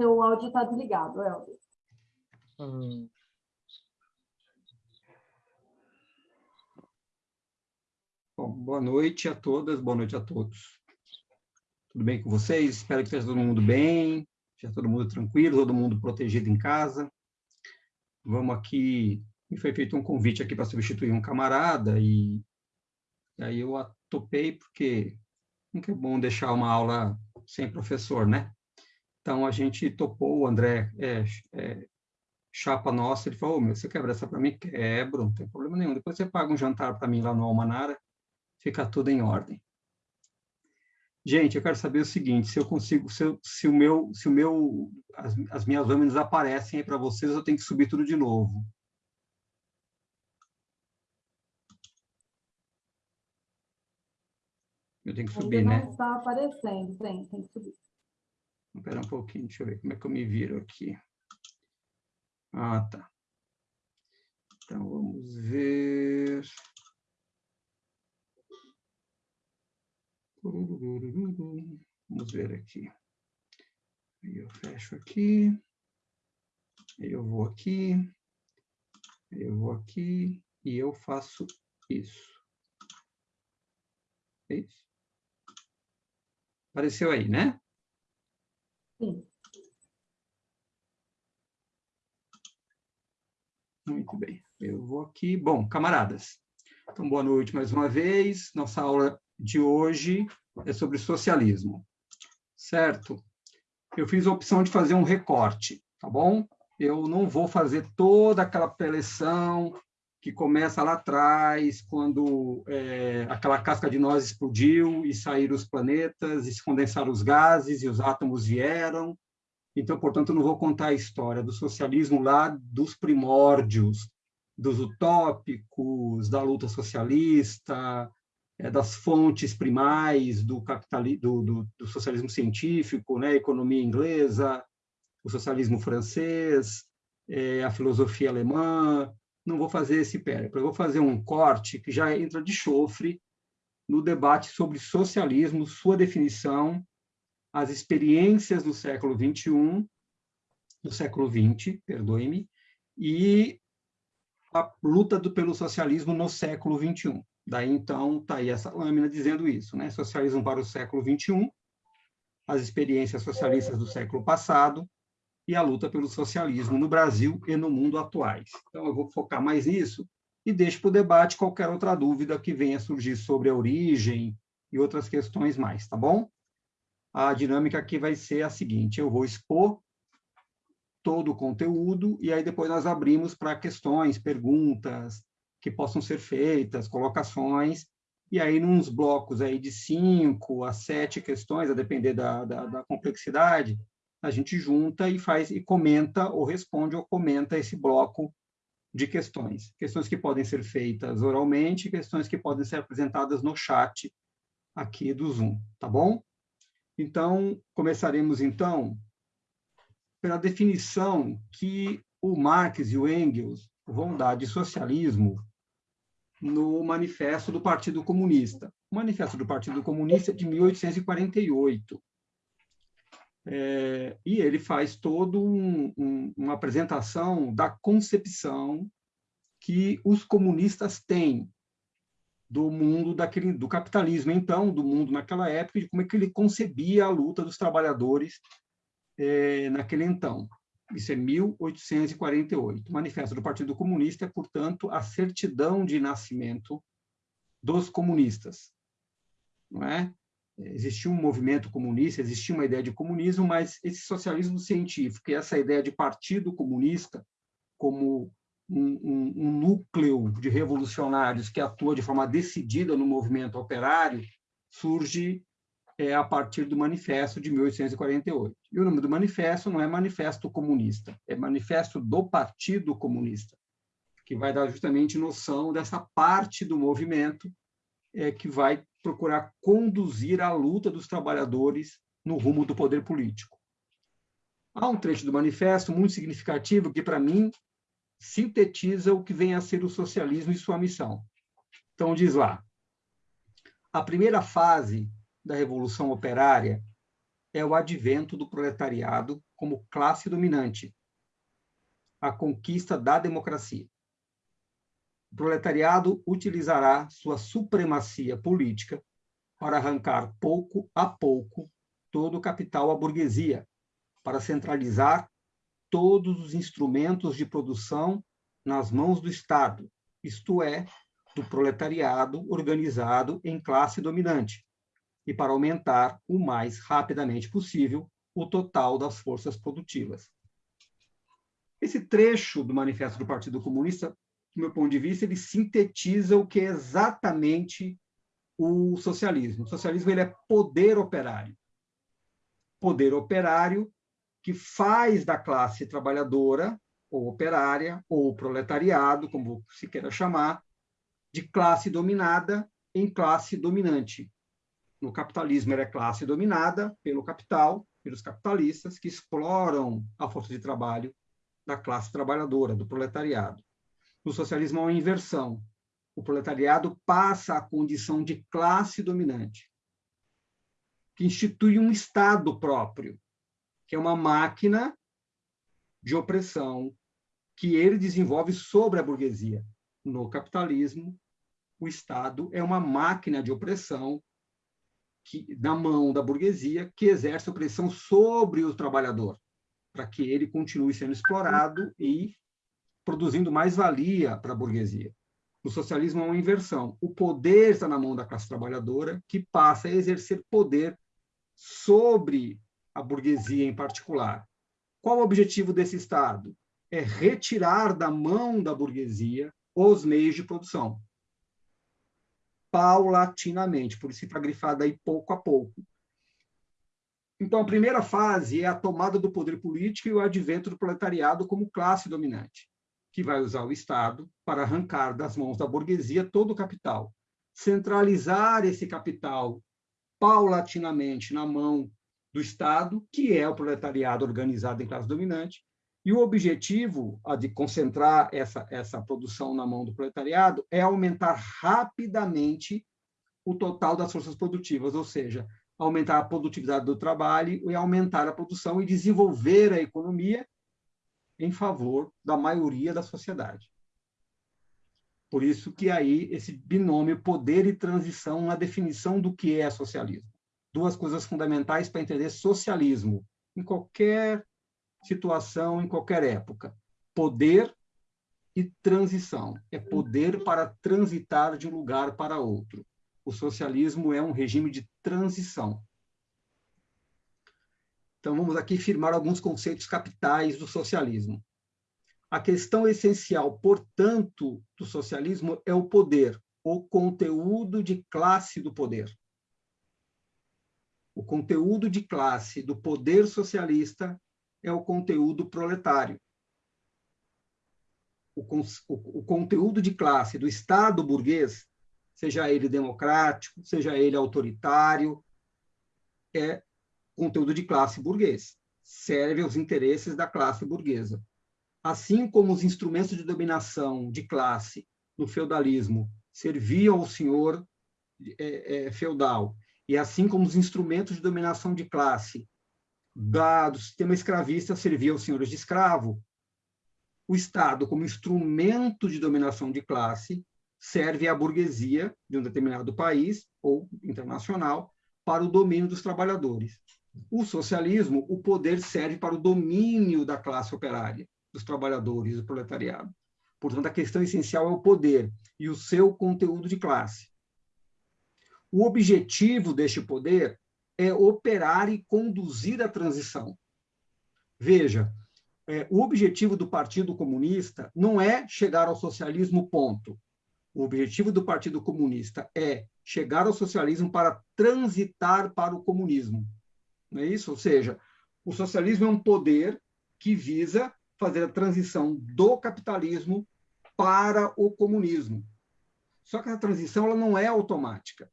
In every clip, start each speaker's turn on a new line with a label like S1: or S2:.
S1: Seu áudio está desligado, Helder. Hum.
S2: Bom, boa noite a todas, boa noite a todos. Tudo bem com vocês? Espero que esteja todo mundo bem, esteja todo mundo tranquilo, todo mundo protegido em casa. Vamos aqui, me foi feito um convite aqui para substituir um camarada e, e aí eu topei porque nunca é bom deixar uma aula sem professor, né? Então, a gente topou, o André é, é chapa nossa, ele falou, oh, meu, você quebra essa para mim? Quebro, não tem problema nenhum. Depois você paga um jantar para mim lá no Almanara, fica tudo em ordem. Gente, eu quero saber o seguinte, se eu consigo, se, eu, se o meu, se o meu, as, as minhas lâminas aparecem aí para vocês, eu tenho que subir tudo de novo. Eu tenho que subir,
S1: Ainda
S2: né?
S1: Não está aparecendo, tem, tem que subir.
S2: Espera um pouquinho, deixa eu ver como é que eu me viro aqui. Ah, tá. Então, vamos ver. Vamos ver aqui. Aí eu fecho aqui. Aí eu vou aqui. Aí eu vou aqui. E eu faço isso. É isso. Apareceu aí, né? Muito bem. Eu vou aqui. Bom, camaradas, então boa noite mais uma vez. Nossa aula de hoje é sobre socialismo, certo? Eu fiz a opção de fazer um recorte, tá bom? Eu não vou fazer toda aquela preleção que começa lá atrás, quando é, aquela casca de nós explodiu e saíram os planetas, e se condensaram os gases e os átomos vieram. Então, portanto, não vou contar a história do socialismo lá dos primórdios, dos utópicos, da luta socialista, é, das fontes primais do, do, do, do socialismo científico, né, economia inglesa, o socialismo francês, é, a filosofia alemã, não vou fazer esse périplo, eu vou fazer um corte que já entra de chofre no debate sobre socialismo, sua definição, as experiências do século XXI, do século XX, perdoe-me, e a luta do, pelo socialismo no século XXI. Daí, então, está aí essa lâmina dizendo isso, né? Socialismo para o século XXI, as experiências socialistas do século passado, e a luta pelo socialismo no Brasil e no mundo atuais. Então, eu vou focar mais nisso e deixo para o debate qualquer outra dúvida que venha surgir sobre a origem e outras questões mais, tá bom? A dinâmica aqui vai ser a seguinte, eu vou expor todo o conteúdo e aí depois nós abrimos para questões, perguntas que possam ser feitas, colocações, e aí nos blocos aí de cinco a sete questões, a depender da, da, da complexidade, a gente junta e faz e comenta ou responde ou comenta esse bloco de questões. Questões que podem ser feitas oralmente, questões que podem ser apresentadas no chat aqui do Zoom, tá bom? Então, começaremos então pela definição que o Marx e o Engels vão dar de socialismo no Manifesto do Partido Comunista. O Manifesto do Partido Comunista é de 1848. É, e ele faz toda um, um, uma apresentação da concepção que os comunistas têm do mundo daquele do capitalismo então do mundo naquela época de como é que ele concebia a luta dos trabalhadores é, naquele então. Isso é 1848 o manifesto do Partido Comunista é portanto a certidão de nascimento dos comunistas não é existia um movimento comunista, existia uma ideia de comunismo, mas esse socialismo científico e essa ideia de partido comunista como um, um, um, núcleo de revolucionários que atua de forma decidida no movimento operário surge é, a partir do Manifesto de 1848. E o nome do manifesto não é Manifesto Comunista, é Manifesto do Partido Comunista, que vai dar justamente noção dessa parte do movimento é, que vai procurar conduzir a luta dos trabalhadores no rumo do poder político. Há um trecho do manifesto muito significativo que, para mim, sintetiza o que vem a ser o socialismo e sua missão. Então, diz lá: a primeira fase da Revolução Operária é o advento do proletariado como classe dominante, a conquista da democracia. O proletariado utilizará sua supremacia política para arrancar pouco a pouco todo o capital à burguesia, para centralizar todos os instrumentos de produção nas mãos do Estado, isto é, do proletariado organizado em classe dominante, e para aumentar o mais rapidamente possível o total das forças produtivas. Esse trecho do Manifesto do Partido Comunista, do meu ponto de vista, ele sintetiza o que é exatamente o socialismo. O socialismo ele é poder operário. Poder operário que faz da classe trabalhadora, ou operária, ou proletariado, como se queira chamar, de classe dominada em classe dominante. No capitalismo, ela é classe dominada pelo capital, pelos capitalistas, que exploram a força de trabalho da classe trabalhadora, do proletariado. No socialismo, há uma inversão. O proletariado passa à condição de classe dominante, que institui um Estado próprio, que é uma máquina de opressão que ele desenvolve sobre a burguesia. No capitalismo, o Estado é uma máquina de opressão que, na mão da burguesia que exerce opressão sobre o trabalhador, para que ele continue sendo explorado e produzindo mais valia para a burguesia. No socialismo é uma inversão. O poder está na mão da classe trabalhadora, que passa a exercer poder sobre a burguesia em particular. Qual o objetivo desse Estado? É retirar da mão da burguesia os meios de produção. Paulatinamente, por isso está grifado aí pouco a pouco. Então, a primeira fase é a tomada do poder político e o advento do proletariado como classe dominante, que vai usar o Estado para arrancar das mãos da burguesia todo o capital, centralizar esse capital paulatinamente na mão do Estado, que é o proletariado organizado em classe dominante, e o objetivo de concentrar essa, essa produção na mão do proletariado é aumentar rapidamente o total das forças produtivas, ou seja, aumentar a produtividade do trabalho e aumentar a produção e desenvolver a economia em favor da maioria da sociedade. Por isso que aí esse binômio poder e transição na definição do que é socialismo duas coisas fundamentais para entender socialismo em qualquer situação, em qualquer época: poder e transição. É poder para transitar de um lugar para outro. O socialismo é um regime de transição. Então, vamos aqui firmar alguns conceitos capitais do socialismo. A questão essencial, portanto, do socialismo é o poder, o conteúdo de classe do poder o conteúdo de classe do poder socialista é o conteúdo proletário. O, o, o, conteúdo de classe do Estado burguês, seja ele democrático, seja ele autoritário, é conteúdo de classe burguês. Serve aos interesses da classe burguesa. Assim como os instrumentos de dominação de classe no feudalismo serviam ao senhor é, é, feudal e assim como os instrumentos de dominação de classe da, do sistema escravista serviam aos senhores de escravo, o Estado, como instrumento de dominação de classe, serve à burguesia de um determinado país ou internacional para o domínio dos trabalhadores. O socialismo, o poder serve para o domínio da classe operária, dos trabalhadores, do proletariado. Portanto, a questão essencial é o poder e o seu conteúdo de classe. O objetivo deste poder é operar e conduzir a transição. Veja, é, o objetivo do Partido Comunista não é chegar ao socialismo, ponto. O objetivo do Partido Comunista é chegar ao socialismo para transitar para o comunismo. Não é isso? Ou seja, o socialismo é um poder que visa fazer a transição do capitalismo para o comunismo. Só que a transição ela não é automática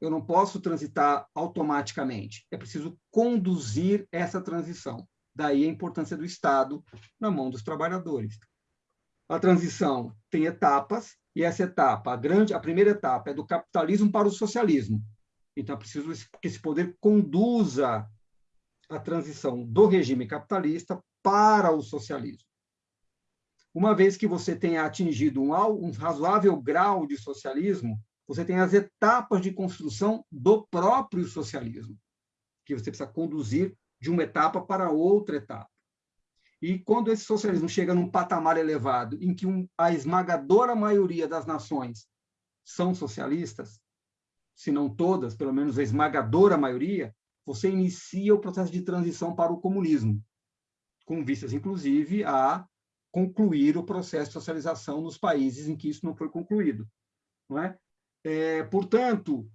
S2: eu não posso transitar automaticamente. É preciso conduzir essa transição. Daí a importância do Estado na mão dos trabalhadores. A transição tem etapas e essa etapa, a grande, a primeira etapa é do capitalismo para o socialismo. Então é preciso que esse poder conduza a transição do regime capitalista para o socialismo. Uma vez que você tenha atingido um, um razoável grau de socialismo, você tem as etapas de construção do próprio socialismo, que você precisa conduzir de uma etapa para outra etapa. E quando esse socialismo chega num patamar elevado, em que um, a esmagadora maioria das nações são socialistas, se não todas, pelo menos a esmagadora maioria, você inicia o processo de transição para o comunismo, com vistas, inclusive, a concluir o processo de socialização nos países em que isso não foi concluído. Não é? É, portanto,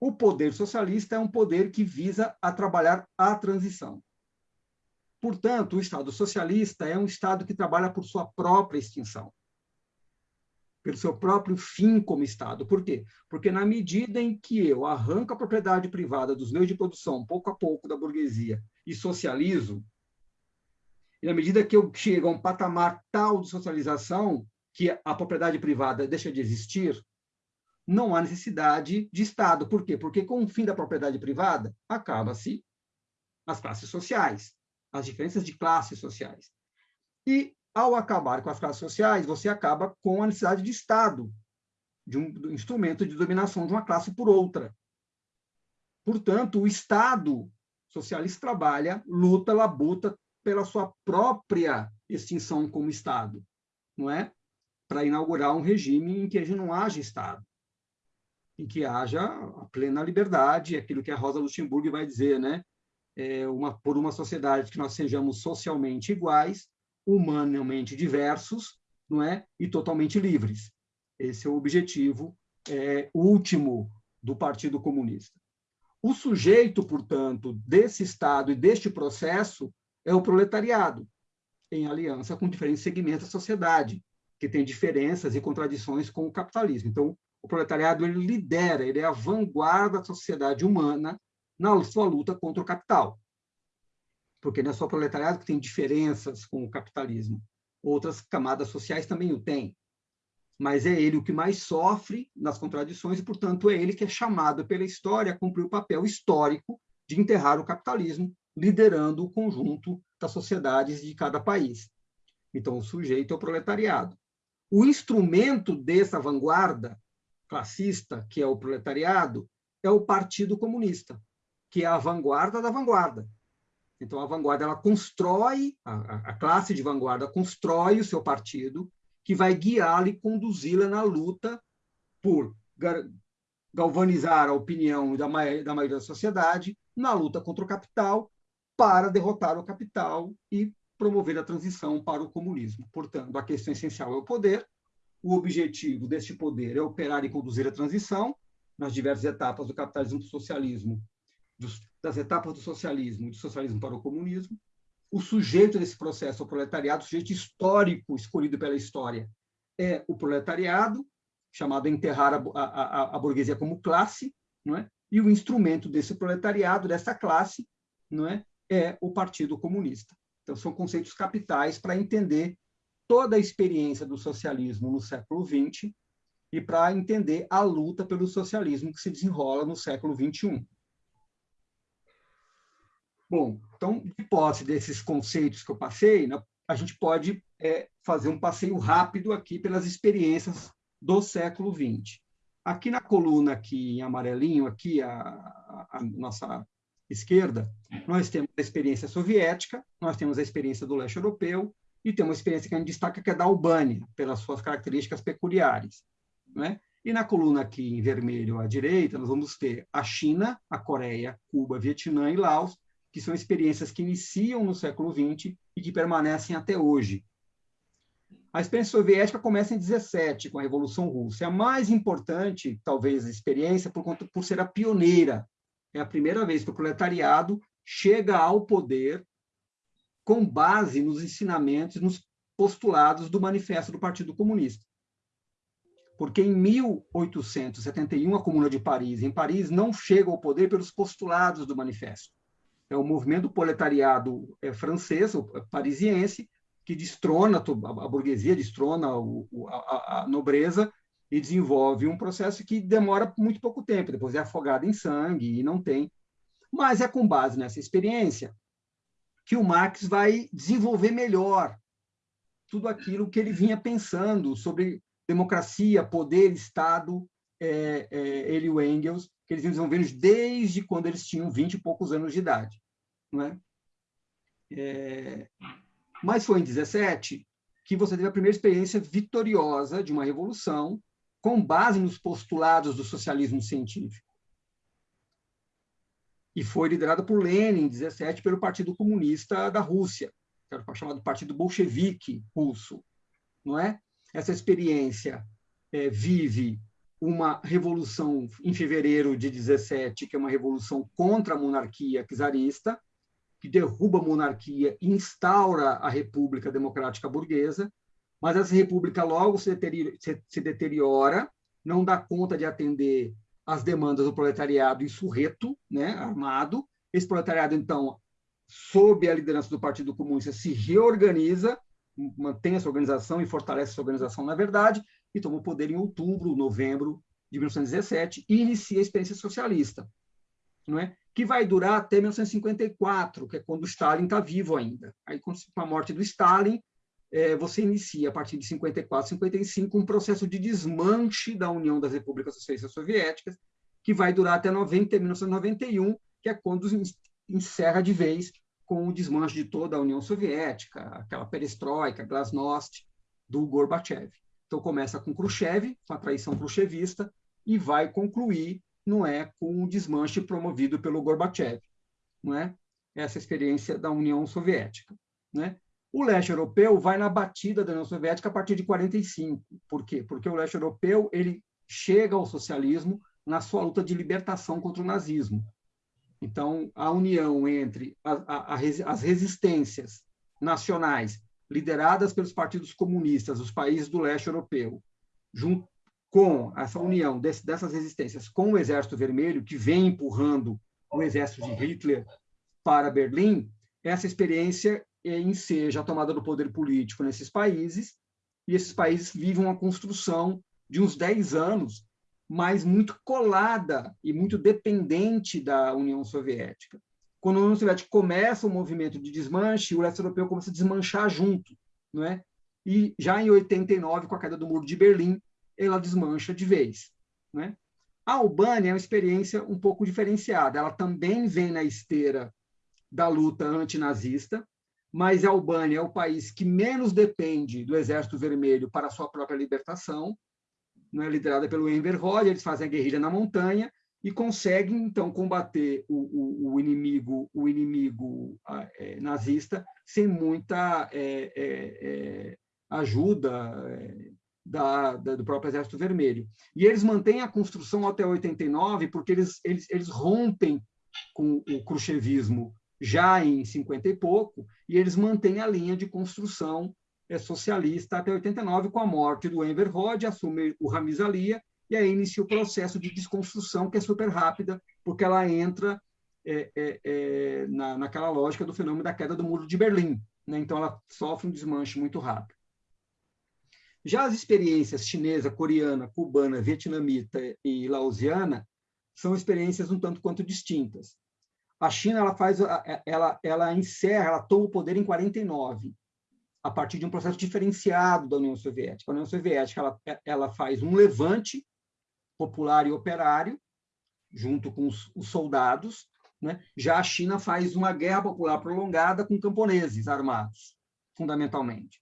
S2: o poder socialista é um poder que visa a trabalhar a transição. Portanto, o Estado socialista é um Estado que trabalha por sua própria extinção, pelo seu próprio fim como Estado. Por quê? Porque na medida em que eu arranco a propriedade privada dos meios de produção, pouco a pouco, da burguesia, e socializo, e na medida que eu chego a um patamar tal de socialização que a propriedade privada deixa de existir, não há necessidade de Estado. Por quê? Porque com o fim da propriedade privada, acaba-se as classes sociais as diferenças de classes sociais. E, ao acabar com as classes sociais, você acaba com a necessidade de Estado, de um instrumento de dominação de uma classe por outra. Portanto, o Estado socialista trabalha, luta, labuta pela sua própria extinção como Estado, não é? Para inaugurar um regime em que não haja Estado, em que haja a plena liberdade, aquilo que a Rosa Luxemburgo vai dizer, né? é, uma, por uma sociedade que nós sejamos socialmente iguais, humanamente diversos, não é, e totalmente livres. Esse é o objetivo é, último do Partido Comunista. O sujeito, portanto, desse Estado e deste processo é o proletariado, em aliança com diferentes segmentos da sociedade, que tem diferenças e contradições com o capitalismo. Então, o proletariado ele lidera, ele é a vanguarda da sociedade humana na sua luta contra o capital. Porque não é só o proletariado que tem diferenças com o capitalismo. Outras camadas sociais também o têm. Mas é ele o que mais sofre nas contradições e, portanto, é ele que é chamado pela história a cumprir o papel histórico de enterrar o capitalismo, liderando o conjunto das sociedades de cada país. Então, o sujeito é o proletariado. O instrumento dessa vanguarda classista, que é o proletariado, é o Partido Comunista que é a vanguarda da vanguarda. Então, a vanguarda ela constrói, a, a classe de vanguarda constrói o seu partido, que vai guiá-la e conduzi-la na luta por galvanizar a opinião da maioria, da maioria da sociedade, na luta contra o capital, para derrotar o capital e promover a transição para o comunismo. Portanto, a questão essencial é o poder. O objetivo deste poder é operar e conduzir a transição nas diversas etapas do capitalismo e do socialismo dos, das etapas do socialismo, do socialismo para o comunismo. O sujeito desse processo, o proletariado, o sujeito histórico escolhido pela história, é o proletariado, chamado a enterrar a, a, a burguesia como classe, não é? e o instrumento desse proletariado, dessa classe, não é? é o Partido Comunista. Então, são conceitos capitais para entender toda a experiência do socialismo no século XX e para entender a luta pelo socialismo que se desenrola no século XXI. Bom, então, de posse desses conceitos que eu passei, né, a gente pode é, fazer um passeio rápido aqui pelas experiências do século XX. Aqui na coluna, aqui em amarelinho, aqui a, a, nossa esquerda, nós temos a experiência soviética, nós temos a experiência do leste europeu e temos uma experiência que a gente destaca que é da Albânia, pelas suas características peculiares. Né? E na coluna aqui em vermelho à direita, nós vamos ter a China, a Coreia, Cuba, Vietnã e Laos, que são experiências que iniciam no século XX e que permanecem até hoje. A experiência soviética começa em 17, com a Revolução Russa. É a mais importante, talvez, a experiência por, conta, por ser a pioneira. É a primeira vez que o proletariado chega ao poder com base nos ensinamentos, nos postulados do Manifesto do Partido Comunista. Porque em 1871, a Comuna de Paris, em Paris, não chega ao poder pelos postulados do Manifesto é o movimento proletariado é, francês, é, parisiense, que destrona a burguesia, destrona a, a, nobreza e desenvolve um processo que demora muito pouco tempo, depois é afogado em sangue e não tem. Mas é com base nessa experiência que o Marx vai desenvolver melhor tudo aquilo que ele vinha pensando sobre democracia, poder, Estado, é, é, ele e o Engels, que eles vinham desenvolvendo desde quando eles tinham 20 e poucos anos de idade. Não é? É, mas foi em 17 que você teve a primeira experiência vitoriosa de uma revolução com base nos postulados do socialismo científico. E foi liderada por Lenin, em 17, pelo Partido Comunista da Rússia, que era o chamado Partido Bolchevique russo. Não é? Essa experiência é, vive uma revolução em fevereiro de 17, que é uma revolução contra a monarquia czarista, que derruba a monarquia e instaura a República Democrática Burguesa, mas essa república logo se deteriora, se deteriora não dá conta de atender às demandas do proletariado insurreto, né, armado. Esse proletariado, então, sob a liderança do Partido Comunista, se reorganiza, mantém essa organização e fortalece essa organização, na verdade, e toma o poder em outubro, novembro de 1917 e inicia a experiência socialista, não é? que vai durar até 1954, que é quando Stalin está vivo ainda. Aí, com a morte do Stalin, é, você inicia, a partir de 54, 55, um processo de desmanche da União das Repúblicas Socialistas Soviéticas, que vai durar até 90, 1991, que é quando encerra de vez com o desmanche de toda a União Soviética, aquela perestroika, glasnost do Gorbachev. Então, começa com Khrushchev, com a traição khrushchevista, e vai concluir não é com o desmanche promovido pelo Gorbachev, não é? Essa experiência da União Soviética, né? O leste europeu vai na batida da União Soviética a partir de 45. Por quê? Porque o leste europeu ele chega ao socialismo na sua luta de libertação contra o nazismo. Então, a união entre a, a, a, as resistências nacionais lideradas pelos partidos comunistas dos países do leste europeu, junto com essa união desse, dessas resistências com o Exército Vermelho, que vem empurrando o exército de Hitler para Berlim, essa experiência enseja a tomada do poder político nesses países, e esses países vivem uma construção de uns 10 anos, mas muito colada e muito dependente da União Soviética. Quando a União Soviética começa o movimento de desmanche, o leste europeu começa a desmanchar junto, não é? E já em 89, com a queda do Muro de Berlim, ela desmancha de vez, né? A Albânia é uma experiência um pouco diferenciada. Ela também vem na esteira da luta antinazista, mas a Albânia é o país que menos depende do Exército Vermelho para a sua própria libertação, não é liderada pelo Enver Hoxha, eles fazem a guerrilha na montanha e conseguem então combater o, o, o inimigo, o inimigo é, nazista sem muita é, é, é ajuda é, da, da, do próprio Exército Vermelho. E eles mantêm a construção até 89 porque eles, eles, eles rompem com o khrushchevismo já em 50 e pouco, e eles mantêm a linha de construção é, socialista até 89, com a morte do Enver Hoxha, assume o Ramiz e aí inicia o processo de desconstrução, que é super rápida, porque ela entra é, é, é, na, naquela lógica do fenômeno da queda do Muro de Berlim. Né? Então, ela sofre um desmanche muito rápido. Já as experiências chinesa, coreana, cubana, vietnamita e laosiana são experiências um tanto quanto distintas. A China ela faz, ela, ela encerra, ela toma o poder em 49, a partir de um processo diferenciado da União Soviética. A União Soviética ela, ela faz um levante popular e operário, junto com os, os soldados. Né? Já a China faz uma guerra popular prolongada com camponeses armados, fundamentalmente.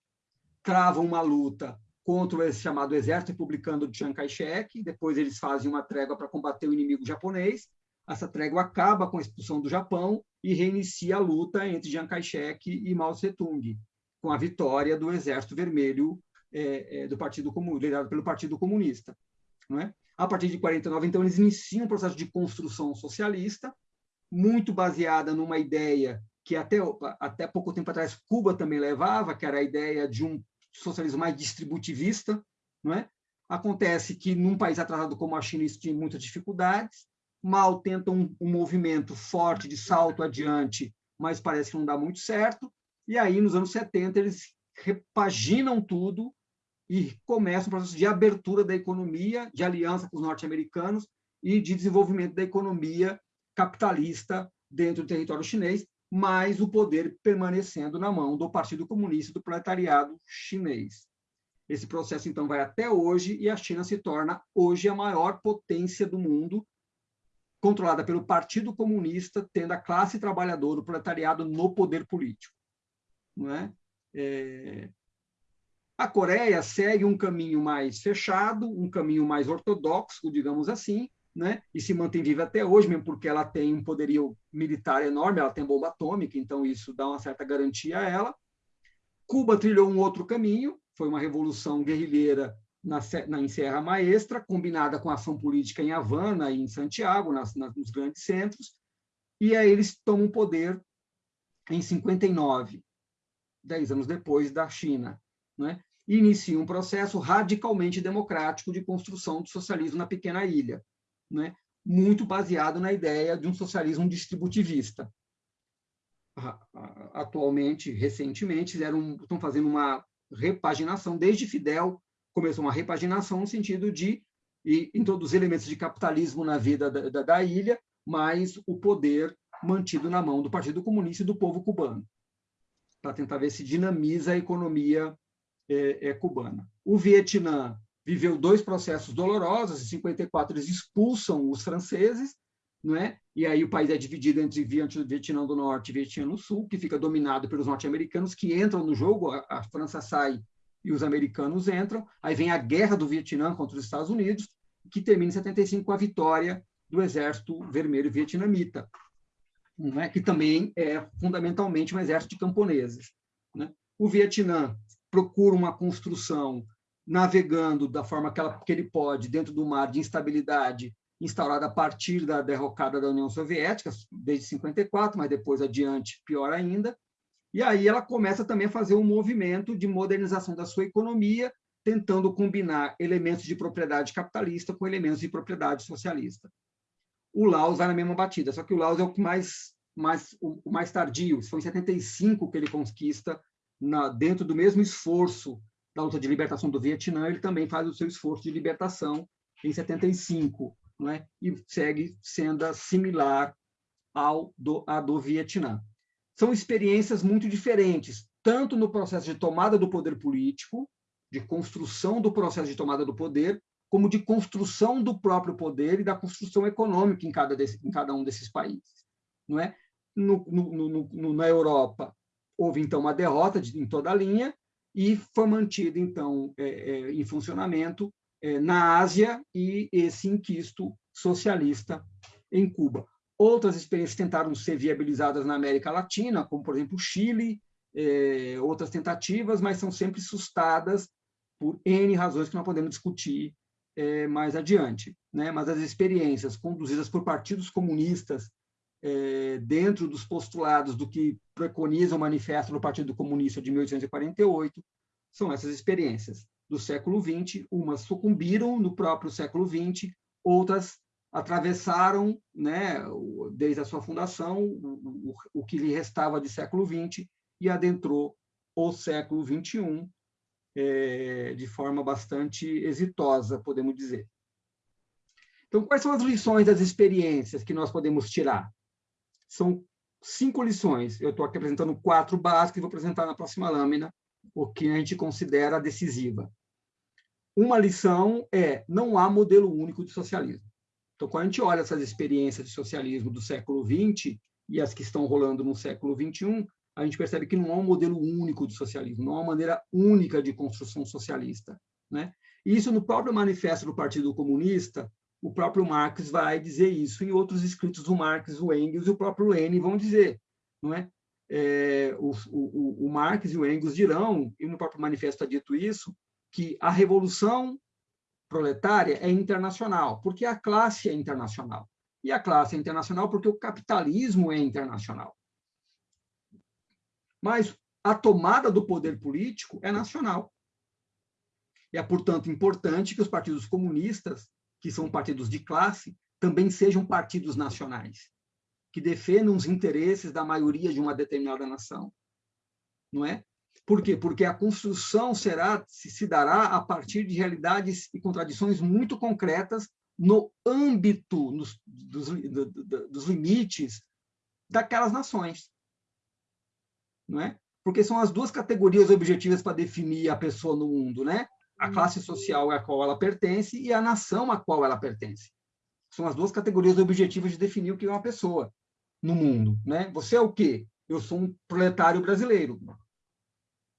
S2: Trava uma luta contra o chamado Exército Republicano de Chiang Kai-shek, depois eles fazem uma trégua para combater o inimigo japonês, essa trégua acaba com a expulsão do Japão e reinicia a luta entre Chiang Kai-shek e Mao Tse-tung, com a vitória do Exército Vermelho é, é, do Partido Comunista, liderado pelo Partido Comunista. Não é? A partir de 49, então, eles iniciam um processo de construção socialista, muito baseada numa ideia que até, até pouco tempo atrás Cuba também levava, que era a ideia de um socialismo mais distributivista, não é? Acontece que num país atrasado como a China isso tinha muitas dificuldades. Mal tenta um, um movimento forte de salto adiante, mas parece que não dá muito certo. E aí, nos anos 70, eles repaginam tudo e começam um processo de abertura da economia, de aliança com os norte-americanos e de desenvolvimento da economia capitalista dentro do território chinês, mas o poder permanecendo na mão do Partido Comunista do Proletariado Chinês. Esse processo, então, vai até hoje e a China se torna hoje a maior potência do mundo, controlada pelo Partido Comunista, tendo a classe trabalhadora, o proletariado, no poder político. Não é? É... A Coreia segue um caminho mais fechado, um caminho mais ortodoxo, digamos assim, né? e se mantém viva até hoje, mesmo porque ela tem um poderio militar enorme, ela tem bomba atômica, então isso dá uma certa garantia a ela. Cuba trilhou um outro caminho, foi uma revolução guerrilheira na, na, em Serra Maestra, combinada com ação política em Havana e em Santiago, nas, nas, nos grandes centros, e aí eles tomam poder em 59, dez anos depois da China, né? E iniciam um processo radicalmente democrático de construção do socialismo na pequena ilha, né? muito baseado na ideia de um socialismo distributivista. Atualmente, recentemente, um, estão fazendo uma repaginação, desde Fidel começou uma repaginação no sentido de introduzir elementos de capitalismo na vida da, da, da ilha, mas o poder mantido na mão do Partido Comunista e do povo cubano, para tentar ver se dinamiza a economia é, é, cubana. O Vietnã viveu dois processos dolorosos, em 54 eles expulsam os franceses, não é? E aí o país é dividido entre Vietnã do Norte e Vietnã do Sul, que fica dominado pelos norte-americanos que entram no jogo, a, a França sai e os americanos entram. Aí vem a guerra do Vietnã contra os Estados Unidos, que termina em 75 com a vitória do Exército Vermelho Vietnamita, não é? que também é fundamentalmente um exército de camponeses. Né? O Vietnã procura uma construção navegando da forma que, ela, que ele pode dentro do mar de instabilidade instaurada a partir da derrocada da União Soviética, desde 54, mas depois adiante, pior ainda. E aí ela começa também a fazer um movimento de modernização da sua economia, tentando combinar elementos de propriedade capitalista com elementos de propriedade socialista. O Laos vai na mesma batida, só que o Laos é o que mais, mais o mais tardio. Foi em 75 que ele conquista, na, dentro do mesmo esforço da luta de libertação do Vietnã, ele também faz o seu esforço de libertação em 75, não é? e segue sendo similar ao do, a do Vietnã. São experiências muito diferentes, tanto no processo de tomada do poder político, de construção do processo de tomada do poder, como de construção do próprio poder e da construção econômica em cada, desse, em cada um desses países. Não é? No, no, no, na Europa, houve, então, uma derrota de, em toda a linha, e foi mantido, então, é, é, em funcionamento é, na Ásia e esse inquisto socialista em Cuba. Outras experiências tentaram ser viabilizadas na América Latina, como, por exemplo, o Chile, é, outras tentativas, mas são sempre sustadas por N razões que nós podemos discutir é, mais adiante. Né? Mas as experiências conduzidas por partidos comunistas é, dentro dos postulados do que preconiza o manifesto do Partido Comunista de 1848, são essas experiências do século XX, umas sucumbiram no próprio século XX, outras atravessaram, né, desde a sua fundação, o, o, o que lhe restava de século XX e adentrou o século XXI é, de forma bastante exitosa, podemos dizer. Então, quais são as lições das experiências que nós podemos tirar? São cinco lições. Eu estou aqui apresentando quatro básicas e vou apresentar na próxima lâmina o que a gente considera decisiva. Uma lição é não há modelo único de socialismo. Então, quando a gente olha essas experiências de socialismo do século XX e as que estão rolando no século XXI, a gente percebe que não há um modelo único de socialismo, não há uma maneira única de construção socialista. Né? E isso no próprio manifesto do Partido Comunista, o próprio Marx vai dizer isso, e outros escritos do Marx, o Engels e o próprio Lenin vão dizer. Não é? É, o, o, o, Marx e o Engels dirão, e no próprio manifesto está dito isso, que a revolução proletária é internacional, porque a classe é internacional. E a classe é internacional porque o capitalismo é internacional. Mas a tomada do poder político é nacional. E é, portanto, importante que os partidos comunistas que são partidos de classe, também sejam partidos nacionais, que defendam os interesses da maioria de uma determinada nação. Não é? Por quê? Porque a construção será se, dará a partir de realidades e contradições muito concretas no âmbito nos, dos, do, do, dos limites daquelas nações. Não é? Porque são as duas categorias objetivas para definir a pessoa no mundo, né? A classe social a qual ela pertence e a nação a qual ela pertence. São as duas categorias objetivas de definir o que é uma pessoa no mundo, né? Você é o quê? Eu sou um proletário brasileiro,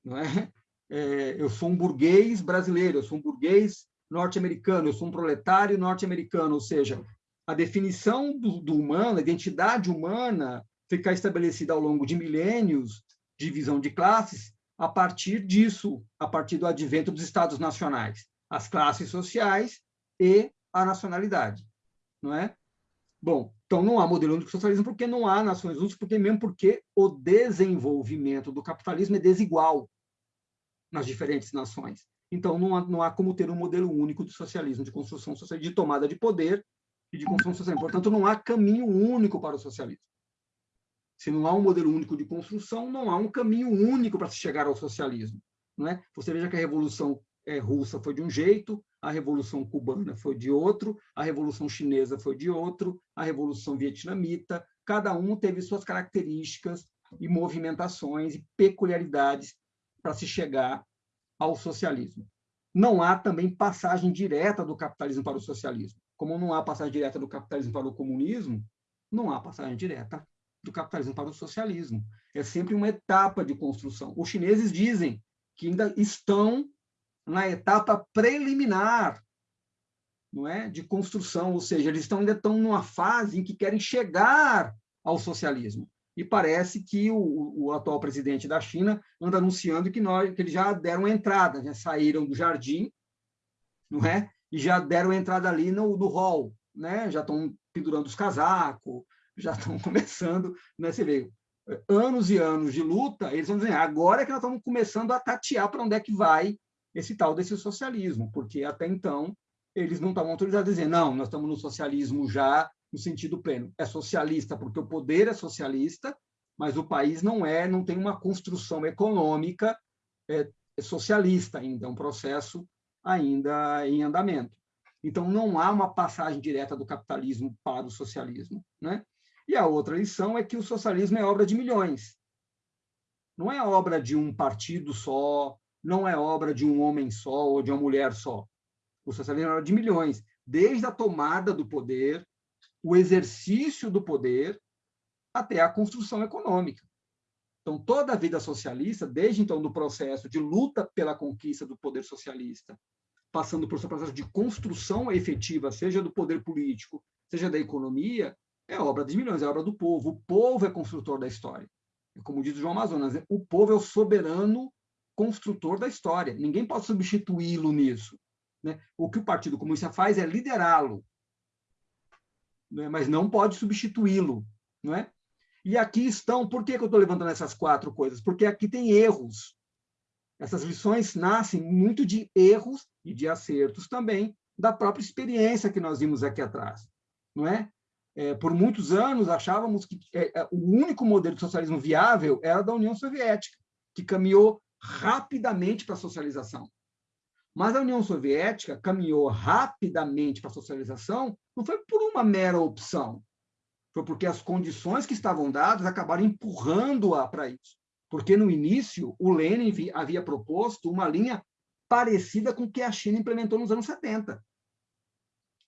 S2: não é? é eu sou um burguês brasileiro, eu sou um burguês norte-americano, eu sou um proletário norte-americano, ou seja, a definição do, do humano, a identidade humana, ficar estabelecida ao longo de milênios, divisão de classes, a partir disso, a partir do advento dos estados nacionais, as classes sociais e a nacionalidade, não é? Bom, então não há modelo único de socialismo porque não há nações únicas, porque mesmo porque o desenvolvimento do capitalismo é desigual nas diferentes nações. Então não há, não há como ter um modelo único de socialismo, de construção social, de tomada de poder e de construção social. Portanto, não há caminho único para o socialismo. Se não há um modelo único de construção, não há um caminho único para se chegar ao socialismo. Não é? Você veja que a Revolução é, Russa foi de um jeito, a Revolução Cubana foi de outro, a Revolução Chinesa foi de outro, a Revolução Vietnamita, cada um teve suas características e movimentações e peculiaridades para se chegar ao socialismo. Não há também passagem direta do capitalismo para o socialismo. Como não há passagem direta do capitalismo para o comunismo, não há passagem direta do capitalismo para o socialismo. É sempre uma etapa de construção. Os chineses dizem que ainda estão na etapa preliminar não é, de construção, ou seja, eles estão, ainda estão numa fase em que querem chegar ao socialismo. E parece que o, o atual presidente da China anda anunciando que, nós, que eles já deram entrada, já saíram do jardim, não é? E já deram entrada ali no, no hall, né? Já estão pendurando os casacos, já estão começando, né? Você vê, anos e anos de luta, eles vão dizer, agora é que nós estamos começando a tatear para onde é que vai esse tal desse socialismo, porque até então eles não estavam autorizados a dizer, não, nós estamos no socialismo já no sentido pleno. É socialista porque o poder é socialista, mas o país não é, não tem uma construção econômica é, é socialista ainda, é um processo ainda em andamento. Então, não há uma passagem direta do capitalismo para o socialismo. Né? E a outra lição é que o socialismo é obra de milhões. Não é obra de um partido só, não é obra de um homem só ou de uma mulher só. O socialismo é obra de milhões, desde a tomada do poder, o exercício do poder, até a construção econômica. Então, toda a vida socialista, desde então do processo de luta pela conquista do poder socialista, passando por seu processo de construção efetiva, seja do poder político, seja da economia, é obra de milhões, é obra do povo. O povo é construtor da história. Como diz o João Amazonas, né? o povo é o soberano construtor da história. Ninguém pode substituí-lo nisso. Né? O que o Partido Comunista faz é liderá-lo, né? mas não pode substituí-lo. Não é? E aqui estão, por que eu estou levantando essas quatro coisas? Porque aqui tem erros. Essas lições nascem muito de erros e de acertos também da própria experiência que nós vimos aqui atrás. Não é? É, por muitos anos, achávamos que é, é, o único modelo de socialismo viável era da União Soviética, que caminhou rapidamente para a socialização. Mas a União Soviética caminhou rapidamente para a socialização não foi por uma mera opção, foi porque as condições que estavam dadas acabaram empurrando-a para isso. Porque, no início, o Lenin havia proposto uma linha parecida com o que a China implementou nos anos 70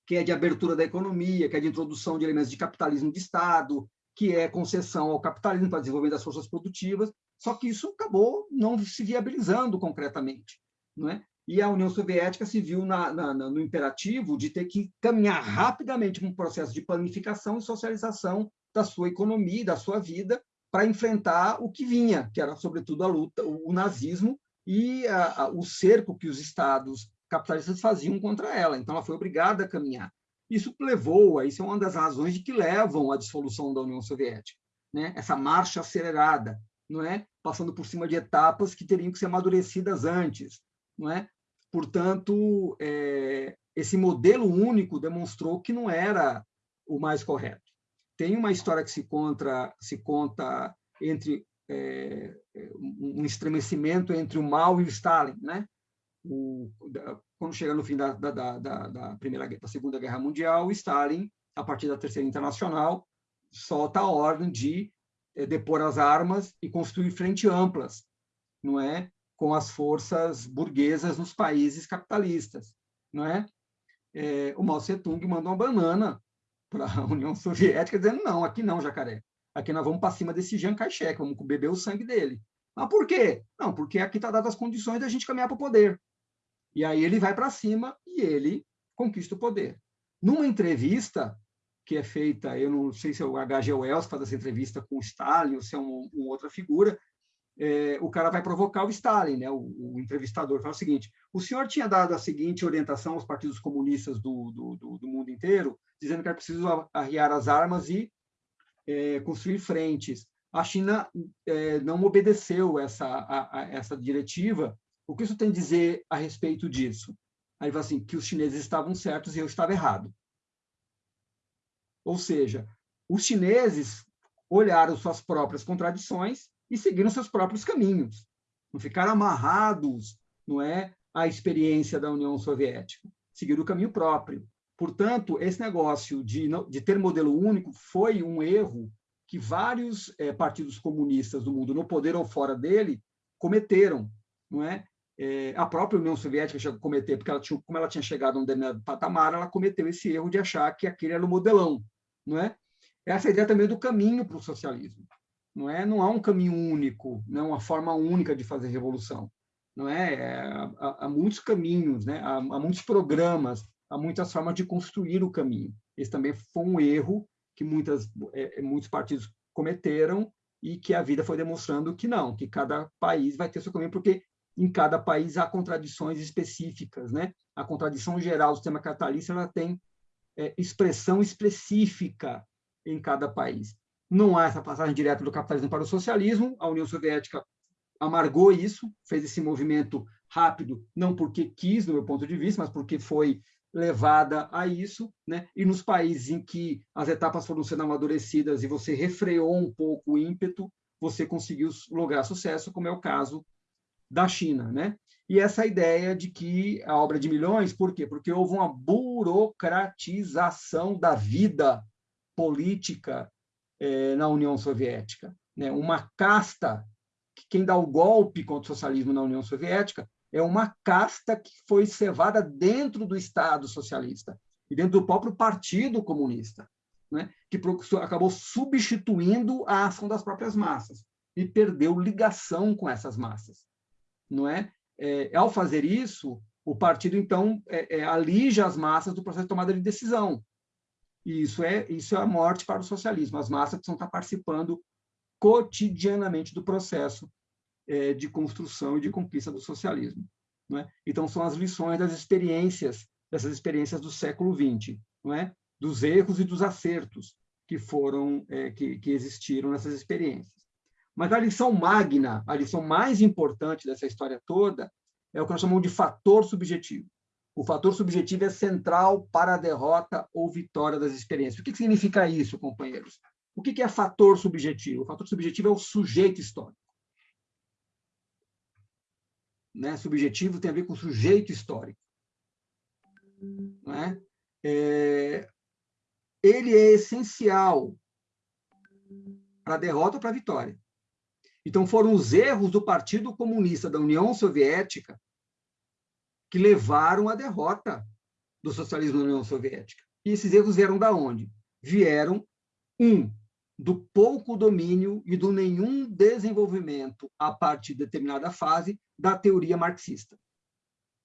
S2: que é de abertura da economia, que é de introdução de elementos de capitalismo de Estado, que é concessão ao capitalismo para desenvolver das forças produtivas, só que isso acabou não se viabilizando concretamente. Não é? E a União Soviética se viu na, na, no imperativo de ter que caminhar rapidamente para um processo de planificação e socialização da sua economia, da sua vida, para enfrentar o que vinha, que era, sobretudo, a luta, o, o nazismo e a, a, o cerco que os estados capitalistas faziam contra ela. Então, ela foi obrigada a caminhar. Isso levou, isso é uma das razões de que levam à dissolução da União Soviética, né? Essa marcha acelerada, não é? Passando por cima de etapas que teriam que ser amadurecidas antes, não é? Portanto, é, esse modelo único demonstrou que não era o mais correto. Tem uma história que se conta, se conta entre é, um estremecimento entre o Mao e o Stalin, né? O, da, quando chega no fim da, da, da, primeira, da Segunda Guerra Mundial, Stalin, a partir da Terceira Internacional, solta a ordem de é, depor as armas e construir frente amplas, não é, com as forças burguesas nos países capitalistas, não é? é o Mao Tse-tung mandou uma banana para a União Soviética dizendo não, aqui não, jacaré. Aqui nós vamos para cima desse Jean Kai-shek, vamos beber o sangue dele. Mas por quê? Não, porque aqui está dadas as condições da gente caminhar para o poder. E aí ele vai para cima e ele conquista o poder. Numa entrevista que é feita, eu não sei se é o H.G. Wells faz essa entrevista com o Stalin ou se é uma um outra figura, é, o cara vai provocar o Stalin, né? O, o, entrevistador fala o seguinte: o senhor tinha dado a seguinte orientação aos partidos comunistas do, do, do, do mundo inteiro, dizendo que era preciso arriar as armas e é, construir frentes. A China é, não obedeceu essa, a, a, essa diretiva. O que isso tem a dizer a respeito disso? Aí vai assim, que os chineses estavam certos e eu estava errado. Ou seja, os chineses olharam suas próprias contradições e seguiram seus próprios caminhos. Não ficaram amarrados, não é, à experiência da União Soviética. Seguiram o caminho próprio. Portanto, esse negócio de, de ter modelo único foi um erro que vários é, partidos comunistas do mundo, no poder ou fora dele, cometeram. Não é? É a própria União Soviética chegou a cometer, porque ela tinha, como ela tinha chegado a um determinado patamar, ela cometeu esse erro de achar que aquele era o modelão. Não é? Essa é a ideia também do caminho para o socialismo. Não, é? não há um caminho único, não é uma forma única de fazer revolução. Não é? é há, há, muitos caminhos, né? há, há muitos programas, há muitas formas de construir o caminho. Esse também foi um erro que muitas, é, é, muitos partidos cometeram e que a vida foi demonstrando que não, que cada país vai ter seu caminho, porque em cada país há contradições específicas. Né? A contradição geral do sistema capitalista ela tem é, expressão específica em cada país. Não há essa passagem direta do capitalismo para o socialismo, a União Soviética amargou isso, fez esse movimento rápido, não porque quis, do meu ponto de vista, mas porque foi levada a isso, né? E nos países em que as etapas foram sendo amadurecidas e você refreou um pouco o ímpeto, você conseguiu lograr sucesso, como é o caso da China, né? E essa ideia de que a obra de milhões, por quê? Porque houve uma burocratização da vida política eh, na União Soviética, né? Uma casta que quem dá o golpe contra o socialismo na União Soviética é uma casta que foi cevada dentro do Estado socialista e dentro do próprio Partido Comunista, né? que acabou substituindo a ação das próprias massas e perdeu ligação com essas massas. Não é? é ao fazer isso, o partido, então, é, é, alija as massas do processo de tomada de decisão. E isso é, isso é a morte para o socialismo. As massas precisam estar participando cotidianamente do processo é, de construção e de conquista do socialismo. É? Então, são as lições das experiências, dessas experiências do século XX, não é? dos erros e dos acertos que foram é, que, que existiram nessas experiências. Mas a lição magna, a lição mais importante dessa história toda, é o que nós chamamos de fator subjetivo. O fator subjetivo é central para a derrota ou vitória das experiências. O que significa isso, companheiros? O que é fator subjetivo? O fator subjetivo é o sujeito histórico né, subjetivo tem a ver com sujeito histórico. Né? É, ele é essencial para a derrota ou para a vitória. Então, foram os erros do Partido Comunista da União Soviética que levaram à derrota do socialismo na União Soviética. E esses erros vieram da onde? Vieram, um, do pouco domínio e do nenhum desenvolvimento a partir de determinada fase da teoria marxista.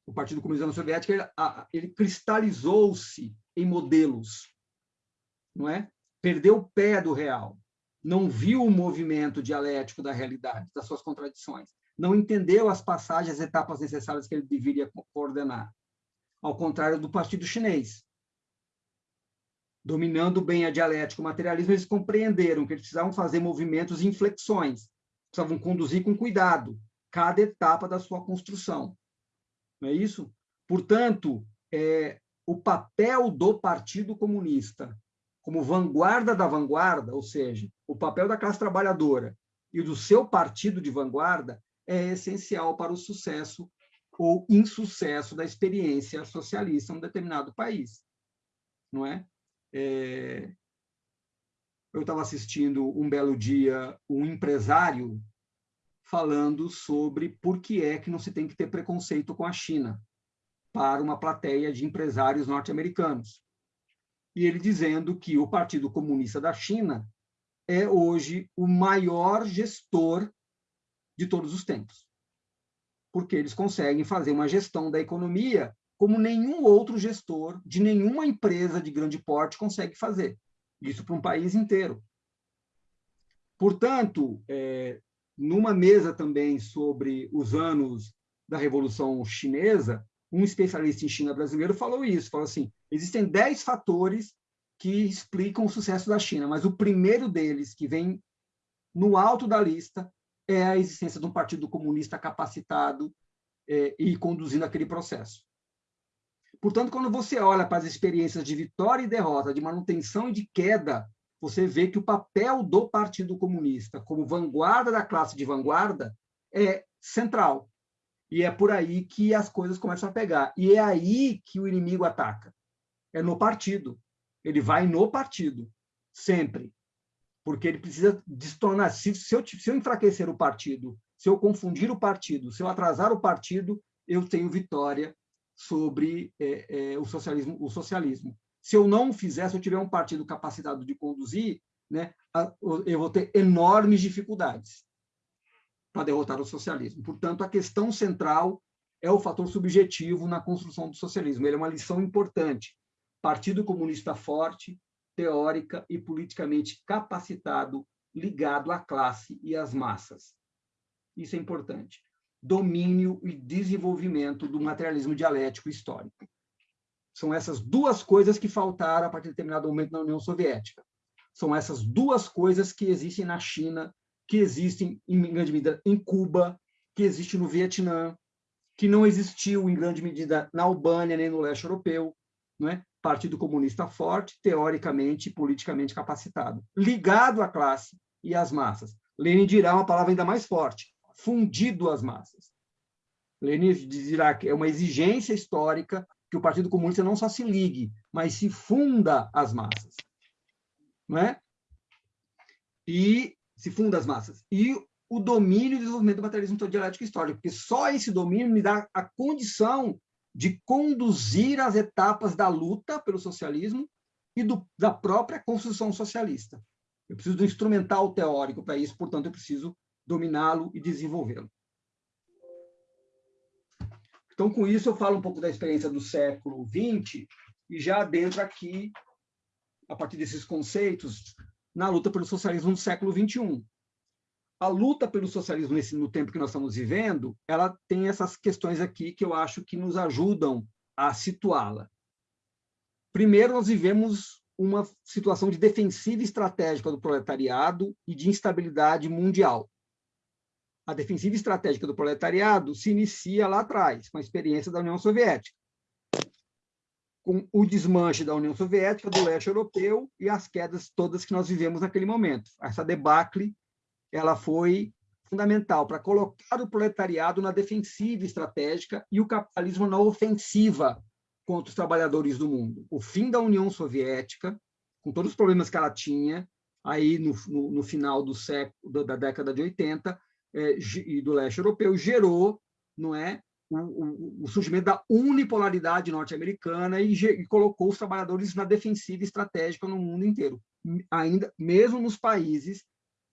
S2: O Partido Comunista Soviético ele, ele cristalizou-se em modelos, não é? Perdeu o pé do real, não viu o movimento dialético da realidade, das suas contradições, não entendeu as passagens, as etapas necessárias que ele deveria coordenar. Ao contrário do Partido Chinês, dominando bem a dialética o materialismo, eles compreenderam que eles precisavam fazer movimentos e inflexões, precisavam conduzir com cuidado cada etapa da sua construção. Não é isso? Portanto, é, o papel do Partido Comunista como vanguarda da vanguarda, ou seja, o papel da classe trabalhadora e do seu partido de vanguarda é essencial para o sucesso ou insucesso da experiência socialista em um determinado país, não é? É... eu estava assistindo um belo dia um empresário falando sobre por que é que não se tem que ter preconceito com a China para uma plateia de empresários norte-americanos. E ele dizendo que o Partido Comunista da China é hoje o maior gestor de todos os tempos. Porque eles conseguem fazer uma gestão da economia como nenhum outro gestor de nenhuma empresa de grande porte consegue fazer. Isso para um país inteiro. Portanto, é, numa mesa também sobre os anos da Revolução Chinesa, um especialista em China brasileiro falou isso, falou assim, existem dez fatores que explicam o sucesso da China, mas o primeiro deles, que vem no alto da lista, é a existência de um partido comunista capacitado é, e conduzindo aquele processo. Portanto, quando você olha para as experiências de vitória e derrota, de manutenção e de queda, você vê que o papel do Partido Comunista como vanguarda da classe de vanguarda é central. E é por aí que as coisas começam a pegar. E é aí que o inimigo ataca. É no partido. Ele vai no partido, sempre. Porque ele precisa destornar. Se, se, eu, se eu enfraquecer o partido, se eu confundir o partido, se eu atrasar o partido, eu tenho vitória sobre é, é, o socialismo. O socialismo. Se eu não fizer, se eu tiver um partido capacitado de conduzir, né, eu vou ter enormes dificuldades para derrotar o socialismo. Portanto, a questão central é o fator subjetivo na construção do socialismo. Ele é uma lição importante. Partido Comunista forte, teórica e politicamente capacitado, ligado à classe e às massas. Isso é importante. Domínio e desenvolvimento do materialismo dialético histórico. São essas duas coisas que faltaram a partir de determinado momento na União Soviética. São essas duas coisas que existem na China que existem, em grande medida, em Cuba, que existe no Vietnã, que não existiu, em grande medida, na Albânia nem no leste europeu. Não é? Partido Comunista forte, teoricamente e politicamente capacitado, ligado à classe e às massas. Lenin dirá uma palavra ainda mais forte, fundido às massas. Lenin dirá que é uma exigência histórica que o Partido Comunista não só se ligue, mas se funda às massas. Não é? E se funda as massas. E o domínio e desenvolvimento do materialismo dialético histórico, porque só esse domínio me dá a condição de conduzir as etapas da luta pelo socialismo e do, da própria construção socialista. Eu preciso do instrumental teórico para isso, portanto, eu preciso dominá-lo e desenvolvê-lo. Então, com isso, eu falo um pouco da experiência do século XX e já adentro aqui, a partir desses conceitos, na luta pelo socialismo no século XXI. A luta pelo socialismo nesse, no tempo que nós estamos vivendo, ela tem essas questões aqui que eu acho que nos ajudam a situá-la. Primeiro, nós vivemos uma situação de defensiva estratégica do proletariado e de instabilidade mundial. A defensiva estratégica do proletariado se inicia lá atrás, com a experiência da União Soviética com o desmanche da União Soviética, do leste europeu e as quedas todas que nós vivemos naquele momento. Essa debacle ela foi fundamental para colocar o proletariado na defensiva estratégica e o capitalismo na ofensiva contra os trabalhadores do mundo. O fim da União Soviética, com todos os problemas que ela tinha, aí no, no, no final do século da década de 80 é, e do leste europeu gerou, não é, o, o, surgimento da unipolaridade norte-americana e, e, colocou os trabalhadores na defensiva estratégica no mundo inteiro, ainda mesmo nos países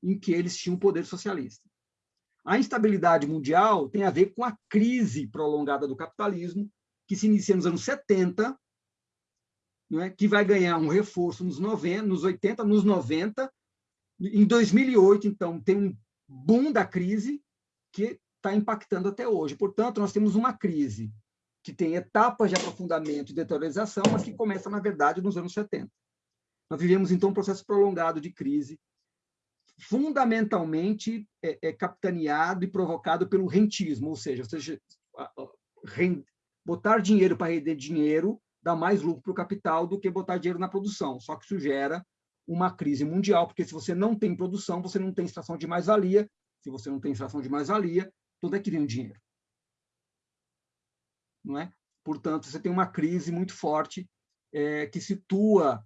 S2: em que eles tinham poder socialista. A instabilidade mundial tem a ver com a crise prolongada do capitalismo, que se inicia nos anos 70, é? que vai ganhar um reforço nos, 90, nos 80, nos 90. Em 2008, então, tem um boom da crise, que está impactando até hoje. Portanto, nós temos uma crise que tem etapas de aprofundamento e deteriorização, mas que começa, na verdade, nos anos 70. Nós vivemos, então, um processo prolongado de crise, fundamentalmente é, é capitaneado e provocado pelo rentismo, ou seja, ou seja rend... botar dinheiro para render dinheiro dá mais lucro para o capital do que botar dinheiro na produção, só que isso gera uma crise mundial, porque se você não tem produção, você não tem extração de mais-valia, se você não tem extração de mais-valia, onde é que vem o dinheiro? Não é? Portanto, você tem uma crise muito forte é, que situa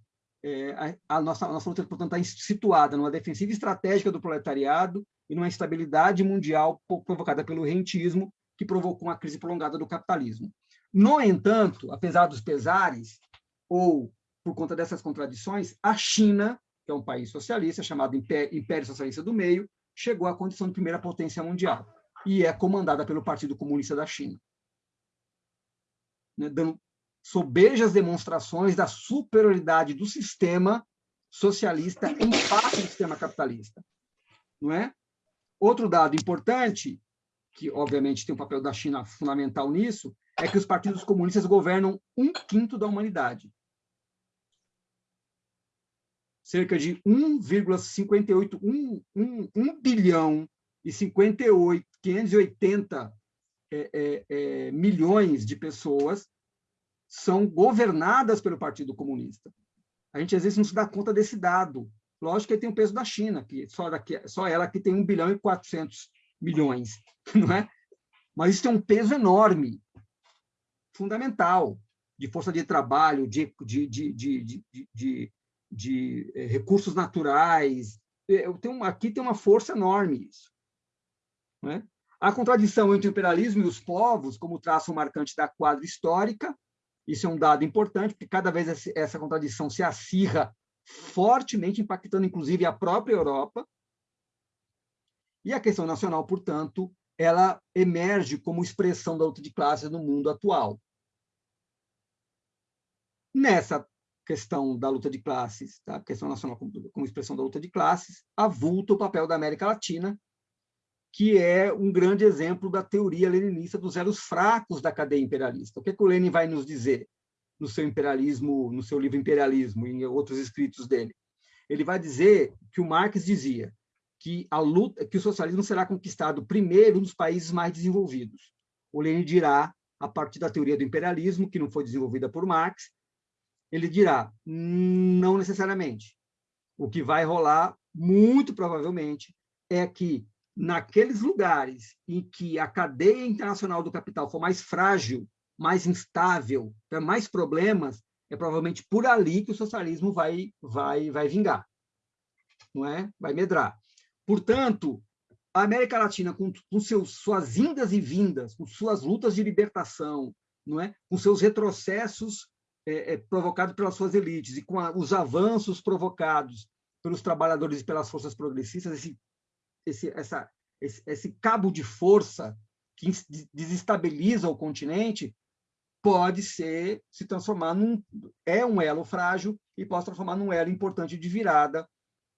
S2: é, a, nossa, a nossa luta, portanto, está situada numa defensiva estratégica do proletariado e numa instabilidade mundial provocada pelo rentismo, que provocou uma crise prolongada do capitalismo. No entanto, apesar dos pesares, ou por conta dessas contradições, a China, que é um país socialista, chamado Império Socialista do Meio, chegou à condição de primeira potência mundial e é comandada pelo Partido Comunista da China, né, dando sobejas demonstrações da superioridade do sistema socialista em face do sistema capitalista. Não é? Outro dado importante, que obviamente tem um papel da China fundamental nisso, é que os partidos comunistas governam um quinto da humanidade. Cerca de 1,58, 1, 1, 1 bilhão e 58, 580 é, é, é, milhões de pessoas são governadas pelo Partido Comunista. A gente às vezes não se dá conta desse dado. Lógico que tem o peso da China, que só, daqui, só ela que tem 1 bilhão e 400 milhões, não é? Mas isso tem um peso enorme, fundamental, de força de trabalho, de, de, de, de, de, eh, recursos naturais. Eu tenho, aqui tem uma força enorme isso. É? A contradição entre o imperialismo e os povos, como traço marcante da quadra histórica, isso é um dado importante, porque cada vez essa contradição se acirra fortemente, impactando inclusive a própria Europa. E a questão nacional, portanto, ela emerge como expressão da luta de classes no mundo atual. Nessa questão da luta de classes, tá? a questão nacional como, como expressão da luta de classes, avulta o papel da América Latina, que é um grande exemplo da teoria leninista dos elos fracos da cadeia imperialista. O que, é que o Lenin vai nos dizer no seu imperialismo, no seu livro Imperialismo e em outros escritos dele? Ele vai dizer que o Marx dizia que a luta, que o socialismo será conquistado primeiro nos países mais desenvolvidos. O Lenin dirá, a partir da teoria do imperialismo, que não foi desenvolvida por Marx, ele dirá, não necessariamente. O que vai rolar, muito provavelmente, é que naqueles lugares em que a cadeia internacional do capital for mais frágil, mais instável, tiver mais problemas, é provavelmente por ali que o socialismo vai vai vai vingar, não é? Vai medrar. Portanto, a América Latina com, com seus suas indas e vindas, com suas lutas de libertação, não é? Com seus retrocessos é, é, provocados pelas suas elites e com a, os avanços provocados pelos trabalhadores e pelas forças progressistas, esse esse, essa, esse, esse cabo de força que desestabiliza o continente pode ser se transformar num é um elo frágil e pode se transformar num elo importante de virada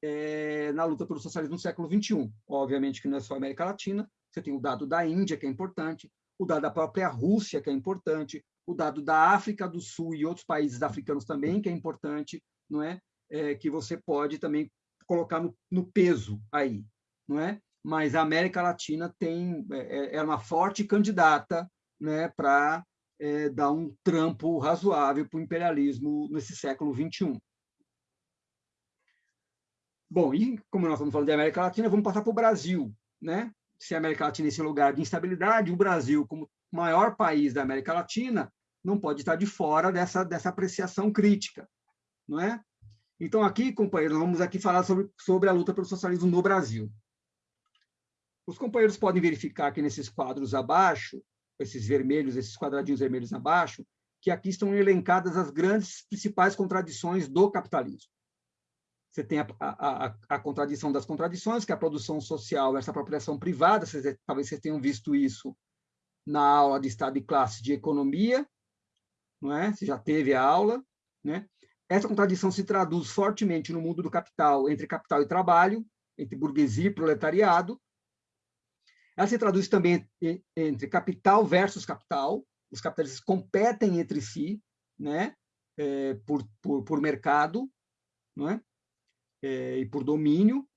S2: é, na luta pelo socialismo no século 21. Obviamente que não é só a América Latina, você tem o dado da Índia que é importante, o dado da própria Rússia que é importante, o dado da África do Sul e outros países africanos também que é importante, não é? é que você pode também colocar no, no peso aí não é? Mas a América Latina tem é, é, é uma forte candidata, né, para é, dar um trampo razoável para o imperialismo nesse século 21. Bom, e como nós estamos falando de América Latina, vamos passar para o Brasil, né? Se a América Latina é esse lugar de instabilidade, o Brasil, como maior país da América Latina, não pode estar de fora dessa, dessa apreciação crítica, não é? Então, aqui, companheiros, vamos aqui falar sobre, sobre a luta pelo socialismo no Brasil. Os companheiros podem verificar que nesses quadros abaixo, esses vermelhos, esses quadradinhos vermelhos abaixo, que aqui estão elencadas as grandes principais contradições do capitalismo. Você tem a, a, a, contradição das contradições, que é a produção social essa apropriação privada, vocês, talvez vocês tenham visto isso na aula de Estado e Classe de Economia, não é? Você já teve a aula, né? Essa contradição se traduz fortemente no mundo do capital, entre capital e trabalho, entre burguesia e proletariado, ela se traduz também entre capital versus capital. Os capitalistas competem entre si, né, é, por, por, por mercado, não é? é? e por domínio.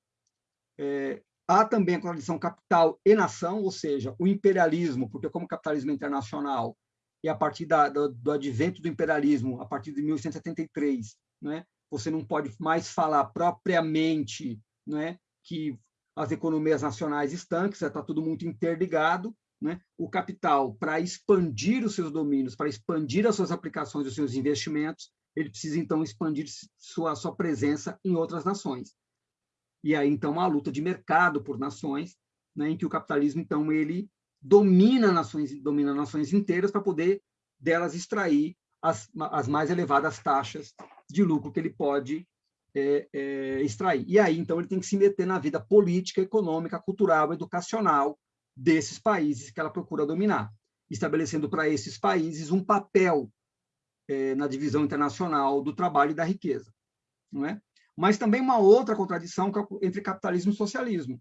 S2: É, há também a contradição capital e nação, ou seja, o imperialismo, porque como capitalismo internacional e a partir da, do, do, advento do imperialismo, a partir de 1873, né, você não pode mais falar propriamente né, que as economias nacionais estanques, está tudo muito interligado. Né? O capital, para expandir os seus domínios, para expandir as suas aplicações, os seus investimentos, ele precisa, então, expandir sua, sua presença em outras nações. E aí, então, uma luta de mercado por nações, né, em que o capitalismo, então, ele domina nações, domina nações inteiras para poder delas extrair as, as mais elevadas taxas de lucro que ele pode é, é, extrair. E aí, então, ele tem que se meter na vida política, econômica, cultural, educacional desses países que ela procura dominar, estabelecendo para esses países um papel é, na divisão internacional do trabalho e da riqueza. Não é? Mas também uma outra contradição é entre capitalismo e socialismo.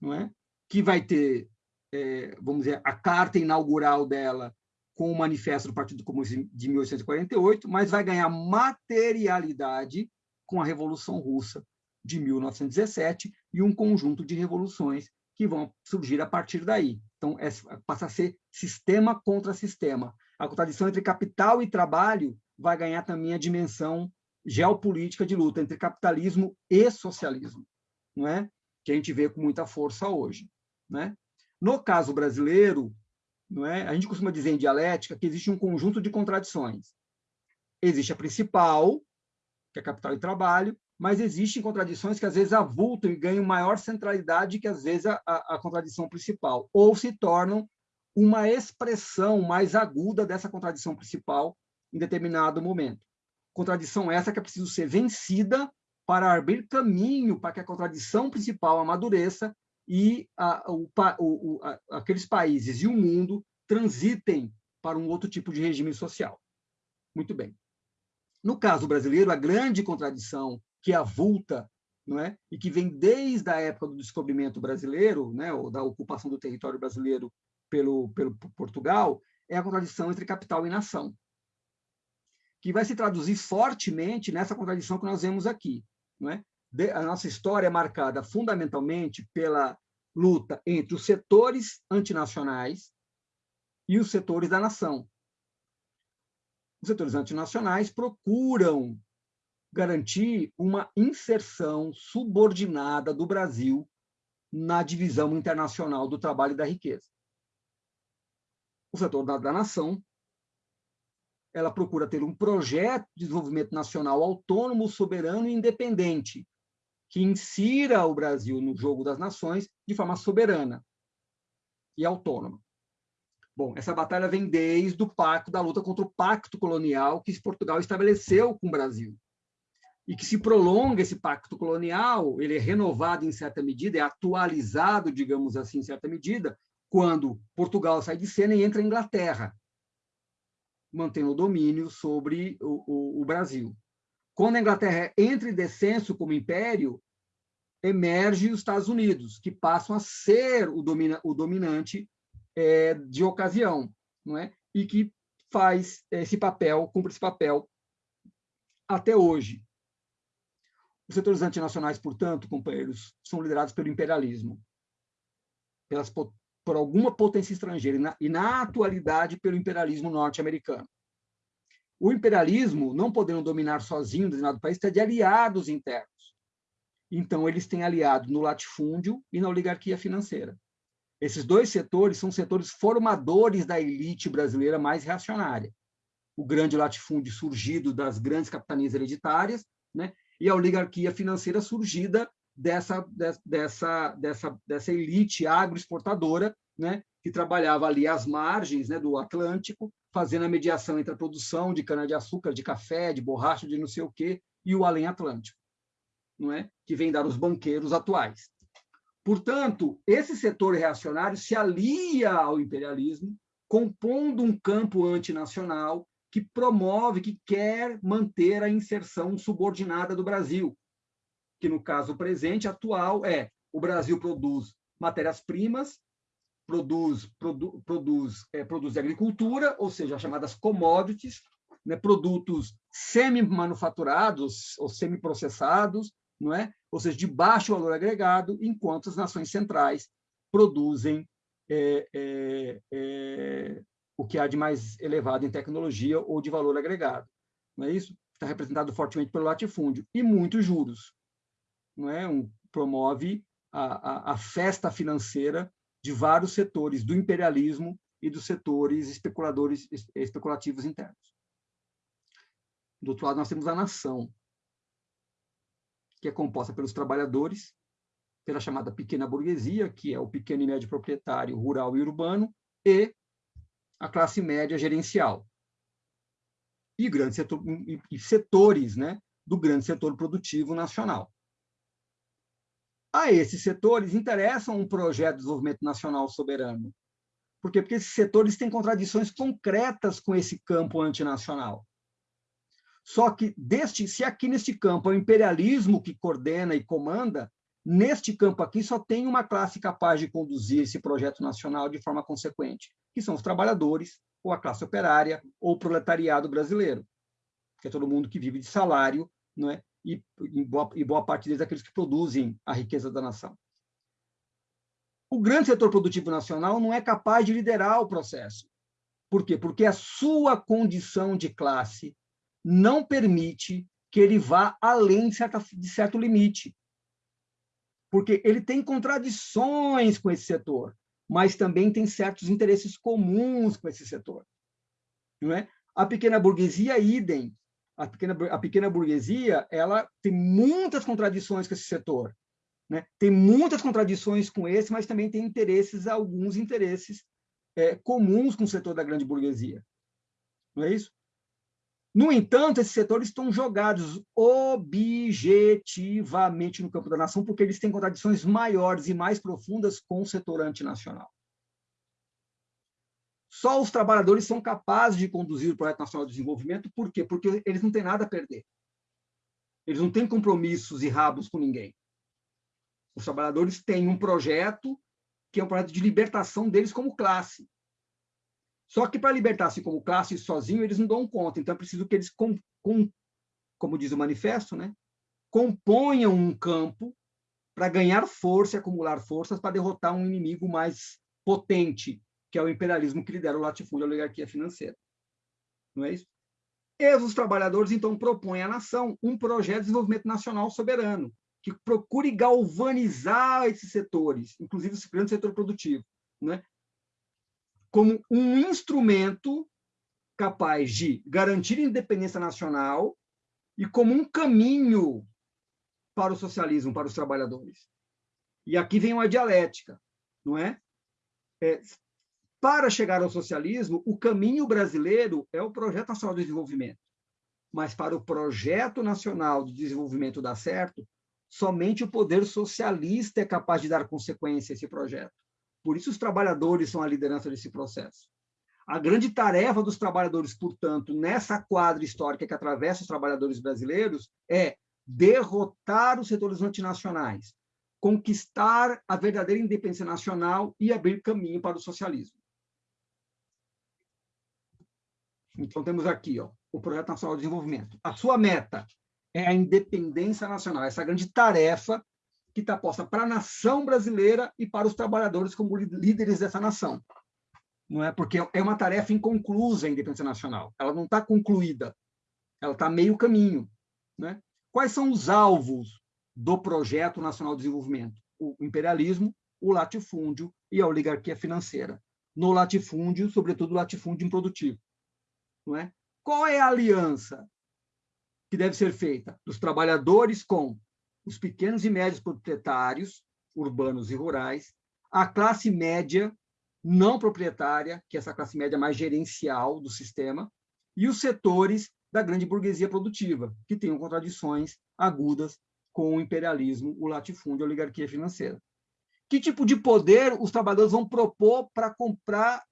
S2: Não é? Que vai ter, é, vamos dizer, a carta inaugural dela com o Manifesto do Partido Comunista de 1848, mas vai ganhar materialidade com a Revolução Russa de 1917 e um conjunto de revoluções que vão surgir a partir daí. Então, é, passa a ser sistema contra sistema. A contradição entre capital e trabalho vai ganhar também a dimensão geopolítica de luta entre capitalismo e socialismo, não é? que a gente vê com muita força hoje. Né? No caso brasileiro, não é? A gente costuma dizer em dialética que existe um conjunto de contradições. Existe a principal, que é capital e trabalho, mas existem contradições que às vezes avultam e ganham maior centralidade que às vezes a, a, a contradição principal, ou se tornam uma expressão mais aguda dessa contradição principal em determinado momento. Contradição essa que é preciso ser vencida para abrir caminho para que a contradição principal amadureça e a, o, o, a, aqueles países e o mundo transitem para um outro tipo de regime social. Muito bem. No caso brasileiro, a grande contradição que avulta não é? e que vem desde a época do descobrimento brasileiro, né? ou da ocupação do território brasileiro pelo, pelo Portugal, é a contradição entre capital e nação, que vai se traduzir fortemente nessa contradição que nós vemos aqui. Não é? A nossa história é marcada fundamentalmente pela luta entre os setores antinacionais e os setores da nação. Os setores antinacionais procuram garantir uma inserção subordinada do Brasil na divisão internacional do trabalho e da riqueza. O setor da, da nação ela procura ter um projeto de desenvolvimento nacional autônomo, soberano e independente, que insira o Brasil no jogo das nações de forma soberana e autônoma. Bom, essa batalha vem desde o pacto da luta contra o pacto colonial que Portugal estabeleceu com o Brasil. E que se prolonga esse pacto colonial, ele é renovado em certa medida, é atualizado, digamos assim, em certa medida, quando Portugal sai de cena e entra a Inglaterra, mantendo o domínio sobre o, o, o Brasil. Quando a Inglaterra entra em descenso como império, emerge os Estados Unidos, que passam a ser o, domina, o dominante é, de ocasião, não é? E que faz esse papel, cumpre esse papel até hoje. Os setores antinacionais, portanto, companheiros, são liderados pelo imperialismo, pelas, por alguma potência estrangeira, e na, e na atualidade pelo imperialismo norte-americano. O imperialismo, não podendo dominar sozinho um determinado país, está de aliados internos. Então, eles têm aliado no latifúndio e na oligarquia financeira. Esses dois setores são setores formadores da elite brasileira mais reacionária. O grande latifúndio surgido das grandes capitanias hereditárias, né? e a oligarquia financeira surgida dessa, dessa, dessa, dessa elite agroexportadora, né? Que trabalhava ali às margens né, do Atlântico, fazendo a mediação entre a produção de cana-de-açúcar, de café, de borracha, de não sei o quê, e o além Atlântico, não é? que vem dar os banqueiros atuais. Portanto, esse setor reacionário se alia ao imperialismo, compondo um campo antinacional que promove, que quer manter a inserção subordinada do Brasil, que no caso presente, atual, é o Brasil produz matérias-primas, produz, produ, produz, é, produz agricultura, ou seja, as chamadas commodities, né, produtos semi-manufaturados ou semi-processados, não é? ou seja, de baixo valor agregado, enquanto as nações centrais produzem é, é, é, o que há de mais elevado em tecnologia ou de valor agregado. Não é isso? Está representado fortemente pelo latifúndio. E muitos juros. Não é? Um, promove a, a, a festa financeira de vários setores do imperialismo e dos setores especuladores especulativos internos. Do outro lado, nós temos a nação, que é composta pelos trabalhadores, pela chamada pequena burguesia, que é o pequeno e médio proprietário rural e urbano, e a classe média gerencial. E, grande setor, e setores né, do grande setor produtivo nacional. A esses setores interessam um projeto de desenvolvimento nacional soberano. Por quê? Porque esses setores têm contradições concretas com esse campo antinacional. Só que, deste, se aqui neste campo é o imperialismo que coordena e comanda, neste campo aqui só tem uma classe capaz de conduzir esse projeto nacional de forma consequente, que são os trabalhadores, ou a classe operária, ou o proletariado brasileiro, que é todo mundo que vive de salário, não é? E, e, boa, e boa parte deles aqueles que produzem a riqueza da nação. O grande setor produtivo nacional não é capaz de liderar o processo. Por quê? Porque a sua condição de classe não permite que ele vá além de, certa, de certo limite. Porque ele tem contradições com esse setor mas também tem certos interesses comuns com esse setor. Não é? A pequena burguesia, idem. A pequena, a pequena burguesia ela tem muitas contradições com esse setor. Né? Tem muitas contradições com esse, mas também tem interesses, alguns interesses é, comuns com o setor da grande burguesia. Não é isso? No entanto, esses setores estão jogados objetivamente no campo da nação, porque eles têm contradições maiores e mais profundas com o setor antinacional. Só os trabalhadores são capazes de conduzir o Projeto Nacional de Desenvolvimento, por quê? Porque eles não têm nada a perder. Eles não têm compromissos e rabos com ninguém. Os trabalhadores têm um projeto que é um projeto de libertação deles como classe. Só que para libertar-se como classe sozinho, eles não dão conta. Então é preciso que eles, com, com, como diz o manifesto, né, componham um campo para ganhar força e acumular forças para derrotar um inimigo mais potente, que é o imperialismo que lidera o latifúndio e a oligarquia financeira. Não é isso? E os trabalhadores, então, propõem à nação um projeto de desenvolvimento nacional soberano, que procure galvanizar esses setores, inclusive esse grande setor produtivo, né? como um instrumento capaz de garantir independência nacional e como um caminho para o socialismo, para os trabalhadores. E aqui vem uma dialética, não é? é para chegar ao socialismo, o caminho brasileiro é o Projeto Nacional de Desenvolvimento. Mas para o Projeto Nacional de Desenvolvimento dar certo, somente o poder socialista é capaz de dar consequência a esse projeto. Por isso, os trabalhadores são a liderança desse processo. A grande tarefa dos trabalhadores, portanto, nessa quadra histórica que atravessa os trabalhadores brasileiros, é derrotar os setores antinacionais, conquistar a verdadeira independência nacional e abrir caminho para o socialismo. Então, temos aqui ó, o Projeto Nacional de Desenvolvimento. A sua meta é a independência nacional, essa grande tarefa que está posta para a nação brasileira e para os trabalhadores como líderes dessa nação. Não é porque é uma tarefa inconclusa a independência nacional. Ela não está concluída. Ela está meio caminho. Né? Quais são os alvos do projeto nacional de desenvolvimento? O imperialismo, o latifúndio e a oligarquia financeira. No latifúndio, sobretudo o latifúndio improdutivo. Não é? Qual é a aliança que deve ser feita dos trabalhadores com os pequenos e médios proprietários, urbanos e rurais, a classe média não proprietária, que é essa classe média mais gerencial do sistema, e os setores da grande burguesia produtiva, que têm contradições agudas com o imperialismo, o latifúndio a oligarquia financeira. Que tipo de poder os trabalhadores vão propor para comprar,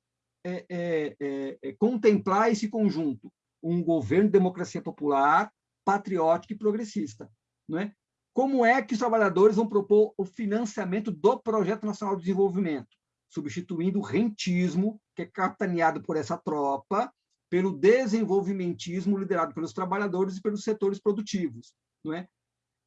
S2: é, é, é, é, contemplar esse conjunto? Um governo de democracia popular, patriótico e progressista. Não é? Como é que os trabalhadores vão propor o financiamento do Projeto Nacional de Desenvolvimento? Substituindo o rentismo, que é capitaneado por essa tropa, pelo desenvolvimentismo liderado pelos trabalhadores e pelos setores produtivos. Não é?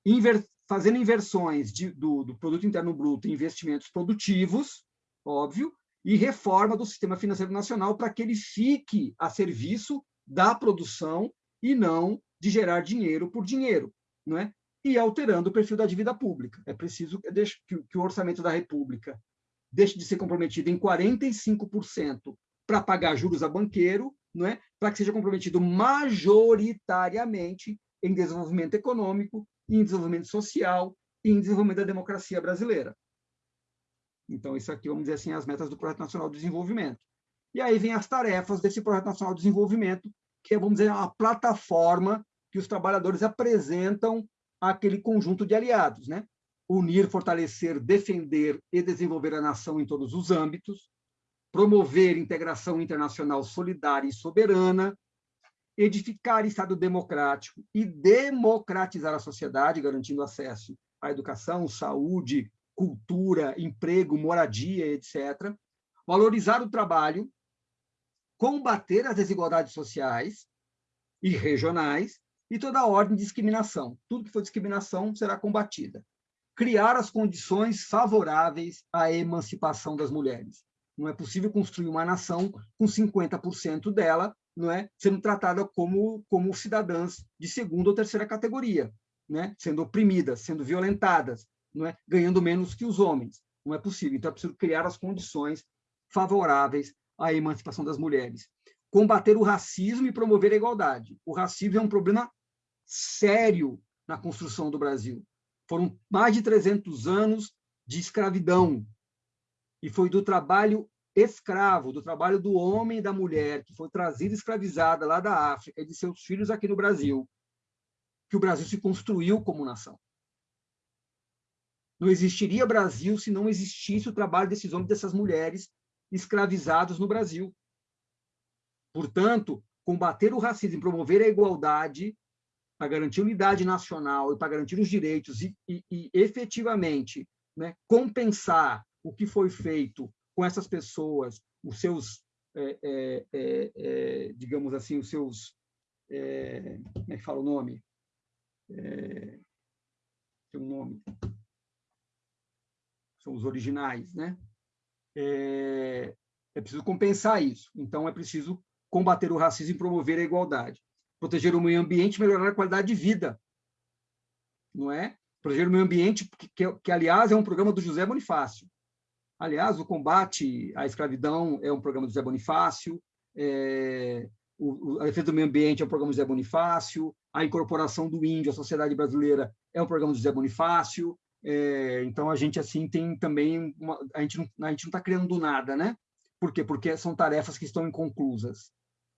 S2: Inver fazendo inversões de, do, do produto interno bruto em investimentos produtivos, óbvio, e reforma do sistema financeiro nacional para que ele fique a serviço da produção e não de gerar dinheiro por dinheiro, não é? e alterando o perfil da dívida pública. É preciso que o orçamento da República deixe de ser comprometido em 45% para pagar juros a banqueiro não é? para que seja comprometido majoritariamente em desenvolvimento econômico, em desenvolvimento social e em desenvolvimento da democracia brasileira. Então, isso aqui, vamos dizer assim, as metas do Projeto Nacional de Desenvolvimento. E aí vem as tarefas desse Projeto Nacional de Desenvolvimento, que é, vamos dizer, a plataforma que os trabalhadores apresentam àquele conjunto de aliados, né? Unir, fortalecer, defender e desenvolver a nação em todos os âmbitos, promover integração internacional solidária e soberana, edificar Estado democrático e democratizar a sociedade, garantindo acesso à educação, saúde, cultura, emprego, moradia, etc. Valorizar o trabalho, combater as desigualdades sociais e regionais e toda a ordem de discriminação. Tudo que for discriminação será combatida. Criar as condições favoráveis à emancipação das mulheres. Não é possível construir uma nação com 50% dela não é, sendo tratada como, como cidadãs de segunda ou terceira categoria, né? sendo oprimidas, sendo violentadas, não é? ganhando menos que os homens. Não é possível. Então, é preciso criar as condições favoráveis à emancipação das mulheres. Combater o racismo e promover a igualdade. O racismo é um problema sério na construção do Brasil. Foram mais de 300 anos de escravidão. E foi do trabalho escravo, do trabalho do homem e da mulher, que foi trazida escravizada lá da África e de seus filhos aqui no Brasil, que o Brasil se construiu como nação. Não existiria Brasil se não existisse o trabalho desses homens dessas mulheres escravizados no Brasil. Portanto, combater o racismo e promover a igualdade para garantir unidade nacional e para garantir os direitos e, e, e efetivamente né, compensar o que foi feito com essas pessoas, os seus, é, é, é, é digamos assim, os seus, é, como é que fala o nome? É, tem um nome. São os originais, né? É, é preciso compensar isso. Então, é preciso combater o racismo e promover a igualdade. Proteger o meio ambiente e melhorar a qualidade de vida. Não é? Proteger o meio ambiente, que, que, que aliás, é um programa do José Bonifácio. Aliás, o combate à escravidão é um programa do Zé Bonifácio, é, o, a defesa do meio ambiente é um programa do Zé Bonifácio, a incorporação do índio à sociedade brasileira é um programa do Zé Bonifácio. É, então, a gente assim tem também... Uma, a gente não está criando nada, né? Por quê? Porque são tarefas que estão inconclusas,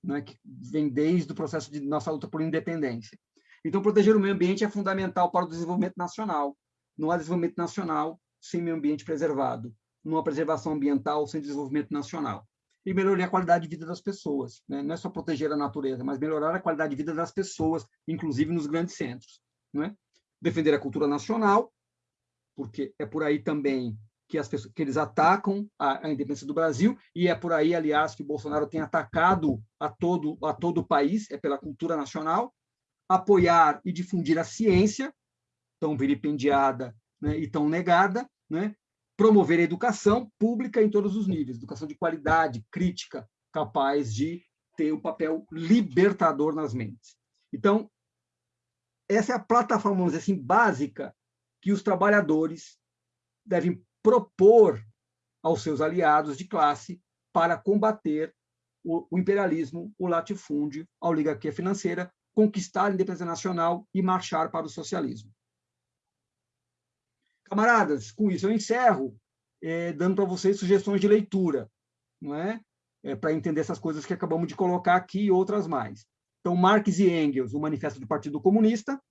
S2: né? que vem desde o processo de nossa luta por independência. Então, proteger o meio ambiente é fundamental para o desenvolvimento nacional. Não há desenvolvimento nacional sem meio ambiente preservado numa preservação ambiental sem desenvolvimento nacional. E melhorar a qualidade de vida das pessoas. Né? Não é só proteger a natureza, mas melhorar a qualidade de vida das pessoas, inclusive nos grandes centros. Né? Defender a cultura nacional, porque é por aí também que, as pessoas, que eles atacam a, a, independência do Brasil, e é por aí, aliás, que o Bolsonaro tem atacado a todo, a todo o país, é pela cultura nacional, apoiar e difundir a ciência, tão vilipendiada né, e tão negada, né, promover a educação pública em todos os níveis, educação de qualidade, crítica, capaz de ter um papel libertador nas mentes. Então, essa é a plataforma, vamos dizer assim, básica que os trabalhadores devem propor aos seus aliados de classe para combater o, imperialismo, o latifúndio, a oligarquia financeira, conquistar a independência nacional e marchar para o socialismo. Camaradas, com isso eu encerro, é, dando para vocês sugestões de leitura, não é? é para entender essas coisas que acabamos de colocar aqui e outras mais. Então, Marx e Engels, o Manifesto do Partido Comunista,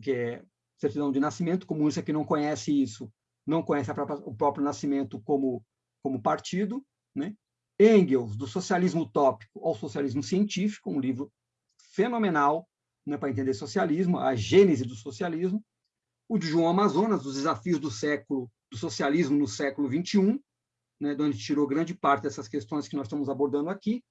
S2: que é certidão de nascimento, comunista que não conhece isso, não conhece própria, o próprio nascimento como, como partido, né? Engels, do socialismo utópico ao socialismo científico, um livro fenomenal né, para entender socialismo, a gênese do socialismo, o de João Amazonas, os desafios do século do socialismo no século XXI, né, de onde tirou grande parte dessas questões que nós estamos abordando aqui,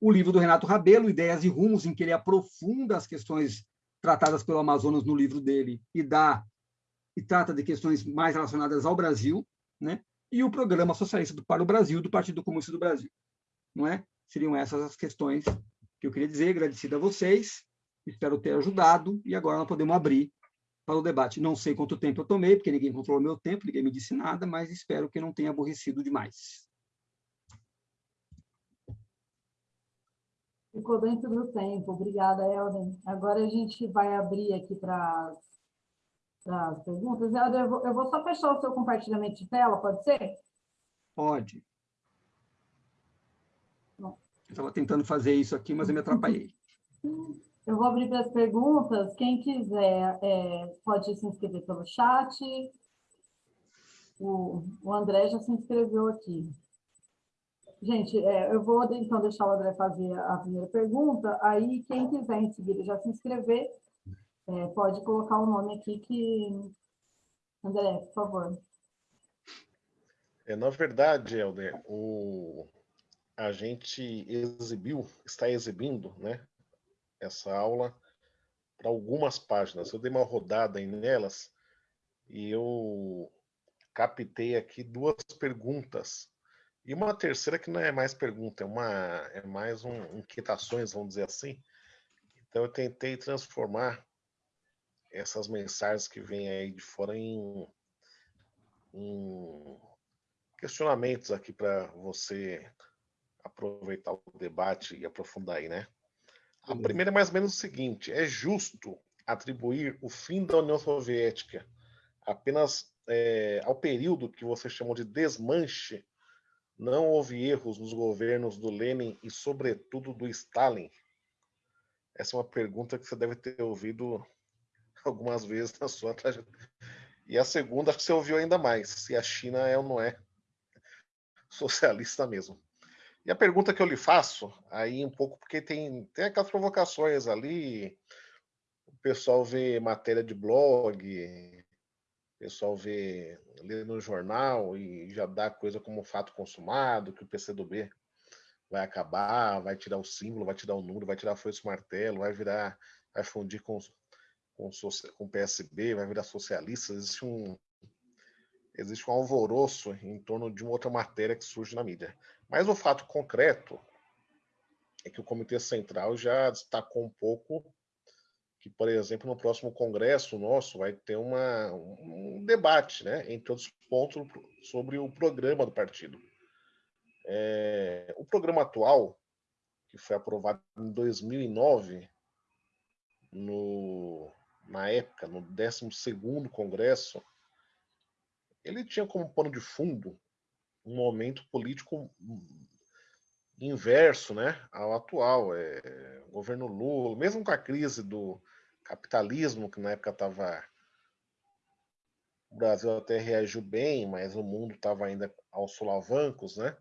S2: o livro do Renato Rabelo, Ideias e Rumos, em que ele aprofunda as questões tratadas pelo Amazonas no livro dele e dá e trata de questões mais relacionadas ao Brasil, né? E o programa socialista para o Brasil do Partido Comunista do Brasil, não é? Seriam essas as questões que eu queria dizer, agradecido a vocês, espero ter ajudado e agora nós podemos abrir para o debate. Não sei quanto tempo eu tomei, porque ninguém controlou meu tempo, ninguém me disse nada, mas espero que não tenha aborrecido demais.
S1: Ficou dentro do tempo. Obrigada, Helden. Agora a gente vai abrir aqui para as perguntas. Helden, eu vou, eu vou só fechar o seu compartilhamento de tela, pode ser?
S2: Pode. Bom. Eu estava tentando fazer isso aqui, mas eu me atrapalhei.
S1: Eu vou abrir para as perguntas. Quem quiser é, pode se inscrever pelo chat. O, o André já se inscreveu aqui. Gente, é, eu vou então deixar o André fazer a primeira pergunta. Aí, quem quiser em seguida já se inscrever, é, pode colocar o nome aqui que... André, por favor.
S3: É, na verdade, Helder, o... a gente exibiu, está exibindo, né, essa aula para algumas páginas. Eu dei uma rodada nelas e eu captei aqui duas perguntas. E uma terceira que não é mais pergunta, é, uma, é mais um inquietações, vamos dizer assim. Então eu tentei transformar essas mensagens que vêm aí de fora em, em questionamentos aqui para você aproveitar o debate e aprofundar aí, né? A primeira é mais ou menos o seguinte: é justo atribuir o fim da União Soviética apenas é, ao período que você chamou de desmanche? Não houve erros nos governos do Lenin e, sobretudo, do Stalin? Essa é uma pergunta que você deve ter ouvido algumas vezes na sua trajetória. E a segunda, que você ouviu ainda mais: se a China é ou não é socialista mesmo. E a pergunta que eu lhe faço, aí um pouco, porque tem, tem aquelas provocações ali, o pessoal vê matéria de blog, o pessoal vê, lê no jornal e já dá coisa como fato consumado, que o PCdoB vai acabar, vai tirar o símbolo, vai tirar o número, vai tirar a e martelo, vai virar, vai fundir com, com, com o PSB, vai virar socialista. Existe um, existe um alvoroço em torno de uma outra matéria que surge na mídia. Mas o fato concreto é que o Comitê Central já destacou um pouco que, por exemplo, no próximo congresso nosso vai ter uma, um debate, né, entre outros pontos, sobre o programa do partido. É, o programa atual, que foi aprovado em 2009, no, na época, no 12º Congresso, ele tinha como pano de fundo um momento político inverso né, ao atual. É, governo Lula, mesmo com a crise do capitalismo, que na época estava. O Brasil até reagiu bem, mas o mundo estava ainda aos solavancos, né?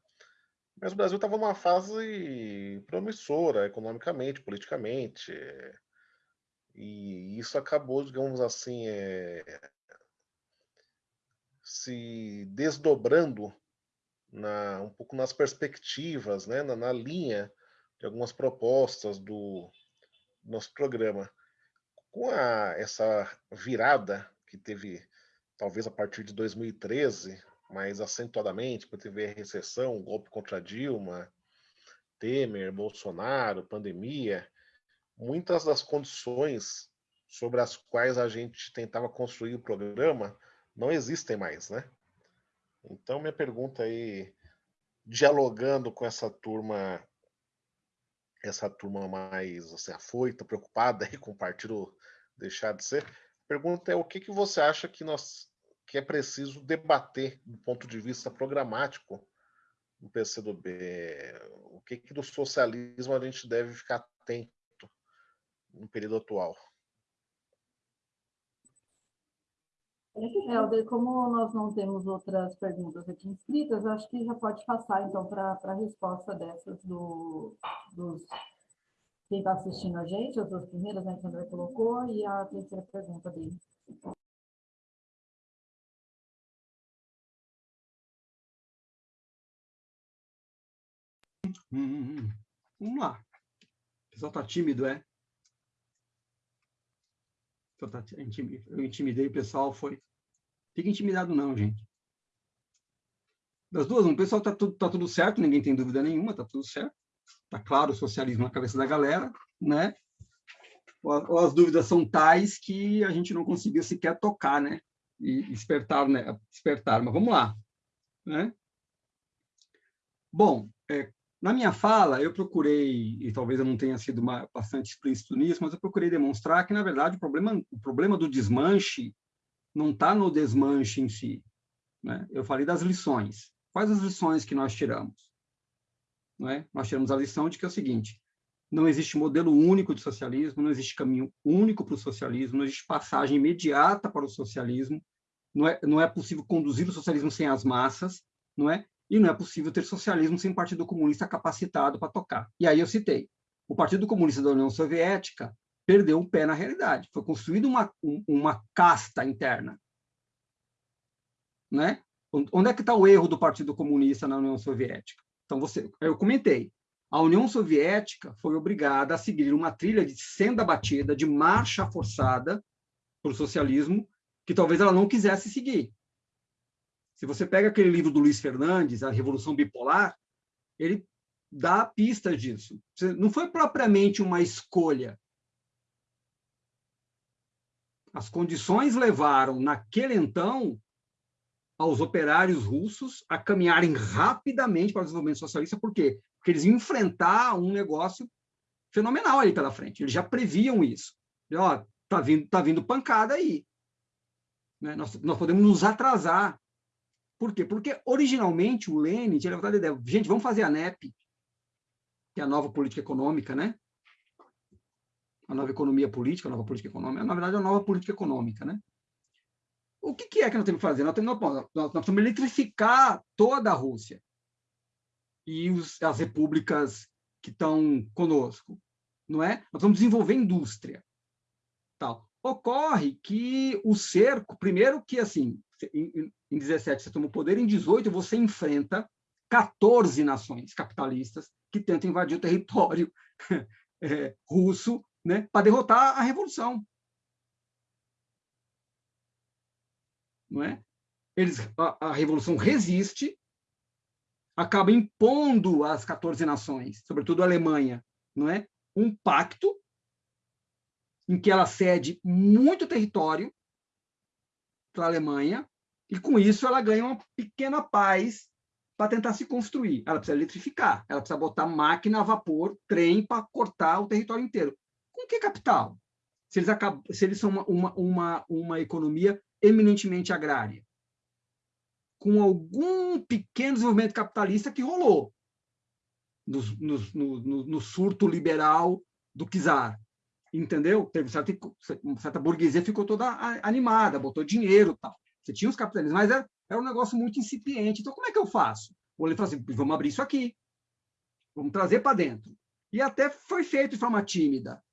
S3: Mas o Brasil estava numa fase promissora economicamente, politicamente. E isso acabou, digamos assim, é, se desdobrando na, um pouco nas perspectivas, né, na, na linha de algumas propostas do nosso programa. Com a, essa virada que teve, talvez a partir de 2013, mais acentuadamente, porque teve a recessão, golpe contra Dilma, Temer, Bolsonaro, pandemia, muitas das condições sobre as quais a gente tentava construir o programa não existem mais, né? Então, minha pergunta aí, dialogando com essa turma, essa turma mais assim, afoita, preocupada aí com o partido deixar de ser, a pergunta é o que, que você acha que nós que é preciso debater do ponto de vista programático no PCdoB? O que, que do socialismo a gente deve ficar atento no período atual?
S1: Helder, como nós não temos outras perguntas aqui inscritas, acho que já pode passar, então, para a resposta dessas do, dos quem está assistindo a gente, as duas primeiras, né, o André colocou, e a terceira pergunta dele.
S2: Hum, hum, hum. Vamos lá. O pessoal está tímido, é? Tá eu intimidei o pessoal, foi. Fica intimidado não, gente. Das duas, o pessoal tá tudo, tá tudo certo, ninguém tem dúvida nenhuma, tá tudo certo. Tá claro o socialismo na cabeça da galera, né? Ou, as dúvidas são tais que a gente não conseguiu sequer tocar, né? E despertar, né? Despertar. Mas vamos lá, né? Bom, é, Na minha fala, eu procurei, e talvez eu não tenha sido uma, bastante explícito nisso, mas eu procurei demonstrar que, na verdade, o problema, o problema do desmanche não está no desmanche em si. Né? Eu falei das lições. Quais as lições que nós tiramos? Não é? Nós tiramos a lição de que é o seguinte, não existe modelo único de socialismo, não existe caminho único para o socialismo, não existe passagem imediata para o socialismo, não é, não é possível conduzir o socialismo sem as massas, não é? E não é possível ter socialismo sem Partido Comunista capacitado para tocar. E aí eu citei, o Partido Comunista da União Soviética perdeu o pé na realidade. Foi construída uma, uma casta interna. Né? Onde é que está o erro do Partido Comunista na União Soviética? Então, você, eu comentei, a União Soviética foi obrigada a seguir uma trilha de senda batida, de marcha forçada para o socialismo, que talvez ela não quisesse seguir. Se você pega aquele livro do Luiz Fernandes, A Revolução Bipolar, ele dá pistas disso. Não foi propriamente uma escolha. As condições levaram, naquele então, aos operários russos a caminharem rapidamente para o desenvolvimento socialista. Por quê? Porque eles iam enfrentar um negócio fenomenal aí pela frente. Eles já previam isso. Ó, tá vindo, tá vindo pancada aí. Né? Nós, nós podemos nos atrasar. Por quê? Porque, originalmente, o Lenin tinha levantado a ideia, gente, vamos fazer a NEP, que é a nova política econômica, né? A nova economia política, a nova política econômica, na verdade, é a nova política econômica, né? O que, que é que nós temos que fazer? Nós, temos, nós, nós precisamos eletrificar toda a Rússia e os, as repúblicas que estão conosco, não é? Nós vamos desenvolver indústria, tal. Ocorre que o cerco, primeiro que assim, em, em 17 você toma o poder, em 18 você enfrenta 14 nações capitalistas que tentam invadir o território é, russo né, para derrotar a revolução. Não é? Eles, a, a revolução resiste, acaba impondo às 14 nações, sobretudo a Alemanha, não é? um pacto em que ela cede muito território para a Alemanha, e com isso ela ganha uma pequena paz para tentar se construir. Ela precisa eletrificar, ela precisa botar máquina a vapor, trem para cortar o território inteiro. Com que capital? Se eles, acabam, se eles são uma, uma, uma, uma economia eminentemente agrária. Com algum pequeno desenvolvimento capitalista que rolou no, no, no, no surto liberal do czar entendeu? Teve certa, certa burguesia ficou toda animada, botou dinheiro tal. Você tinha os capitalistas, mas era, era um negócio muito incipiente. Então, como é que eu faço? O ele assim, vamos abrir isso aqui. Vamos trazer para dentro. E até foi feito de forma tímida.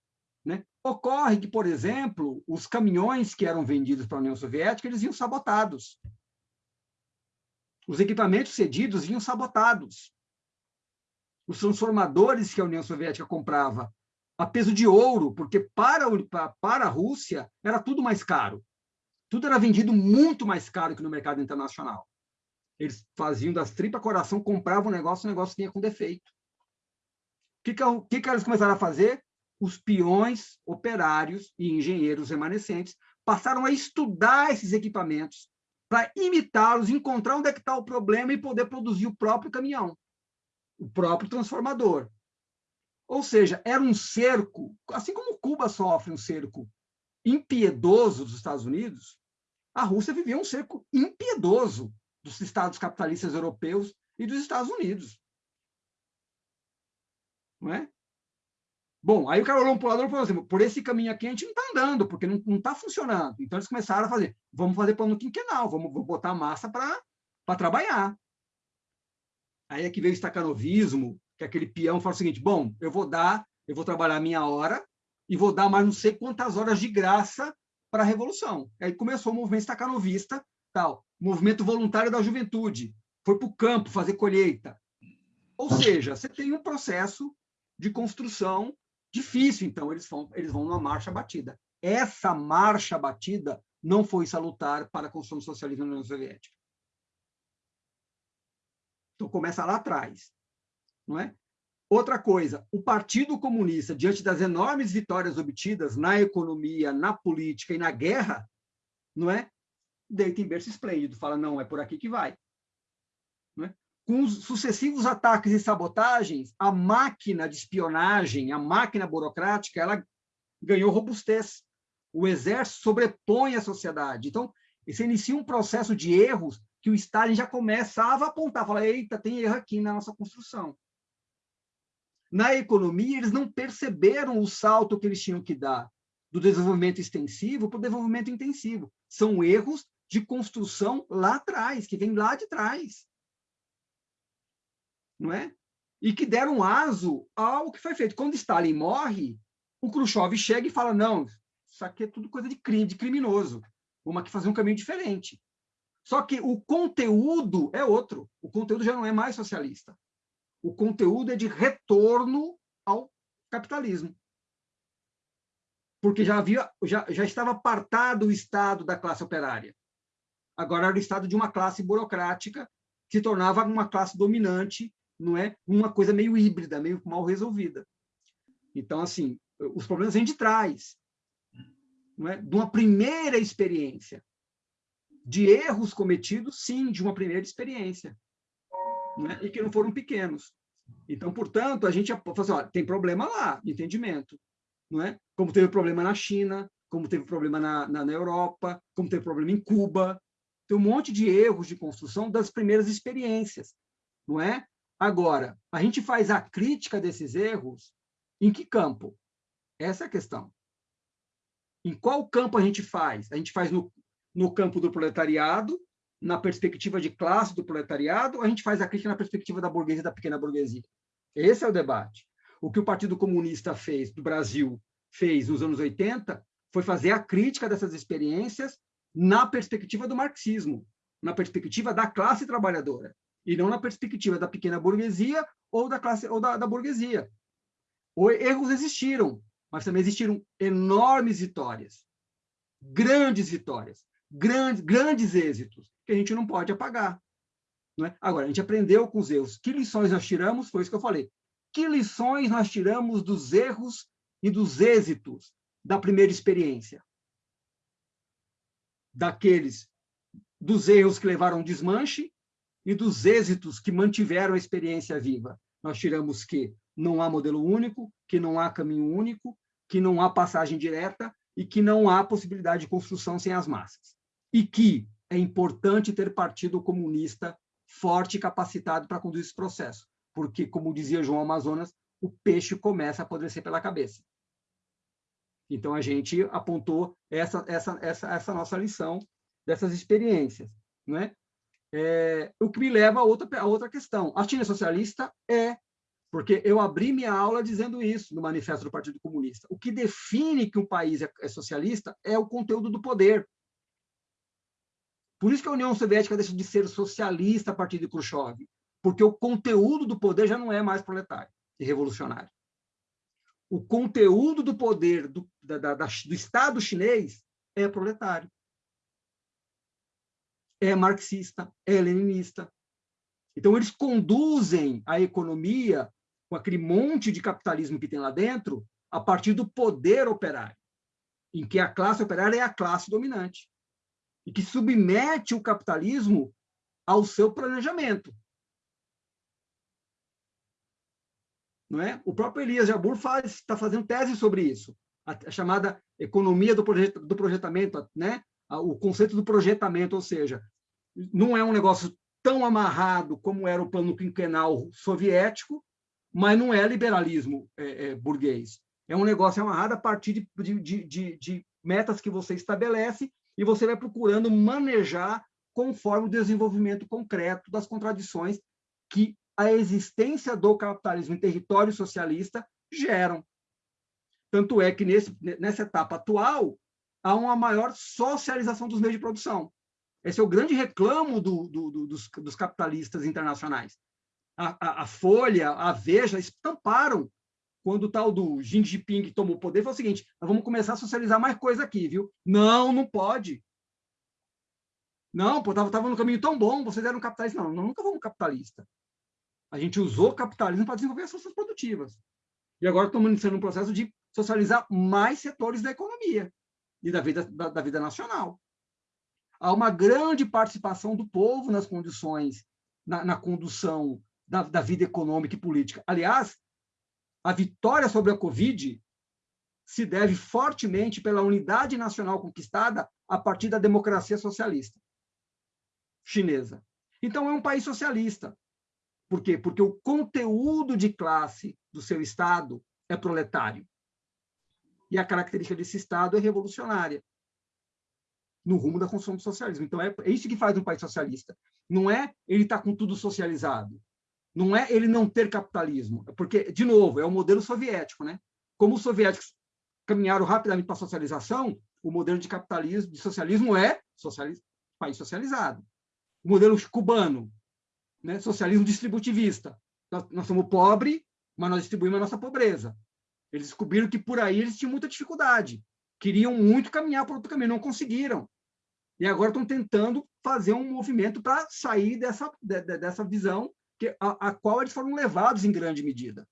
S2: Né? Ocorre que, por exemplo, os caminhões que eram vendidos para a União Soviética, eles iam sabotados. Os equipamentos cedidos vinham sabotados. Os transformadores que a União Soviética comprava a peso de ouro, porque para, para a Rússia era tudo mais caro. Tudo era vendido muito mais caro que no mercado internacional. Eles faziam das tripas coração, compravam o negócio, o negócio vinha com defeito. O que, que, é que, que eles começaram a fazer? Os peões, operários e engenheiros remanescentes passaram a estudar esses equipamentos para imitá-los, encontrar onde é que está o problema e poder produzir o próprio caminhão, o próprio transformador. Ou seja, era um cerco, assim como Cuba sofre um cerco impiedoso dos Estados Unidos, a Rússia vivia um cerco impiedoso dos estados capitalistas europeus e dos Estados Unidos. Não é? Bom, aí o cara olhou o lado e falou assim, por esse caminho aqui a gente não está andando, porque não está funcionando. Então eles começaram a fazer, vamos fazer plano quinquenal, vamos, vamos botar massa para trabalhar. Aí é que veio o estacanovismo, que aquele peão fala o seguinte, bom, eu vou dar, eu vou trabalhar a minha hora e vou dar mais não sei quantas horas de graça para a revolução. Aí começou o movimento estacanovista, tal, movimento voluntário da juventude, foi para o campo fazer colheita. Ou seja, você tem um processo de construção difícil, então eles vão, eles vão numa marcha batida. Essa marcha batida não foi salutar para a construção do socialismo na União Soviética. Então começa lá atrás. Não é? Outra coisa, o Partido Comunista, diante das enormes vitórias obtidas na economia, na política e na guerra, não é? Deita em berço esplêndido, fala, não, é por aqui que vai. Não é? Com os sucessivos ataques e sabotagens, a máquina de espionagem, a máquina burocrática, ela ganhou robustez. O exército sobrepõe a sociedade. Então, você inicia um processo de erros que o Stalin já começava a apontar, falar, eita, tem erro aqui na nossa construção. Na economia, eles não perceberam o salto que eles tinham que dar do desenvolvimento extensivo para o desenvolvimento intensivo. São erros de construção lá atrás, que vem lá de trás. Não é? E que deram aso ao que foi feito. Quando Stalin morre, o Khrushchev chega e fala: não, isso aqui é tudo coisa de crime, de criminoso. Vamos aqui fazer um caminho diferente. Só que o conteúdo é outro. O conteúdo já não é mais socialista. O conteúdo é de retorno ao capitalismo. Porque já havia, já, já estava apartado o Estado da classe operária. Agora era o Estado de uma classe burocrática que se tornava uma classe dominante, não é? Uma coisa meio híbrida, meio mal resolvida. Então, assim, os problemas vêm de trás, não é? De uma primeira experiência de erros cometidos, sim, de uma primeira experiência, né? e que não foram pequenos. Então, portanto, a gente fala assim, ó, tem problema lá, entendimento, não é? Como teve problema na China, como teve problema na, na, na Europa, como teve problema em Cuba, tem um monte de erros de construção das primeiras experiências, não é? Agora, a gente faz a crítica desses erros em que campo? Essa é a questão. Em qual campo a gente faz? A gente faz no, no campo do proletariado, na perspectiva de classe do proletariado, ou a gente faz a crítica na perspectiva da burguesia, da pequena burguesia? Esse é o debate. O que o Partido Comunista fez, do Brasil, fez nos anos 80, foi fazer a crítica dessas experiências na perspectiva do marxismo, na perspectiva da classe trabalhadora, e não na perspectiva da pequena burguesia ou da classe ou da, da burguesia. Os erros existiram, mas também existiram enormes vitórias, grandes vitórias grandes, grandes êxitos que a gente não pode apagar. Não é? Agora, a gente aprendeu com os erros. Que lições nós tiramos? Foi isso que eu falei. Que lições nós tiramos dos erros e dos êxitos da primeira experiência? Daqueles, dos erros que levaram ao desmanche e dos êxitos que mantiveram a experiência viva. Nós tiramos que não há modelo único, que não há caminho único, que não há passagem direta e que não há possibilidade de construção sem as massas e que é importante ter partido comunista forte e capacitado para conduzir esse processo, porque, como dizia João Amazonas, o peixe começa a apodrecer pela cabeça. Então, a gente apontou essa, essa, essa, essa nossa lição dessas experiências. Não é? É, o que me leva a outra, a outra questão. A China socialista é, porque eu abri minha aula dizendo isso no Manifesto do Partido Comunista. O que define que um país é, é socialista é o conteúdo do poder. Por isso que a União Soviética deixa de ser socialista a partir de Khrushchev, porque o conteúdo do poder já não é mais proletário e revolucionário. O conteúdo do poder do, da, da, do Estado chinês é proletário. É marxista, é leninista. Então, eles conduzem a economia com aquele monte de capitalismo que tem lá dentro a partir do poder operário, em que a classe operária é a classe dominante e que submete o capitalismo ao seu planejamento. Não é? O próprio Elias Jabur está fazendo tese sobre isso, a, a chamada economia do, projet, do projetamento, né? O conceito do projetamento, ou seja, não é um negócio tão amarrado como era o plano quinquenal soviético, mas não é liberalismo é, é, burguês. É um negócio amarrado a partir de, de, de, de metas que você estabelece e você vai procurando manejar conforme o desenvolvimento concreto das contradições que a existência do capitalismo em território socialista geram. Tanto é que nesse, nessa etapa atual há uma maior socialização dos meios de produção. Esse é o grande reclamo do, do, do, dos, dos, capitalistas internacionais. A, a, a, Folha, a Veja estamparam quando o tal do Xi Jinping tomou o poder, foi o seguinte: nós vamos começar a socializar mais coisa aqui, viu? Não, não pode. Não, pô, estava no caminho tão bom, vocês eram capitalistas. Não, nós nunca fomos capitalista. A gente usou o capitalismo para desenvolver as forças produtivas. E agora estamos iniciando um processo de socializar mais setores da economia e da vida, da, da vida nacional. Há uma grande participação do povo nas condições na, na condução da, da vida econômica e política. Aliás, a vitória sobre a Covid se deve fortemente pela unidade nacional conquistada a partir da democracia socialista chinesa. Então, é um país socialista. Por quê? Porque o conteúdo de classe do seu Estado é proletário. E a característica desse Estado é revolucionária no rumo da construção do socialismo. Então, é, é isso que faz um país socialista. Não é ele estar tá com tudo socializado. Não é ele não ter capitalismo. Porque, de novo, é o modelo soviético. Né? Como os soviéticos caminharam rapidamente para a socialização, o modelo de capitalismo, de socialismo é país socializado. O modelo cubano, né? socialismo distributivista. Nós, nós somos pobres, mas nós distribuímos a nossa pobreza. Eles descobriram que por aí eles tinham muita dificuldade. Queriam muito caminhar por outro caminho, não conseguiram. E agora estão tentando fazer um movimento para sair dessa, de, dessa visão que, a, a, qual eles foram levados em grande medida.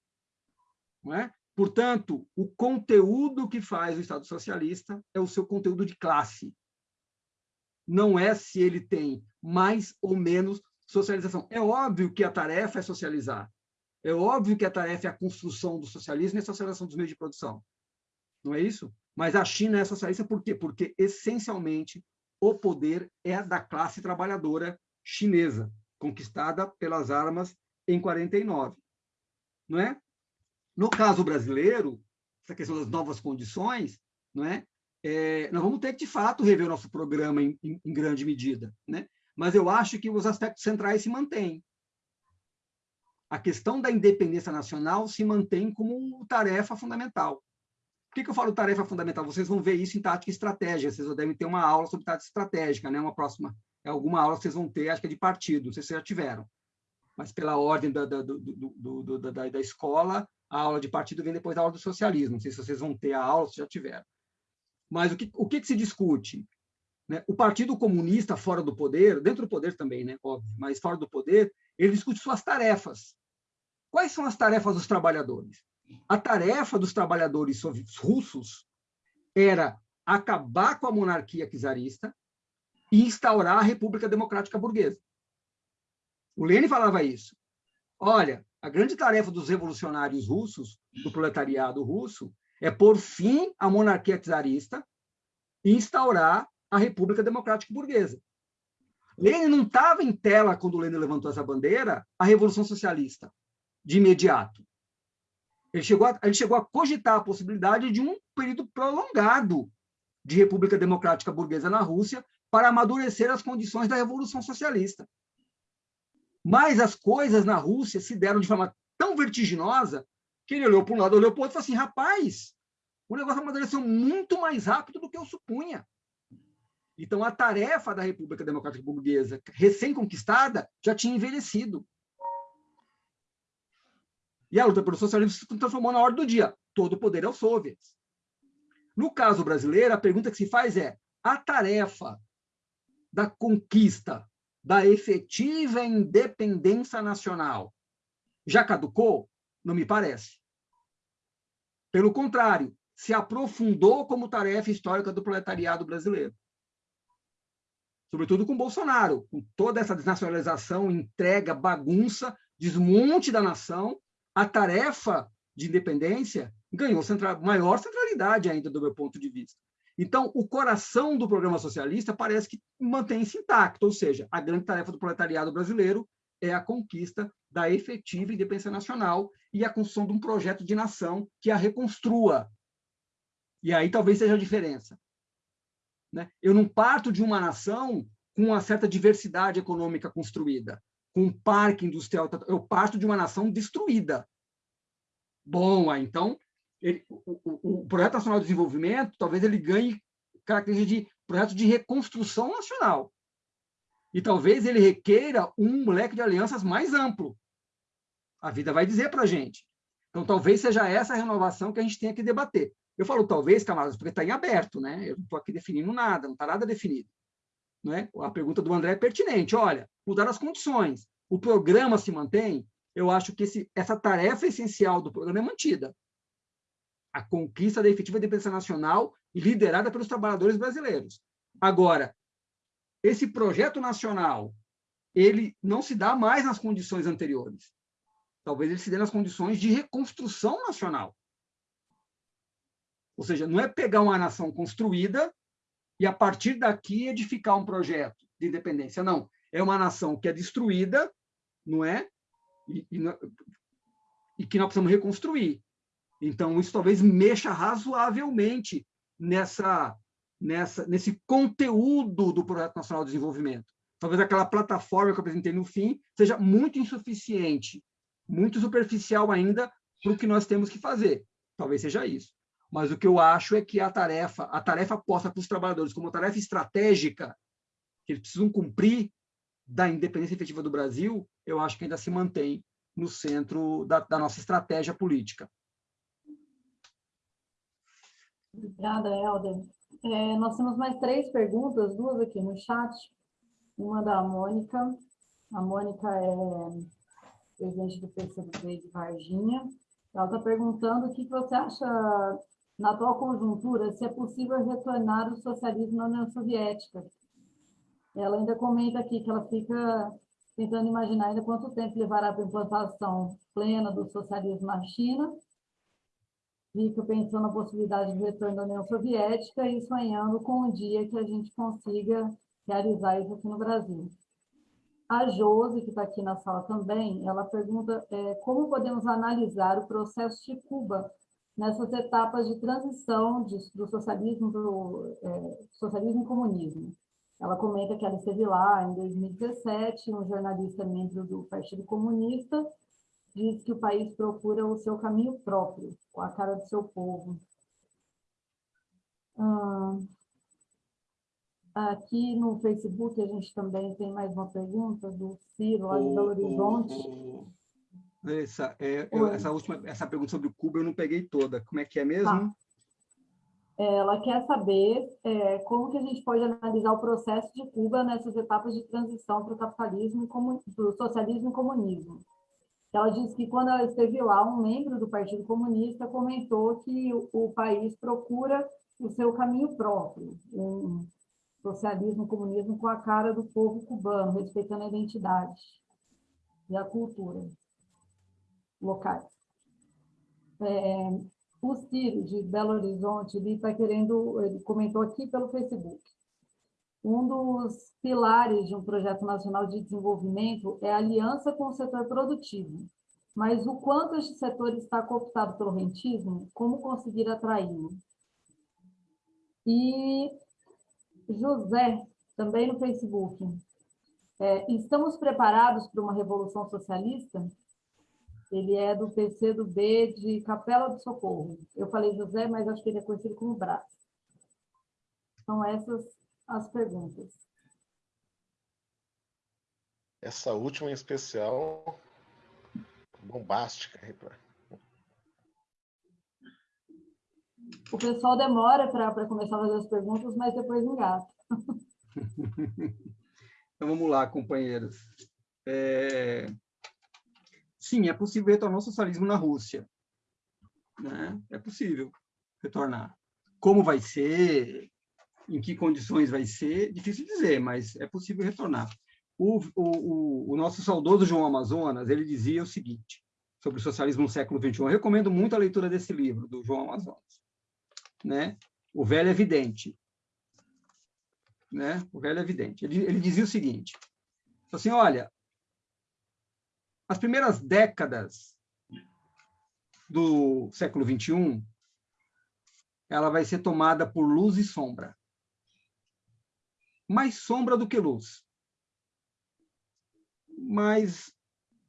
S2: Não é? Portanto, o conteúdo que faz o Estado socialista é o seu conteúdo de classe. Não é se ele tem mais ou menos socialização. É óbvio que a tarefa é socializar. É óbvio que a tarefa é a construção do socialismo e a socialização dos meios de produção. Não é isso? Mas a China é socialista por quê? Porque, essencialmente, o poder é da classe trabalhadora chinesa, conquistada pelas armas em 49. Não é? No caso brasileiro, essa questão das novas condições, não é? é nós vamos ter que, de fato, rever o nosso programa em, em, em grande medida. Né? Mas eu acho que os aspectos centrais se mantêm a questão da independência nacional se mantém como tarefa fundamental. Por que, que eu falo tarefa fundamental? Vocês vão ver isso em tática e estratégia. Vocês devem ter uma aula sobre tática estratégica, né? Uma próxima, é alguma aula que vocês vão ter, acho que é de partido, não sei se vocês já tiveram. Mas pela ordem da, da, do, do, do, da, da escola, a aula de partido vem depois da aula do socialismo. Não sei se vocês vão ter a aula, se já tiveram. Mas o que, o que, que se discute? Né? O Partido Comunista, fora do poder, dentro do poder também, né? óbvio, mas fora do poder, ele discute suas tarefas. Quais são as tarefas dos trabalhadores? A tarefa dos trabalhadores russos era acabar com a monarquia czarista e instaurar a República Democrática Burguesa. O Lenin falava isso. Olha, a grande tarefa dos revolucionários russos, do proletariado russo, é pôr fim à monarquia czarista e instaurar a República Democrática Burguesa. Lenin não estava em tela quando Lenin levantou essa bandeira, a Revolução Socialista de imediato. Ele chegou, a, ele chegou a cogitar a possibilidade de um período prolongado de República Democrática Burguesa na Rússia para amadurecer as condições da Revolução Socialista. Mas as coisas na Rússia se deram de forma tão vertiginosa que ele olhou para um lado, olhou para o outro e falou assim: rapaz, o negócio amadureceu muito mais rápido do que eu supunha. Então, a tarefa da República Democrática Burguesa, recém-conquistada, já tinha envelhecido. E a luta pelo socialismo se transformou na ordem do dia. Todo o poder é aos soviets. No caso brasileiro, a pergunta que se faz é: a tarefa da conquista da efetiva independência nacional já caducou? Não me parece. Pelo contrário, se aprofundou como tarefa histórica do proletariado brasileiro. Sobretudo com Bolsonaro, com toda essa desnacionalização, entrega, bagunça, desmonte da nação, a tarefa de independência ganhou central, maior centralidade ainda do meu ponto de vista. Então, o coração do programa socialista parece que mantém-se intacto, ou seja, a grande tarefa do proletariado brasileiro é a conquista da efetiva independência nacional e a construção de um projeto de nação que a reconstrua. E aí talvez seja a diferença. Né? Eu não parto de uma nação com uma certa diversidade econômica construída com um parque industrial, eu parto de uma nação destruída. Bom, então, ele, o, o, Projeto Nacional de Desenvolvimento, talvez ele ganhe características de projeto de reconstrução nacional. E talvez ele requeira um leque de alianças mais amplo. A vida vai dizer para a gente. Então, talvez seja essa a renovação que a gente tenha que debater. Eu falo talvez, camaradas, porque está em aberto, né? Eu não estou aqui definindo nada, não está nada definido. Né? A pergunta do André é pertinente. Olha, mudar as condições. O programa se mantém? Eu acho que esse, essa tarefa essencial do programa é mantida. A conquista da efetiva independência nacional liderada pelos trabalhadores brasileiros. Agora, esse projeto nacional ele não se dá mais nas condições anteriores. Talvez ele se dê nas condições de reconstrução nacional. Ou seja, não é pegar uma nação construída e, a partir daqui, edificar um projeto de independência. Não. É uma nação que é destruída, não é? E, e, e que nós precisamos reconstruir. Então, isso talvez mexa razoavelmente nessa, nessa, nesse conteúdo do Projeto Nacional de Desenvolvimento. Talvez aquela plataforma que eu apresentei no fim seja muito insuficiente, muito superficial ainda para o que nós temos que fazer. Talvez seja isso. Mas o que eu acho é que a tarefa, a tarefa posta para os trabalhadores como tarefa estratégica, que eles precisam cumprir da independência efetiva do Brasil, eu acho que ainda se mantém no centro da, da nossa estratégia política.
S1: Obrigada, Helder. É, nós temos mais três perguntas, duas aqui no chat. Uma da Mônica. A Mônica é presidente do PCdoB de Varginha. Ela está perguntando o que você acha, na atual conjuntura, se é possível retornar o socialismo na União Soviética. Ela ainda comenta aqui que ela fica tentando imaginar ainda quanto tempo levará para a implantação plena do socialismo na China fica pensando na possibilidade de retorno da União Soviética e sonhando com o dia que a gente consiga realizar isso aqui no Brasil. A Josi, que está aqui na sala também, ela pergunta é, como podemos analisar o processo de Cuba nessas etapas de transição de, do socialismo do é, socialismo e comunismo. Ela comenta que ela esteve lá em 2017, um jornalista membro do Partido Comunista diz que o país procura o seu caminho próprio, com a cara do seu povo. aqui no Facebook a gente também tem mais uma pergunta do Ciro, lá de Belo Horizonte.
S2: Essa, é, eu, essa última essa pergunta sobre Cuba eu não peguei toda. Como é que é mesmo? Tá.
S1: Ela quer saber é, como que a gente pode analisar o processo de Cuba nessas etapas de transição para o capitalismo, para o socialismo e comunismo. Ela disse que quando ela esteve lá, um membro do Partido Comunista comentou que o, o país procura o seu caminho próprio, um socialismo, comunismo com a cara do povo cubano, respeitando a identidade e a cultura locais. É, o Ciro, de Belo Horizonte, ele está querendo, ele comentou aqui pelo Facebook, um dos pilares de um projeto nacional de desenvolvimento é a aliança com o setor produtivo. Mas o quanto este setor está cooptado pelo rentismo, como conseguir atraí-lo? E José, também no Facebook, é, estamos preparados para uma revolução socialista? Ele é do PC do B de Capela do Socorro. Eu falei José, mas acho que ele é conhecido como Brás. São essas as perguntas.
S3: Essa última em especial, bombástica.
S1: O pessoal demora para começar a fazer as perguntas, mas depois engata.
S2: então vamos lá, companheiros. É... Sim, é possível retornar o socialismo na Rússia. Né? É possível retornar. Como vai ser? Em que condições vai ser? Difícil dizer, mas é possível retornar. O, o, o, nosso saudoso João Amazonas, ele dizia o seguinte, sobre o socialismo no século XXI. Eu recomendo muito a leitura desse livro, do João Amazonas. Né? O velho é evidente. Né? O velho evidente. Ele, ele dizia o seguinte, assim, olha, as primeiras décadas do século XXI, ela vai ser tomada por luz e sombra mais sombra do que luz. Mas,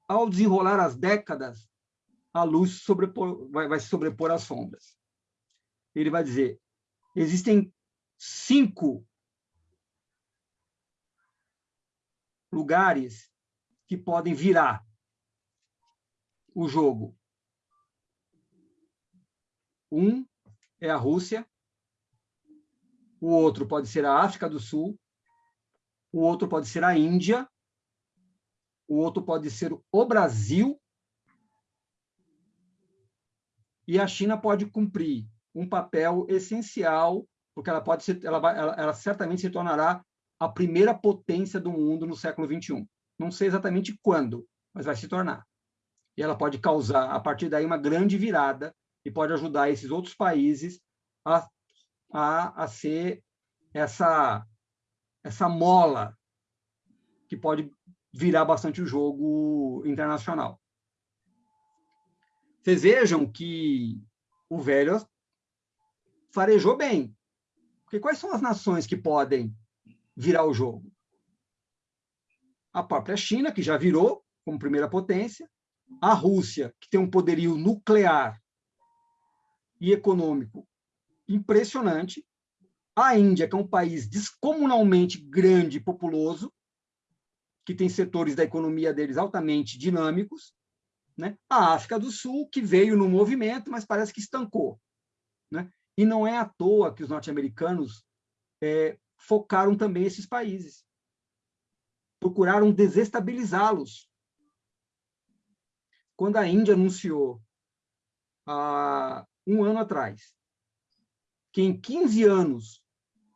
S2: ao desenrolar as décadas, a luz sobrepor, vai, vai se sobrepor às sombras. Ele vai dizer, existem cinco lugares que podem virar o jogo. Um é a Rússia, o outro pode ser a África do Sul, o outro pode ser a Índia, o outro pode ser o Brasil, e a China pode cumprir um papel essencial, porque ela pode ser, ela, vai, ela, ela certamente se tornará a primeira potência do mundo no século 21. Não sei exatamente quando, mas vai se tornar. E ela pode causar, a partir daí, uma grande virada e pode ajudar esses outros países a, a, a ser essa, essa mola que pode virar bastante o jogo internacional. Vocês vejam que o velho farejou bem. Porque quais são as nações que podem virar o jogo? A própria China, que já virou como primeira potência, a Rússia, que tem um poderio nuclear e econômico impressionante, a Índia, que é um país descomunalmente grande e populoso, que tem setores da economia deles altamente dinâmicos, né? a África do Sul, que veio no movimento, mas parece que estancou. Né? E não é à toa que os norte-americanos é, focaram também esses países. Procuraram desestabilizá-los. Quando a Índia anunciou, há um ano atrás, que em 15 anos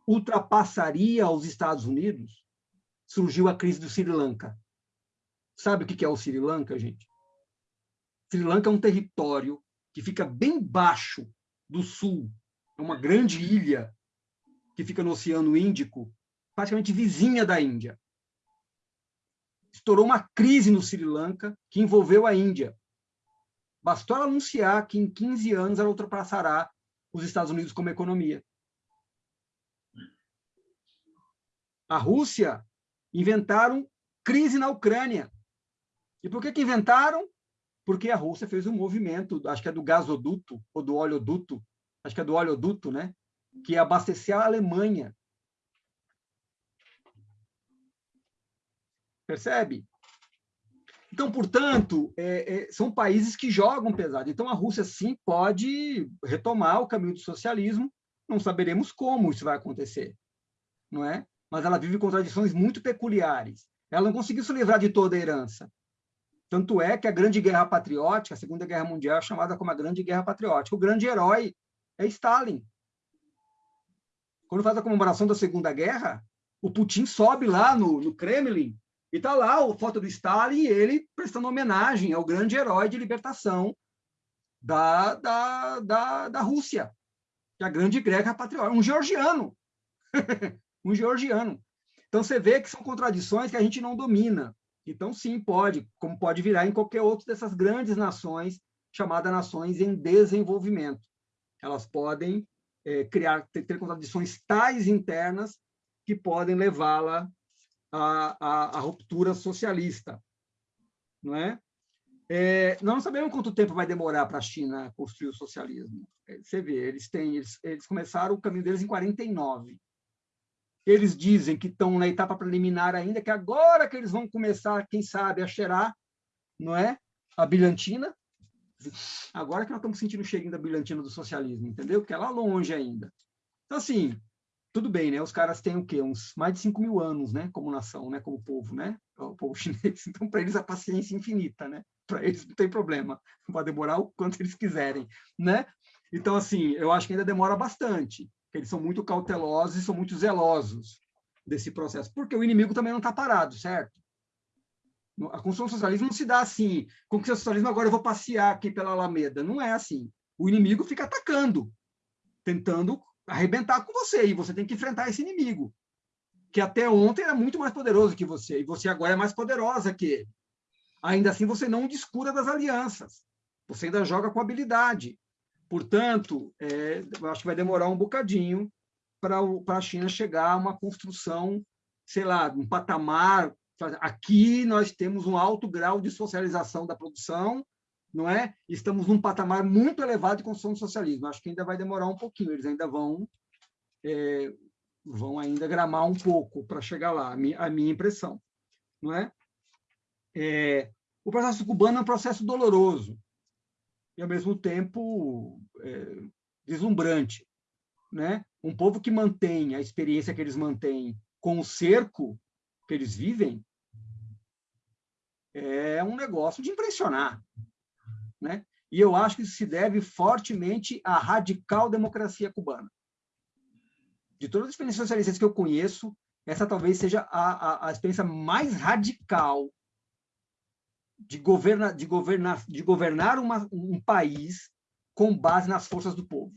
S2: ultrapassaria os Estados Unidos, surgiu a crise do Sri Lanka. Sabe o que é o Sri Lanka, gente? Sri Lanka é um território que fica bem baixo do sul, é uma grande ilha que fica no Oceano Índico, praticamente vizinha da Índia. Estourou uma crise no Sri Lanka que envolveu a Índia. Bastou ela anunciar que em 15 anos ela ultrapassará os Estados Unidos como economia. A Rússia inventaram crise na Ucrânia. E por que, que inventaram? Porque a Rússia fez um movimento, acho que é do gasoduto, ou do oleoduto, acho que é do oleoduto, né? que abastecer a Alemanha. Percebe? Então, portanto, é, é, são países que jogam pesado. Então, a Rússia, sim, pode retomar o caminho do socialismo. Não saberemos como isso vai acontecer, não é? mas ela vive contradições muito peculiares. Ela não conseguiu se livrar de toda a herança. Tanto é que a Grande Guerra Patriótica, a Segunda Guerra Mundial, é chamada como a Grande Guerra Patriótica. O grande herói é Stalin. Quando faz a comemoração da Segunda Guerra, o Putin sobe lá no, no Kremlin e está lá a foto do Stalin e ele prestando homenagem ao grande herói de libertação da, da, da, da Rússia, que é a Grande Guerra Patriótica, um georgiano. um georgiano. Então, você vê que são contradições que a gente não domina. Então, sim, pode, como pode virar em qualquer outra dessas grandes nações, chamadas nações em desenvolvimento. Elas podem é, criar, ter, ter, contradições tais internas que podem levá-la à, à, à, ruptura socialista. Não é? É, nós não sabemos quanto tempo vai demorar para a China construir o socialismo. É, você vê, eles, têm, eles, eles começaram o caminho deles em 49. Eles dizem que estão na etapa preliminar ainda, que agora que eles vão começar, quem sabe, a cheirar, não é? A bilhantina. Agora que nós estamos sentindo o cheirinho da bilhantina do socialismo, entendeu? Porque é lá longe ainda. Então, assim, tudo bem, né? Os caras têm o quê? Uns mais de 5 mil anos, né? Como nação, né? Como povo, né? O povo chinês. Então, para eles, a paciência é infinita, né? Para eles não tem problema. Pode demorar o quanto eles quiserem, né? Então, assim, eu acho que ainda demora bastante eles são muito cautelosos e são muito zelosos desse processo, porque o inimigo também não está parado, certo? A construção do socialismo não se dá assim, com que o socialismo agora eu vou passear aqui pela Alameda. Não é assim. O inimigo fica atacando, tentando arrebentar com você, e você tem que enfrentar esse inimigo, que até ontem era muito mais poderoso que você, e você agora é mais poderosa que ele. Ainda assim, você não descura das alianças, você ainda joga com habilidade. Portanto, é, acho que vai demorar um bocadinho para a China chegar a uma construção, sei lá, um patamar. Aqui nós temos um alto grau de socialização da produção, não é? Estamos num patamar muito elevado de construção do socialismo. Acho que ainda vai demorar um pouquinho. Eles ainda vão é, vão ainda gramar um pouco para chegar lá. A minha, impressão, não é? é? O processo cubano é um processo doloroso e, ao mesmo tempo, é, deslumbrante. Né? Um povo que mantém a experiência que eles mantêm com o cerco que eles vivem é um negócio de impressionar. Né? E eu acho que isso se deve fortemente à radical democracia cubana. De todas as experiências socialistas que eu conheço, essa talvez seja a, a, a experiência mais radical de, de governar, de governar uma, um país com base nas forças do povo.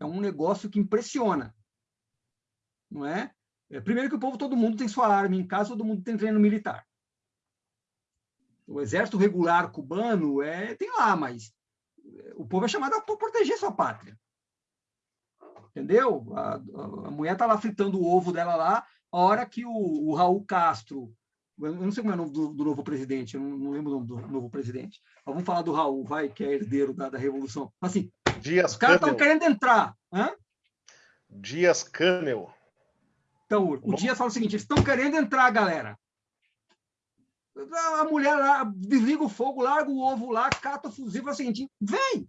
S2: É um negócio que impressiona. Não é? é? Primeiro que o povo, todo mundo tem sua arma em casa, todo mundo tem treino militar. O exército regular cubano é, tem lá, mas o povo é chamado para proteger sua pátria. Entendeu? A, a, a mulher está lá fritando o ovo dela lá, a hora que o, o Raul Castro, eu não sei como é o nome do, do novo presidente, eu não, não, lembro o nome do novo presidente, mas vamos falar do Raul, vai, que é herdeiro da, da Revolução. Assim,
S3: Dias
S2: os caras estão querendo entrar. Hã?
S3: Dias Canel.
S2: Então, o Dias fala o seguinte, eles estão querendo entrar, galera. A mulher lá, desliga o fogo, larga o ovo lá, cata o fuzil, fala o seguinte, vem!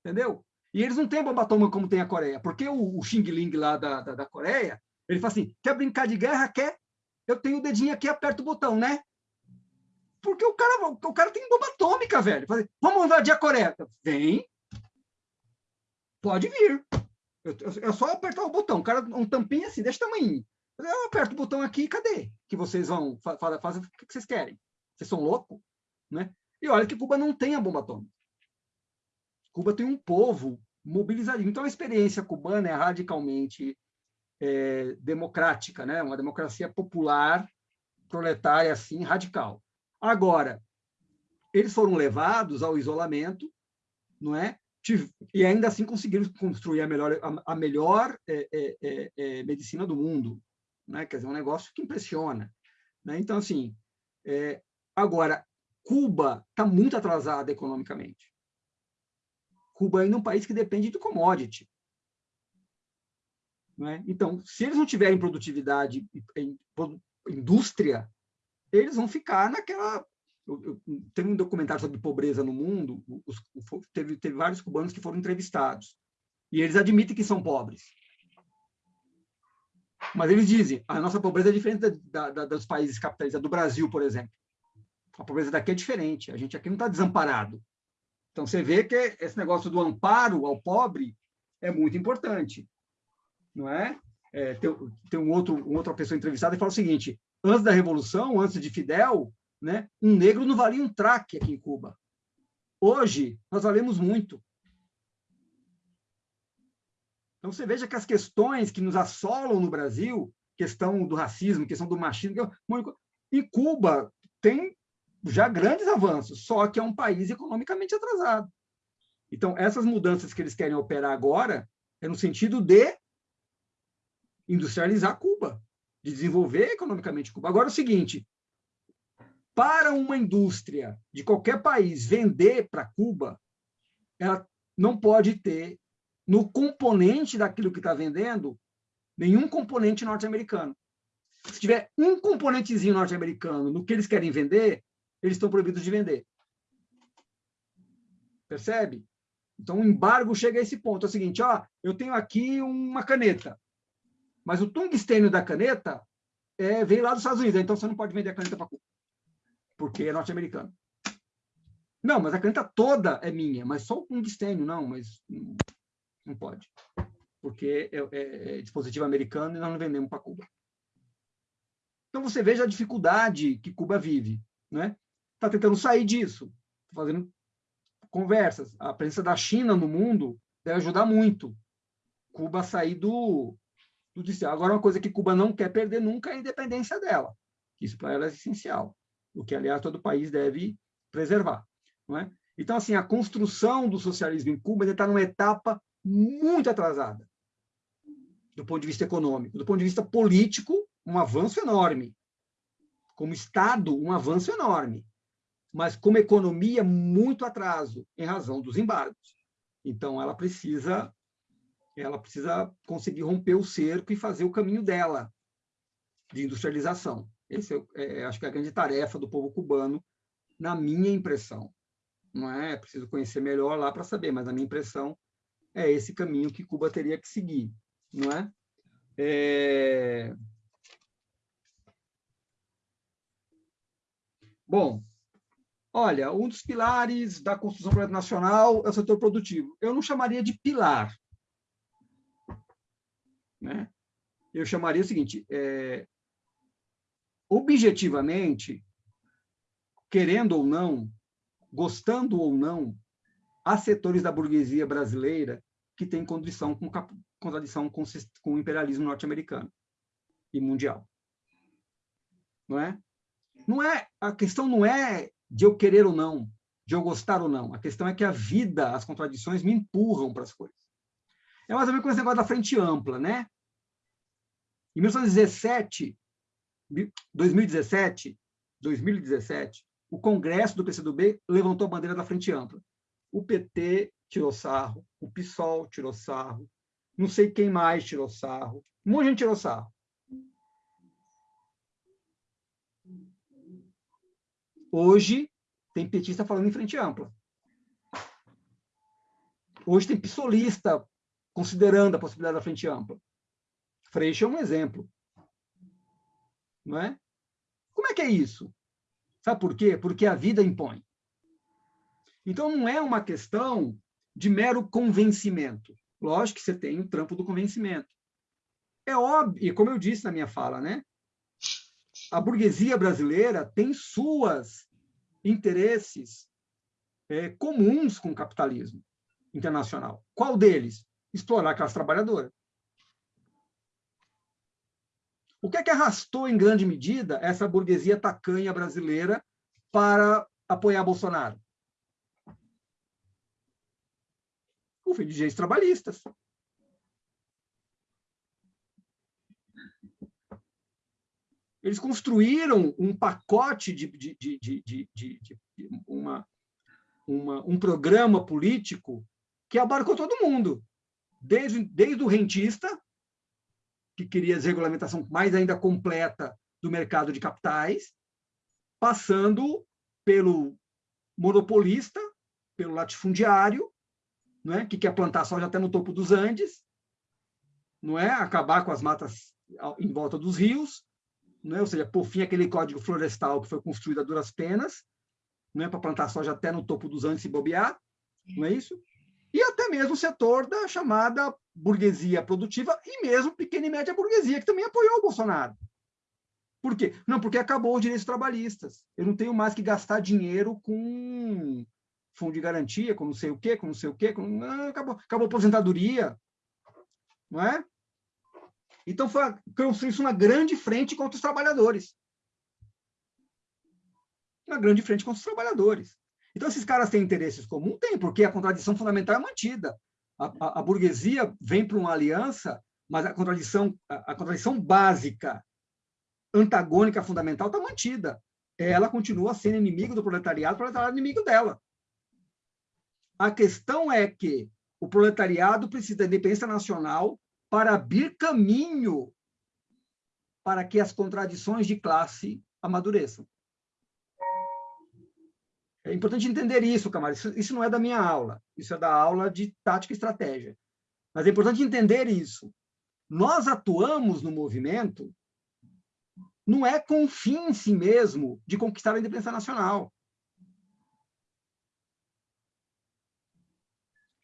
S2: Entendeu? E eles não têm bomba atômica como tem a Coreia, porque o, o Xing Ling lá da, da, da, Coreia, ele fala assim, quer brincar de guerra? Quer? Eu tenho o dedinho aqui, aperta o botão, né? Porque o cara, o cara tem bomba atômica, velho. Fala, Vamos invadir a Coreia. Vem. Pode vir. É só apertar o botão. O cara, um tampinho assim, desse tamanho. Eu aperto o botão aqui, cadê? Que vocês vão fazer o que vocês querem? Vocês são loucos? Né? E olha que Cuba não tem a bomba atômica. Cuba tem um povo mobilizado. Então, a experiência cubana é radicalmente é, democrática, né? uma democracia popular, proletária, assim, radical. Agora, eles foram levados ao isolamento, não é? E ainda assim conseguiram construir a melhor, a melhor é, é, é, é medicina do mundo, né? Quer dizer, um negócio que impressiona. Né? Então, assim, é, agora, Cuba está muito atrasada economicamente. Cuba ainda é um país que depende de commodity. É? Então, se eles não tiverem produtividade em indústria, eles vão ficar naquela. Tem um documentário sobre pobreza no mundo, os, teve, teve vários cubanos que foram entrevistados, e eles admitem que são pobres. Mas eles dizem, a nossa pobreza é diferente da, da, dos países capitalistas, do Brasil, por exemplo. A pobreza daqui é diferente, a gente aqui não está desamparado. Então, você vê que esse negócio do amparo ao pobre é muito importante, não é? é tem, tem um outro, uma outra pessoa entrevistada e fala o seguinte, antes da Revolução, antes de Fidel, né, um negro não valia um traque aqui em Cuba. Hoje, nós valemos muito. Então, você veja que as questões que nos assolam no Brasil, questão do racismo, questão do machismo, em Cuba tem já grandes avanços, só que é um país economicamente atrasado. Então, essas mudanças que eles querem operar agora é no sentido de industrializar Cuba, de desenvolver economicamente Cuba. Agora, é o seguinte, para uma indústria de qualquer país vender para Cuba, ela não pode ter no componente daquilo que está vendendo nenhum componente norte-americano. Se tiver um componentezinho norte-americano no que eles querem vender, eles estão proibidos de vender. Percebe? Então, o embargo chega a esse ponto. É o seguinte, ó, eu tenho aqui uma caneta, mas o tungstênio da caneta é, vem lá dos Estados Unidos, então você não pode vender a caneta para Cuba, porque é norte-americano. Não, mas a caneta toda é minha, mas só o tungstênio, não, mas não, pode. Porque é, é, é dispositivo americano e nós não vendemos para Cuba. Então, você veja a dificuldade que Cuba vive. Né? está tentando sair disso, fazendo conversas. A presença da China no mundo deve ajudar muito Cuba a sair do, do Agora, uma coisa que Cuba não quer perder nunca é a independência dela. Isso para ela é essencial, o que, aliás, todo país deve preservar. Não é? Então, assim, a construção do socialismo em Cuba está numa etapa muito atrasada, do ponto de vista econômico. Do ponto de vista político, um avanço enorme. Como Estado, um avanço enorme mas como economia, muito atraso, em razão dos embargos. Então, ela precisa, ela precisa conseguir romper o cerco e fazer o caminho dela de industrialização. Esse é, é, acho que é a grande tarefa do povo cubano, na minha impressão. Não é preciso conhecer melhor lá para saber, mas a minha impressão é esse caminho que Cuba teria que seguir, não é? é... Bom, Olha, um dos pilares da construção nacional é o setor produtivo. Eu não chamaria de pilar. né? eu chamaria o seguinte, é, objetivamente, querendo ou não, gostando ou não, há setores da burguesia brasileira que têm contradição com, contradição com, com o imperialismo norte-americano e mundial. Não é? Não é? A questão não é de eu querer ou não, de eu gostar ou não. A questão é que a vida, as contradições me empurram para as coisas. É mais ou menos como esse negócio da frente ampla, né? Em 1917, 2017, 2017, o Congresso do PCdoB levantou a bandeira da frente ampla. O PT tirou sarro, o PSOL tirou sarro, não sei quem mais tirou sarro, um monte de gente tirou sarro. Hoje, tem petista falando em frente ampla. Hoje tem psolista considerando a possibilidade da frente ampla. Freixo é um exemplo. Não é? Como é que é isso? Sabe por quê? Porque a vida impõe. Então, não é uma questão de mero convencimento. Lógico que você tem o trampo do convencimento. É óbvio, e como eu disse na minha fala, né? A burguesia brasileira tem suas interesses é, comuns com o capitalismo internacional. Qual deles? Explorar a classe trabalhadora. O que é que arrastou, em grande medida, essa burguesia tacanha brasileira para apoiar Bolsonaro? O fim de dirigentes trabalhistas. Eles construíram um pacote de, de, de, de, de uma, uma, um programa político que abarcou todo mundo, desde, desde o rentista, que queria desregulamentação mais ainda completa do mercado de capitais, passando pelo monopolista, pelo latifundiário, não é? que quer plantar soja até no topo dos Andes, não é? acabar com as matas em volta dos rios, não é? ou seja, por fim aquele código florestal que foi construído a duras penas, não é? para plantar soja até no topo dos Andes e bobear, não é isso? E até mesmo o setor da chamada burguesia produtiva e mesmo pequena e média burguesia, que também apoiou o Bolsonaro. Por quê? Não, porque acabou os direitos trabalhistas. Eu não tenho mais que gastar dinheiro com fundo de garantia, com não sei o quê, com não sei o quê, com... Não, acabou, acabou a aposentadoria. Não é? Então, foi construir uma grande frente contra os trabalhadores. Uma grande frente contra os trabalhadores. Então, esses caras têm interesses comuns? Tem, porque a contradição fundamental é mantida a, a, a burguesia vem para uma aliança, mas a contradição, a, a contradição básica, antagônica, fundamental, está mantida. Ela continua sendo inimigo do proletariado, o proletariado é inimigo dela. A questão é que o proletariado precisa da independência nacional para abrir caminho para que as contradições de classe amadureçam. É importante entender isso, camarada. Isso, isso não é da minha aula. Isso é da aula de tática e estratégia. Mas é importante entender isso. Nós atuamos no movimento não é com o fim em si mesmo de conquistar a independência nacional.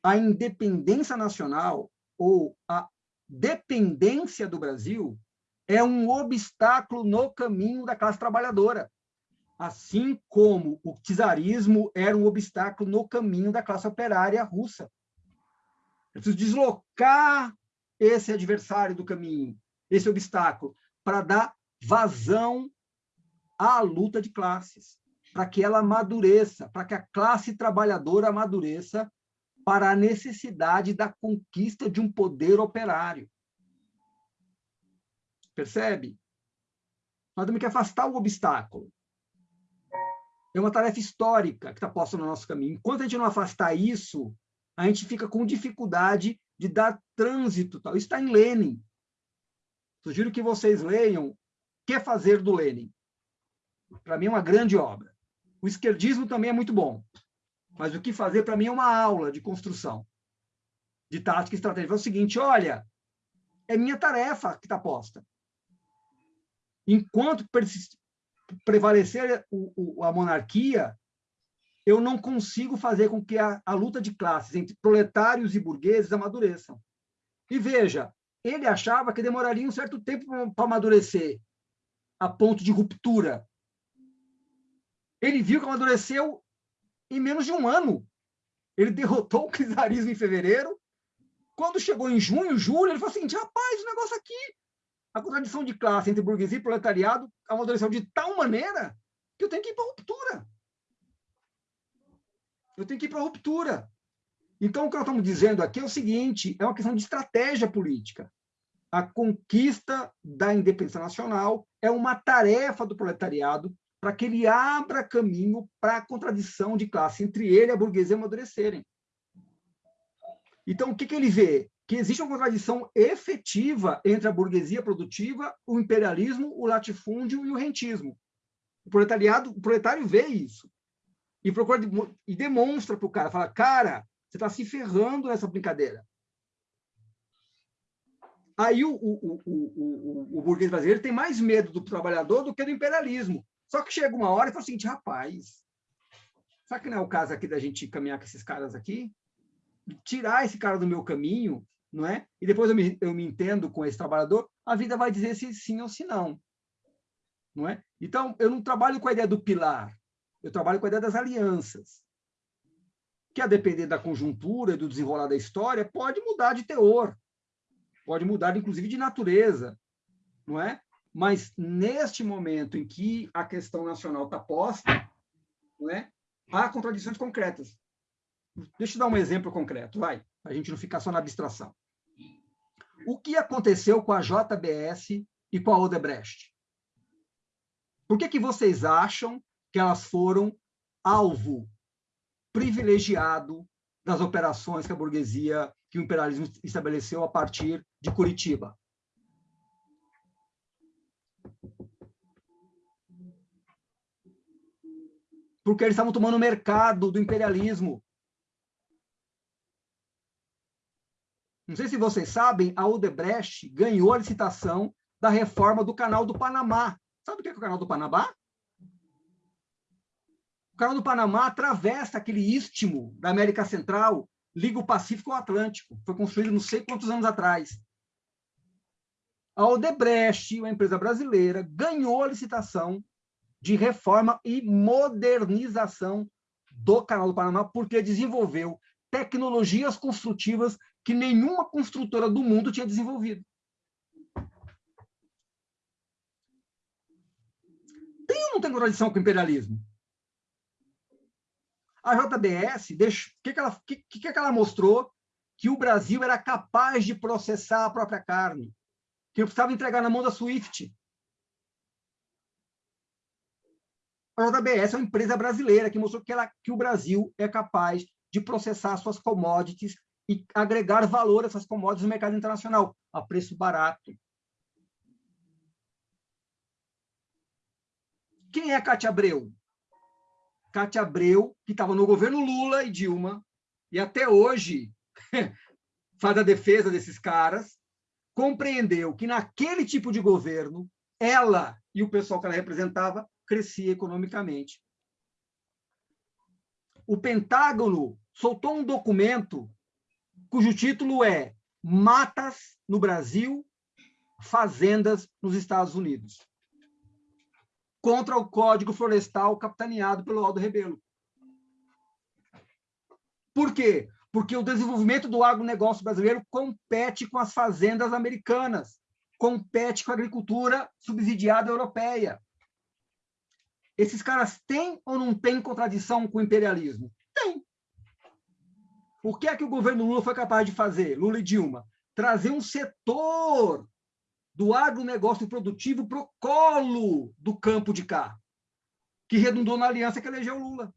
S2: A independência nacional ou a dependência do Brasil é um obstáculo no caminho da classe trabalhadora assim como o czarismo era um obstáculo no caminho da classe operária russa. É preciso deslocar esse adversário do caminho, esse obstáculo, para dar vazão à luta de classes, para que ela amadureça, para que a classe trabalhadora amadureça para a necessidade da conquista de um poder operário. Percebe? Nós temos que afastar o obstáculo é uma tarefa histórica que está posta no nosso caminho. Enquanto a gente não afastar isso, a gente fica com dificuldade de dar trânsito. Tal. Isso está em Lenin. Sugiro que vocês leiam O que fazer do Lenin. Para mim é uma grande obra. O esquerdismo também é muito bom, mas o que fazer para mim é uma aula de construção, de tática e estratégia. É o seguinte, olha, é minha tarefa que está posta. Enquanto prevalecer o, o, a monarquia, eu não consigo fazer com que a, a luta de classes entre proletários e burgueses amadureçam. E veja, ele achava que demoraria um certo tempo para amadurecer, a ponto de ruptura. Ele viu que amadureceu em menos de um ano. Ele derrotou o czarismo em fevereiro. Quando chegou em junho, julho, ele falou assim: rapaz, o negócio aqui, a contradição de classe entre burguesia e proletariado amadureceu de tal maneira que eu tenho que ir para a ruptura. Eu tenho que ir para a ruptura. Então, o que nós estamos dizendo aqui é o seguinte: é uma questão de estratégia política. A conquista da independência nacional é uma tarefa do proletariado para que ele abra caminho para a contradição de classe entre ele e a burguesia amadurecerem. Então, o que, que ele vê? Que existe uma contradição efetiva entre a burguesia produtiva, o imperialismo, o latifúndio e o rentismo. O proletariado, o proletário vê isso e procura e demonstra para o cara, fala, cara, você está se ferrando nessa brincadeira. Aí o, o, o, o, o burguês brasileiro tem mais medo do trabalhador do que do imperialismo. Só que chega uma hora e fala o seguinte, rapaz, será que não é o caso aqui da gente caminhar com esses caras aqui? Tirar esse cara do meu caminho, não é? E depois eu me, eu me entendo com esse trabalhador, a vida vai dizer se sim ou se não. Não é? Então, eu não trabalho com a ideia do pilar, eu trabalho com a ideia das alianças. Que, a depender da conjuntura e do desenrolar da história, pode mudar de teor, pode mudar, inclusive, de natureza, não é? Mas neste momento em que a questão nacional está posta, né, há contradições concretas. Deixa eu dar um exemplo concreto, vai, a gente não ficar só na abstração. O que aconteceu com a JBS e com a Odebrecht? Por que, que vocês acham que elas foram alvo privilegiado das operações que a burguesia, que o imperialismo estabeleceu a partir de Curitiba? Porque eles estavam tomando o mercado do imperialismo. Não sei se vocês sabem, a Odebrecht ganhou a licitação da reforma do Canal do Panamá. Sabe o que é, o Canal do Panamá? O Canal do Panamá atravessa aquele istmo da América Central, liga o Pacífico ao Atlântico. Foi construído não sei quantos anos atrás. A Odebrecht, uma empresa brasileira, ganhou a licitação de reforma e modernização do Canal do Panamá, porque desenvolveu tecnologias construtivas que nenhuma construtora do mundo tinha desenvolvido. Tem ou não tem contradição com o imperialismo? A JBS, o que, que, ela, que, que, que ela mostrou? Que o Brasil era capaz de processar a própria carne, que precisava entregar na mão da SWIFT. A JBS é uma empresa brasileira que mostrou que, ela, que o Brasil é capaz de processar suas commodities e agregar valor a essas commodities no mercado internacional, a preço barato. Quem é Cátia Abreu? Cátia Abreu, que estava no governo Lula e Dilma, e até hoje faz a defesa desses caras, compreendeu que naquele tipo de governo, ela e o pessoal que ela representava crescia economicamente. O Pentágono soltou um documento cujo título é Matas no Brasil, Fazendas nos Estados Unidos, contra o Código Florestal capitaneado pelo Aldo Rebelo. Por quê? Porque o desenvolvimento do agronegócio brasileiro compete com as fazendas americanas, compete com a agricultura subsidiada europeia. Esses caras têm ou não têm contradição com o imperialismo? Tem. O que é que o governo Lula foi capaz de fazer, Lula e Dilma? Trazer um setor do agronegócio produtivo para o colo do campo de cá, que redundou na aliança que elegeu Lula.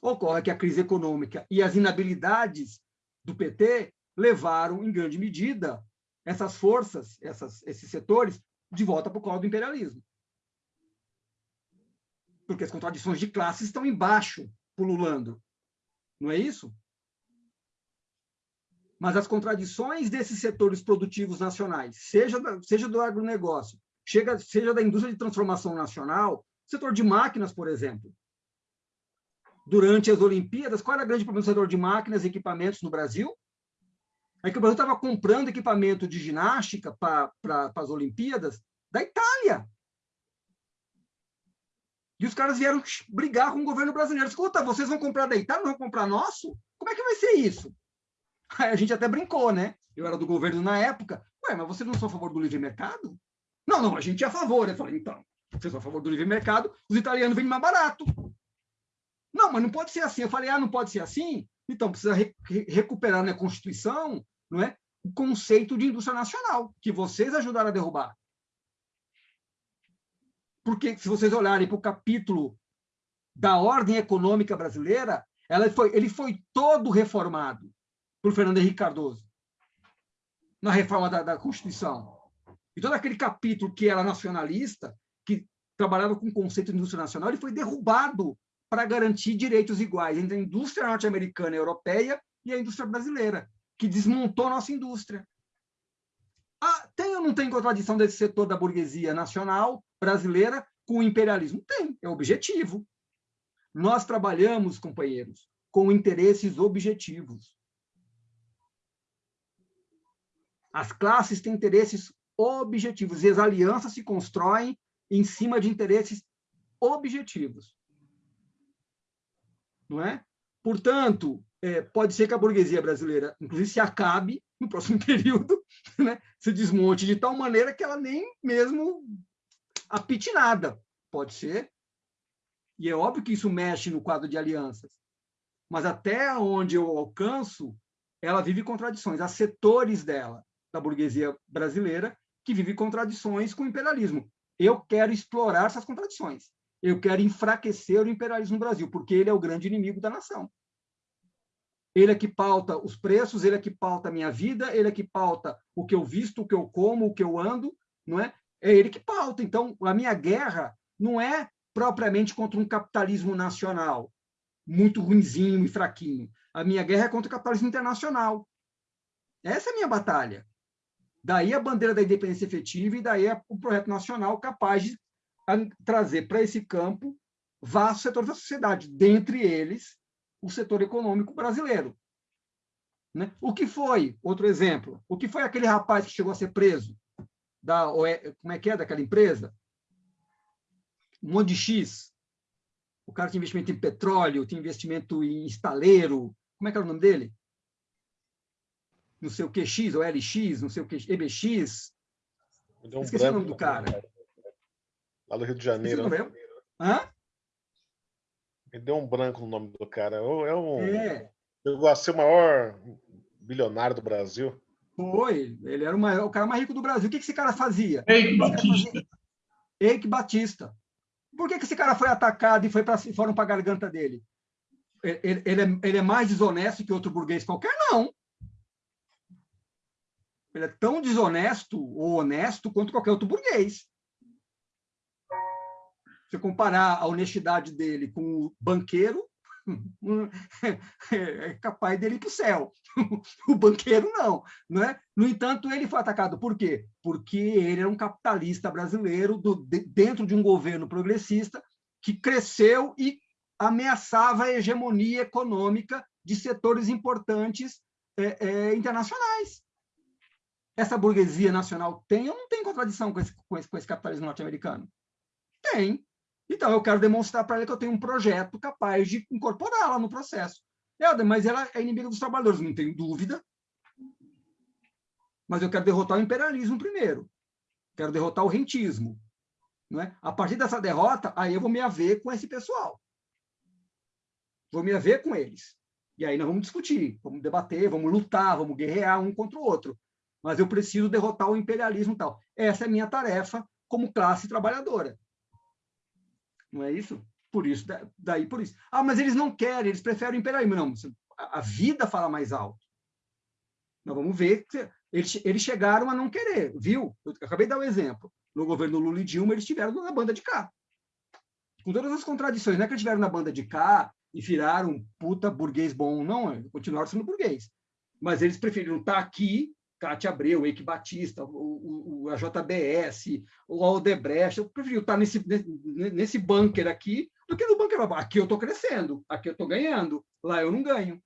S2: Ocorre que a crise econômica e as inabilidades do PT levaram, em grande medida, essas forças, essas, esses setores, de volta para o colo do imperialismo. Porque as contradições de classe estão embaixo, pululando. Não é isso? Mas as contradições desses setores produtivos nacionais, seja, da, seja do agronegócio, chega, seja da indústria de transformação nacional, setor de máquinas, por exemplo. Durante as Olimpíadas, qual era o grande problema do setor de máquinas e equipamentos no Brasil? É que o Brasil estava comprando equipamento de ginástica para as Olimpíadas da Itália. E os caras vieram brigar com o governo brasileiro. Escuta, vocês vão comprar da Itália, não vão comprar nosso? Como é que vai ser isso? Aí a gente até brincou, né? Eu era do governo na época. Ué, mas vocês não são a favor do livre mercado? Não, não, a gente é a favor. Eu falei, então, vocês são a favor do livre mercado, os italianos vendem mais barato. Não, mas não pode ser assim. Eu falei, ah, não pode ser assim? Então, precisa re recuperar na Constituição não é, o conceito de indústria nacional, que vocês ajudaram a derrubar. Porque, se vocês olharem para o capítulo da ordem econômica brasileira, ela foi, ele foi todo reformado por Fernando Henrique Cardoso, na reforma da, da Constituição. E todo aquele capítulo que era nacionalista, que trabalhava com o conceito de indústria nacional, ele foi derrubado para garantir direitos iguais entre a indústria norte-americana e europeia e a indústria brasileira, que desmontou nossa indústria. Ah, tem ou não tem contradição desse setor da burguesia nacional brasileira com o imperialismo? Tem, é objetivo. Nós trabalhamos, companheiros, com interesses objetivos. As classes têm interesses objetivos e as alianças se constroem em cima de interesses objetivos não é? Portanto, é, pode ser que a burguesia brasileira, inclusive, se acabe no próximo período, né? se desmonte de tal maneira que ela nem mesmo apite nada. Pode ser. E é óbvio que isso mexe no quadro de alianças. Mas até onde eu alcanço, ela vive contradições. Há setores dela, da burguesia brasileira, que vive contradições com o imperialismo. Eu quero explorar essas contradições eu quero enfraquecer o imperialismo no Brasil, porque ele é o grande inimigo da nação. Ele é que pauta os preços, ele é que pauta a minha vida, ele é que pauta o que eu visto, o que eu como, o que eu ando, não é? É ele que pauta. Então, a minha guerra não é propriamente contra um capitalismo nacional, muito ruinzinho e fraquinho. A minha guerra é contra o capitalismo internacional. Essa é a minha batalha. Daí a bandeira da independência efetiva e daí o projeto nacional capaz de trazer para esse campo vastos setores da sociedade, dentre eles o setor econômico brasileiro. Né? O que foi, outro exemplo, o que foi aquele rapaz que chegou a ser preso, da, como é que é, daquela empresa? Um monte de X. O cara tinha investimento em petróleo, tinha investimento em estaleiro, como é que era o nome dele? Não sei o que X, ou LX, não sei o que, EBX. Esqueci o nome do cara.
S3: Lá do Rio de Janeiro.
S2: Né? Hã?
S3: Me deu um branco no nome do cara. É um. É. Chegou a ser o maior bilionário do Brasil.
S2: Foi. Ele era o, maior, o cara mais rico do Brasil. O que, que esse cara fazia?
S4: Eike Batista.
S2: Eike Batista. Por que, que esse cara foi atacado e foi pra, foram para a garganta dele? Ele, ele, é, ele é mais desonesto que outro burguês qualquer? Não. Ele é tão desonesto ou honesto quanto qualquer outro burguês você comparar a honestidade dele com o banqueiro, é capaz dele ir para o céu. O banqueiro não, não é? No entanto, ele foi atacado por quê? Porque ele era um capitalista brasileiro do, dentro de um governo progressista que cresceu e ameaçava a hegemonia econômica de setores importantes é, é, internacionais. Essa burguesia nacional tem ou não tem contradição com esse, com esse, com esse capitalismo norte-americano? Tem. Então, eu quero demonstrar para ela que eu tenho um projeto capaz de incorporá-la no processo. Helder, mas ela é inimiga dos trabalhadores, não tenho dúvida. Mas eu quero derrotar o imperialismo primeiro. Quero derrotar o rentismo. Não é? A partir dessa derrota, aí eu vou me haver com esse pessoal. Vou me haver com eles. E aí nós vamos discutir, vamos debater, vamos lutar, vamos guerrear um contra o outro. Mas eu preciso derrotar o imperialismo e tal. Essa é a minha tarefa como classe trabalhadora. Não é isso? Por isso, daí por isso. Ah, mas eles não querem, eles preferem o imperialismo. Não, a vida fala mais alto. Nós vamos ver que eles, eles chegaram a não querer, viu? Eu acabei de dar um exemplo. No governo Lula e Dilma, eles estiveram na banda de cá. Com todas as contradições, não é que eles estiveram na banda de cá e viraram um puta burguês bom, não, continuaram sendo burguês. Mas eles preferiram estar aqui Cátia Abreu, Eike Batista, o, o, a JBS, o Aldebrecht, eu prefiro estar nesse, nesse bunker aqui do que no bunker. Aqui eu estou crescendo, aqui eu estou ganhando, lá eu não ganho.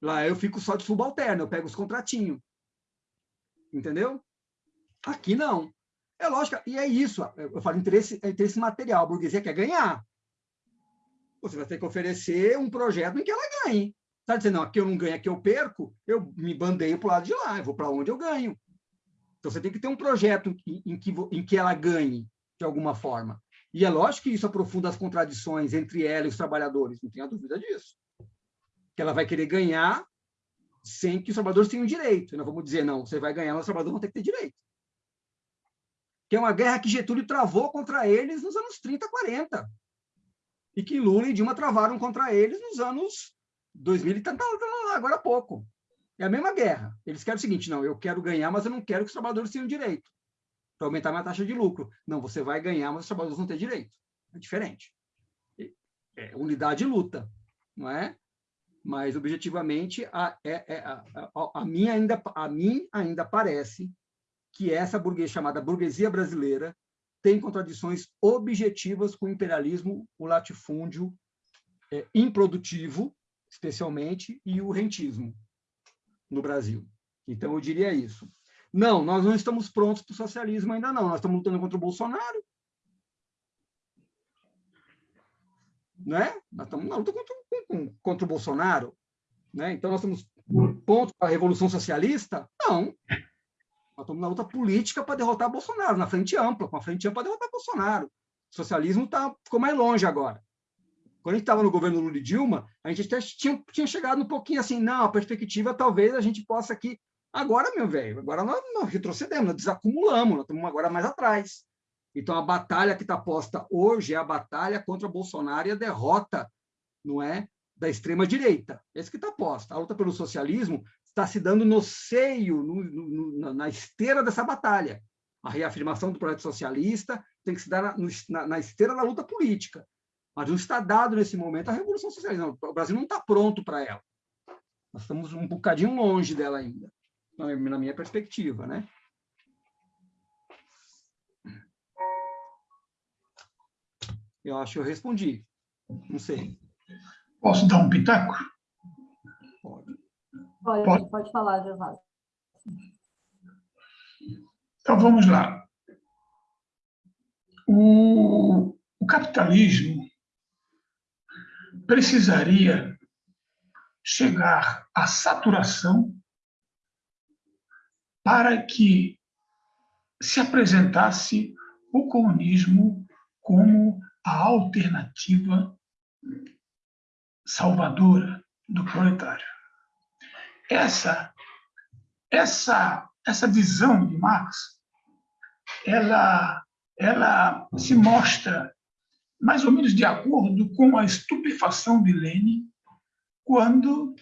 S2: Lá eu fico só de subalterno, eu pego os contratinhos. Entendeu? Aqui não. É lógico, e é isso. Eu falo interesse, é interesse material. A burguesia quer ganhar. Você vai ter que oferecer um projeto em que ela ganhe. Está dizendo, não, aqui eu não ganho, aqui eu perco, eu me bandeio para o lado de lá, eu vou para onde eu ganho. Então você tem que ter um projeto em, que, em que ela ganhe, de alguma forma. E é lógico que isso aprofunda as contradições entre ela e os trabalhadores, não tenha dúvida disso. Que ela vai querer ganhar sem que os trabalhadores tenham direito. Nós vamos dizer, não, você vai ganhar, mas os trabalhadores vão ter que ter direito. Que é uma guerra que Getúlio travou contra eles nos anos 30, 40. E que Lula e Dilma travaram contra eles nos anos 2000 e tá, agora há pouco. É a mesma guerra. Eles querem o seguinte, não, eu quero ganhar, mas eu não quero que os trabalhadores tenham direito para aumentar minha taxa de lucro. Não, você vai ganhar, mas os trabalhadores vão ter direito. É diferente. É unidade e luta, não é? mas objetivamente a, é, é, a, a, a, mim ainda a mim ainda parece que essa burguesia chamada burguesia brasileira tem contradições objetivas com o imperialismo, o latifúndio é, improdutivo, especialmente, e o rentismo no Brasil. Então eu diria isso. Não, nós não estamos prontos para o socialismo ainda não. Nós estamos lutando contra o Bolsonaro. Né? Nós estamos na luta contra, contra o Bolsonaro. Né? Então, nós estamos pontos para a Revolução Socialista? Não. Nós estamos na luta política para derrotar Bolsonaro, na frente ampla, com a frente ampla para derrotar Bolsonaro. O socialismo tá, ficou mais longe agora. Quando a gente estava no governo Lula e Dilma, a gente até tinha, tinha chegado um pouquinho assim, não, a perspectiva talvez a gente possa aqui. Agora, meu velho, agora nós, nós retrocedemos, nós desacumulamos, nós estamos agora mais atrás. Então, a batalha que está posta hoje é a batalha contra Bolsonaro e a derrota, não é, da extrema direita. Esse que está posta. A luta pelo socialismo está se dando no seio, no, no, na esteira dessa batalha. A reafirmação do projeto socialista tem que se dar na, na, na esteira da luta política. Mas não está dado nesse momento a revolução socialista. Não, o Brasil não está pronto para ela. Nós estamos um bocadinho longe dela ainda, na minha perspectiva, né? Eu acho que eu respondi. Não sei.
S4: Posso dar um pitaco?
S1: Pode. Pode, pode, falar, Gervásio.
S4: Então, vamos lá. O, o capitalismo precisaria chegar à saturação para que se apresentasse o comunismo como a alternativa salvadora do proletário. Essa essa essa visão de Marx, ela ela se mostra mais ou menos de acordo com a estupefação de Lenin quando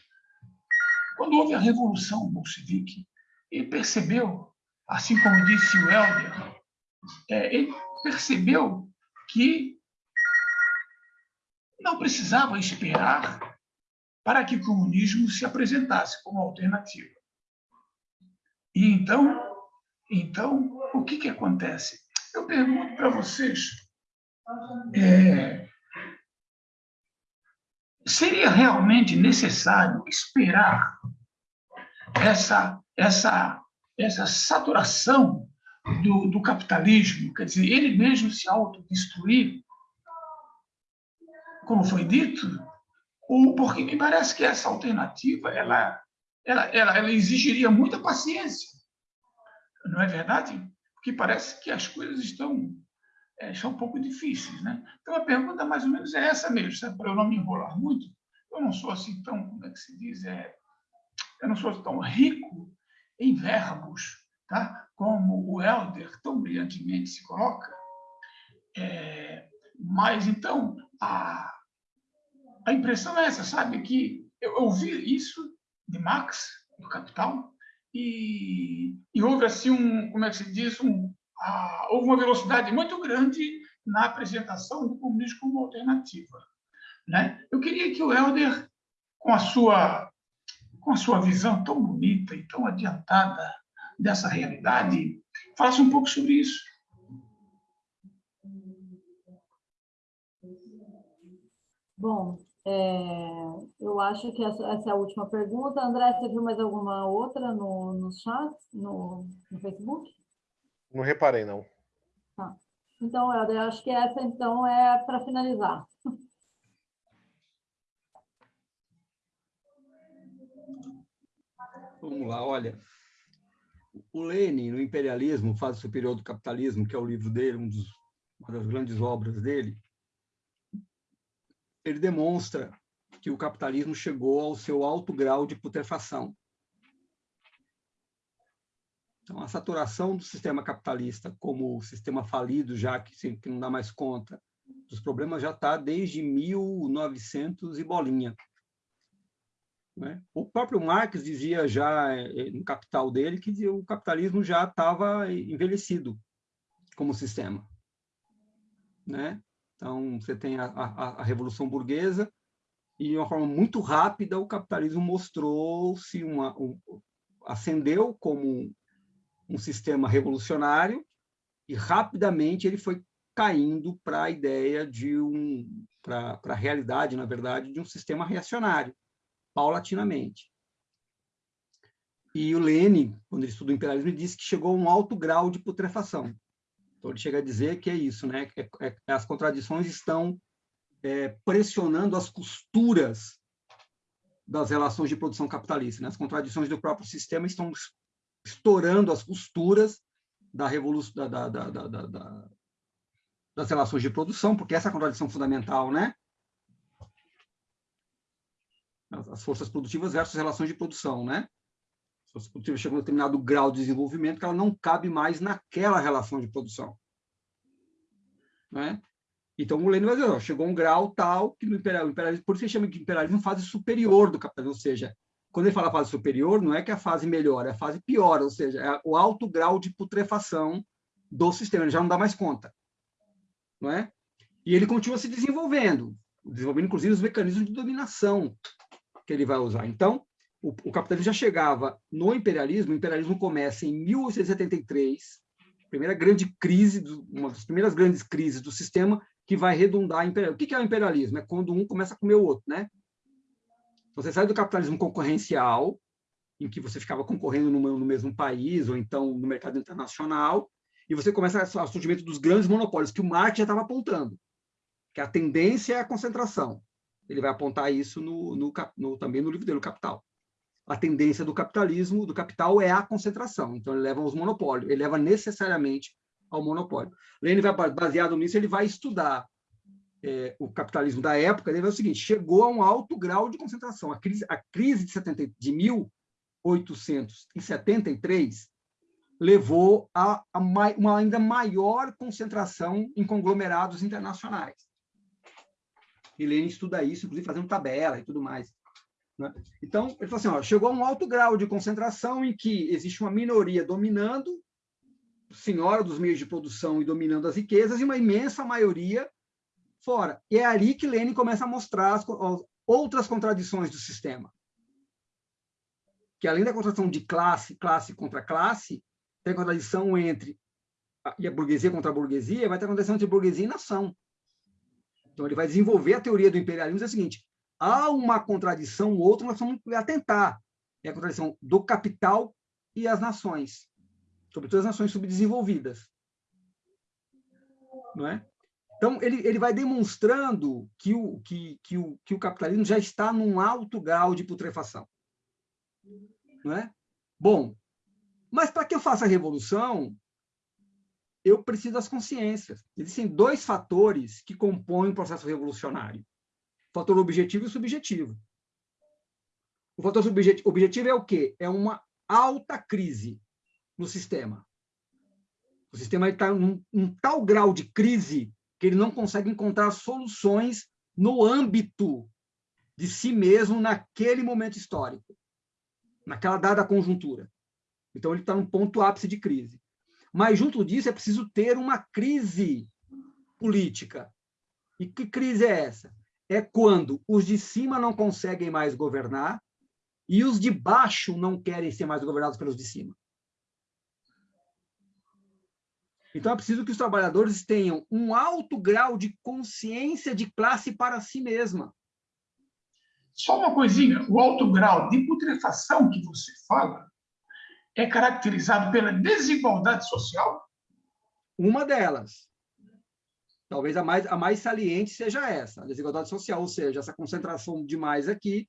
S4: quando houve a revolução bolchevique. Ele percebeu, assim como disse o Helder, é, ele percebeu que não precisava esperar para que o comunismo se apresentasse como alternativa. E então, então o que, que acontece? Eu pergunto para vocês, é, seria realmente necessário esperar essa, essa, essa saturação do, do capitalismo, quer dizer, ele mesmo se autodestruir, como foi dito, ou porque me parece que essa alternativa ela, ela, ela, ela exigiria muita paciência, não é verdade? Porque parece que as coisas estão, é, estão um pouco difíceis. Né? Então, a pergunta mais ou menos é essa mesmo, para eu não me enrolar muito. Eu não sou assim tão, como é que se diz, é, eu não sou tão rico em verbos, tá? como o Helder tão brilhantemente se coloca. É, mas, então, a, a impressão é essa, sabe? Que eu ouvi isso de Marx, do Capital, e, e houve assim um, como é que se diz, um, a, houve uma velocidade muito grande na apresentação do comunismo como alternativa. Né? Eu queria que o Helder, com a sua com a sua visão tão bonita e tão adiantada dessa realidade, falasse um pouco sobre isso.
S1: Bom, É, eu acho que essa, essa, é a última pergunta. André, você viu mais alguma outra no, no chat, no, no Facebook?
S3: Não reparei, não.
S1: Tá. Então, eu acho que essa, então, é para finalizar.
S2: Vamos lá, olha. O Lenin, no Imperialismo, Fase Superior do Capitalismo, que é o livro dele, um dos, uma das grandes obras dele, ele demonstra que o capitalismo chegou ao seu alto grau de putrefação. Então, a saturação do sistema capitalista como sistema falido, já que, que não dá mais conta dos problemas, já está desde 1900 e bolinha. Né? O próprio Marx dizia já eh, no Capital dele que o capitalismo já estava envelhecido como sistema. Né? Então, você tem a, a, a Revolução Burguesa, e de uma forma muito rápida o capitalismo mostrou-se uma um, ascendeu como um, sistema revolucionário e rapidamente ele foi caindo para a ideia de um para a realidade na verdade de um sistema reacionário paulatinamente e o Lenin quando ele estuda o imperialismo ele disse que chegou a um alto grau de putrefação então ele chega a dizer que é isso né é, é, as contradições estão é, pressionando as costuras das relações de produção capitalista. Né? As contradições do próprio sistema estão estourando as costuras da revolução da, da, da, das relações de produção, porque essa é a contradição fundamental, né? As forças produtivas versus relações de produção, né? As forças produtivas chegam a um determinado grau de desenvolvimento que ela não cabe mais naquela relação de produção. Né? Então, o Lenin vai dizer, ó, chegou um grau tal que no imperialismo, por isso ele chama de imperialismo fase superior do capitalismo, ou seja, quando ele fala fase superior, não é que a fase melhora, é a fase piora, ou seja, é o alto grau de putrefação do sistema, ele já não dá mais conta. Não é? E ele continua se desenvolvendo, desenvolvendo inclusive os mecanismos de dominação que ele vai usar. Então, o, o capitalismo já chegava no imperialismo, o imperialismo começa em 1873, primeira grande crise, uma das primeiras grandes crises do sistema, que vai redundar em imperialismo. O que é o imperialismo? É quando um começa a comer o outro, né? Você sai do capitalismo concorrencial, em que você ficava concorrendo no, no mesmo país, ou então no mercado internacional, e você começa o surgimento dos grandes monopólios, que o Marx já estava apontando, que a tendência é a concentração. Ele vai apontar isso no, no, no, também no livro dele, o Capital. A tendência do capitalismo, do capital, é a concentração. Então, ele leva aos monopólios, ele leva necessariamente ao monopólio. Lenin vai baseado nisso, ele vai estudar é, o capitalismo da época. Ele vai o seguinte: chegou a um alto grau de concentração. A crise, a crise de, 70, de 1873 levou a, a uma ainda maior concentração em conglomerados internacionais. E Lenin estuda isso, inclusive fazendo tabela e tudo mais. Né? Então, ele falou assim: ó, chegou a um alto grau de concentração em que existe uma minoria dominando senhora dos meios de produção e dominando as riquezas, e uma imensa maioria fora. E é ali que Lenin começa a mostrar as, outras contradições do sistema. Que além da contradição de classe, classe contra classe, tem contradição entre a, e a burguesia contra a burguesia, vai ter contradição entre burguesia e nação. Então ele vai desenvolver a teoria do imperialismo, é o seguinte, há uma contradição, outra nós vamos atentar, é a contradição do capital e as nações sobretudo as nações subdesenvolvidas. Não é? Então, ele, ele vai demonstrando que o, que, que, o, que o capitalismo já está num alto grau de putrefação. Não é? Bom, mas para que eu faça a revolução, eu preciso das consciências. Existem dois fatores que compõem o processo revolucionário. O fator objetivo e o subjetivo. O fator objetivo é o quê? É uma alta crise no sistema. O sistema está em um tal grau de crise que ele não consegue encontrar soluções no âmbito de si mesmo naquele momento histórico, naquela dada conjuntura. Então, ele está num ponto ápice de crise. Mas, junto disso, é preciso ter uma crise política. E que crise é essa? É quando os de cima não conseguem mais governar e os de baixo não querem ser mais governados pelos de cima. Então, é preciso que os trabalhadores tenham um alto grau de consciência de classe para si mesma.
S4: Só uma coisinha, o alto grau de putrefação que você fala é caracterizado pela desigualdade social?
S2: Uma delas. Talvez a mais, a mais saliente seja essa, a desigualdade social, ou seja, essa concentração demais aqui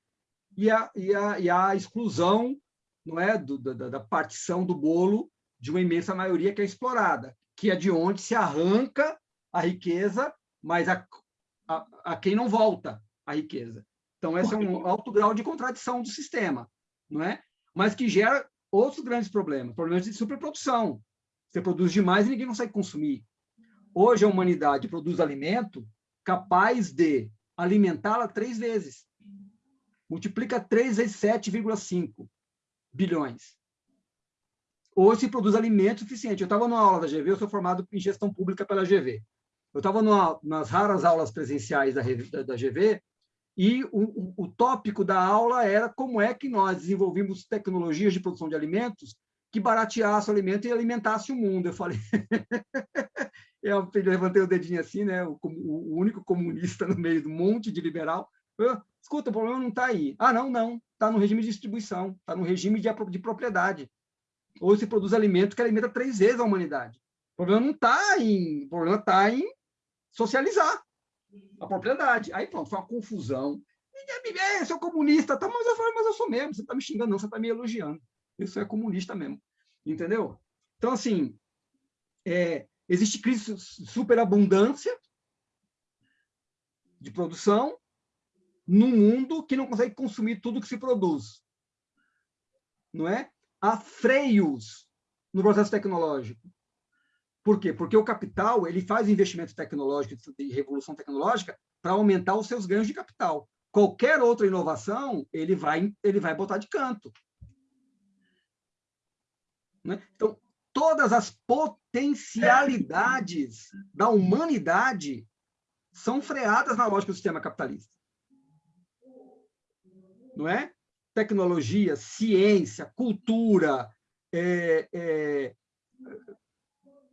S2: e a, e a, e a exclusão não é, do, da, da partição do bolo de uma imensa maioria que é explorada, que é de onde se arranca a riqueza, mas a, a, a quem não volta a riqueza. Então, esse é um alto grau de contradição do sistema, não é? mas que gera outros grandes problemas, problemas de superprodução. Você produz demais e ninguém consegue consumir. Hoje, a humanidade produz alimento capaz de alimentá-la três vezes. Multiplica 3 vezes 7,5 bilhões. Hoje se produz alimento suficiente. Eu estava numa aula da GV, eu sou formado em gestão pública pela GV. Eu estava nas raras aulas presenciais da, da GV e o, o, tópico da aula era como é que nós desenvolvimos tecnologias de produção de alimentos que barateasse o alimento e alimentasse o mundo. Eu falei, eu levantei o dedinho assim, né? O, o, único comunista no meio do monte de liberal. Eu, Escuta, o problema não está aí. Ah, não, não. Está no regime de distribuição, está no regime de, de propriedade. Ou se produz alimento que alimenta três vezes a humanidade. O problema não está em. O problema está em socializar a propriedade. Aí pronto, foi uma confusão. É, eu sou comunista, tá, mas eu falei, mas eu sou mesmo, você está me xingando, não, você está me elogiando. Isso é comunista mesmo. Entendeu? Então, assim, é, existe crise superabundância de produção num mundo que não consegue consumir tudo que se produz. Não é? Há freios no processo tecnológico. Por quê? Porque o capital ele faz investimento tecnológico e revolução tecnológica para aumentar os seus ganhos de capital. Qualquer outra inovação, ele vai, ele vai botar de canto. Né? Então, todas as potencialidades da humanidade são freadas na lógica do sistema capitalista. Não é? Tecnologia, ciência, cultura, é, é,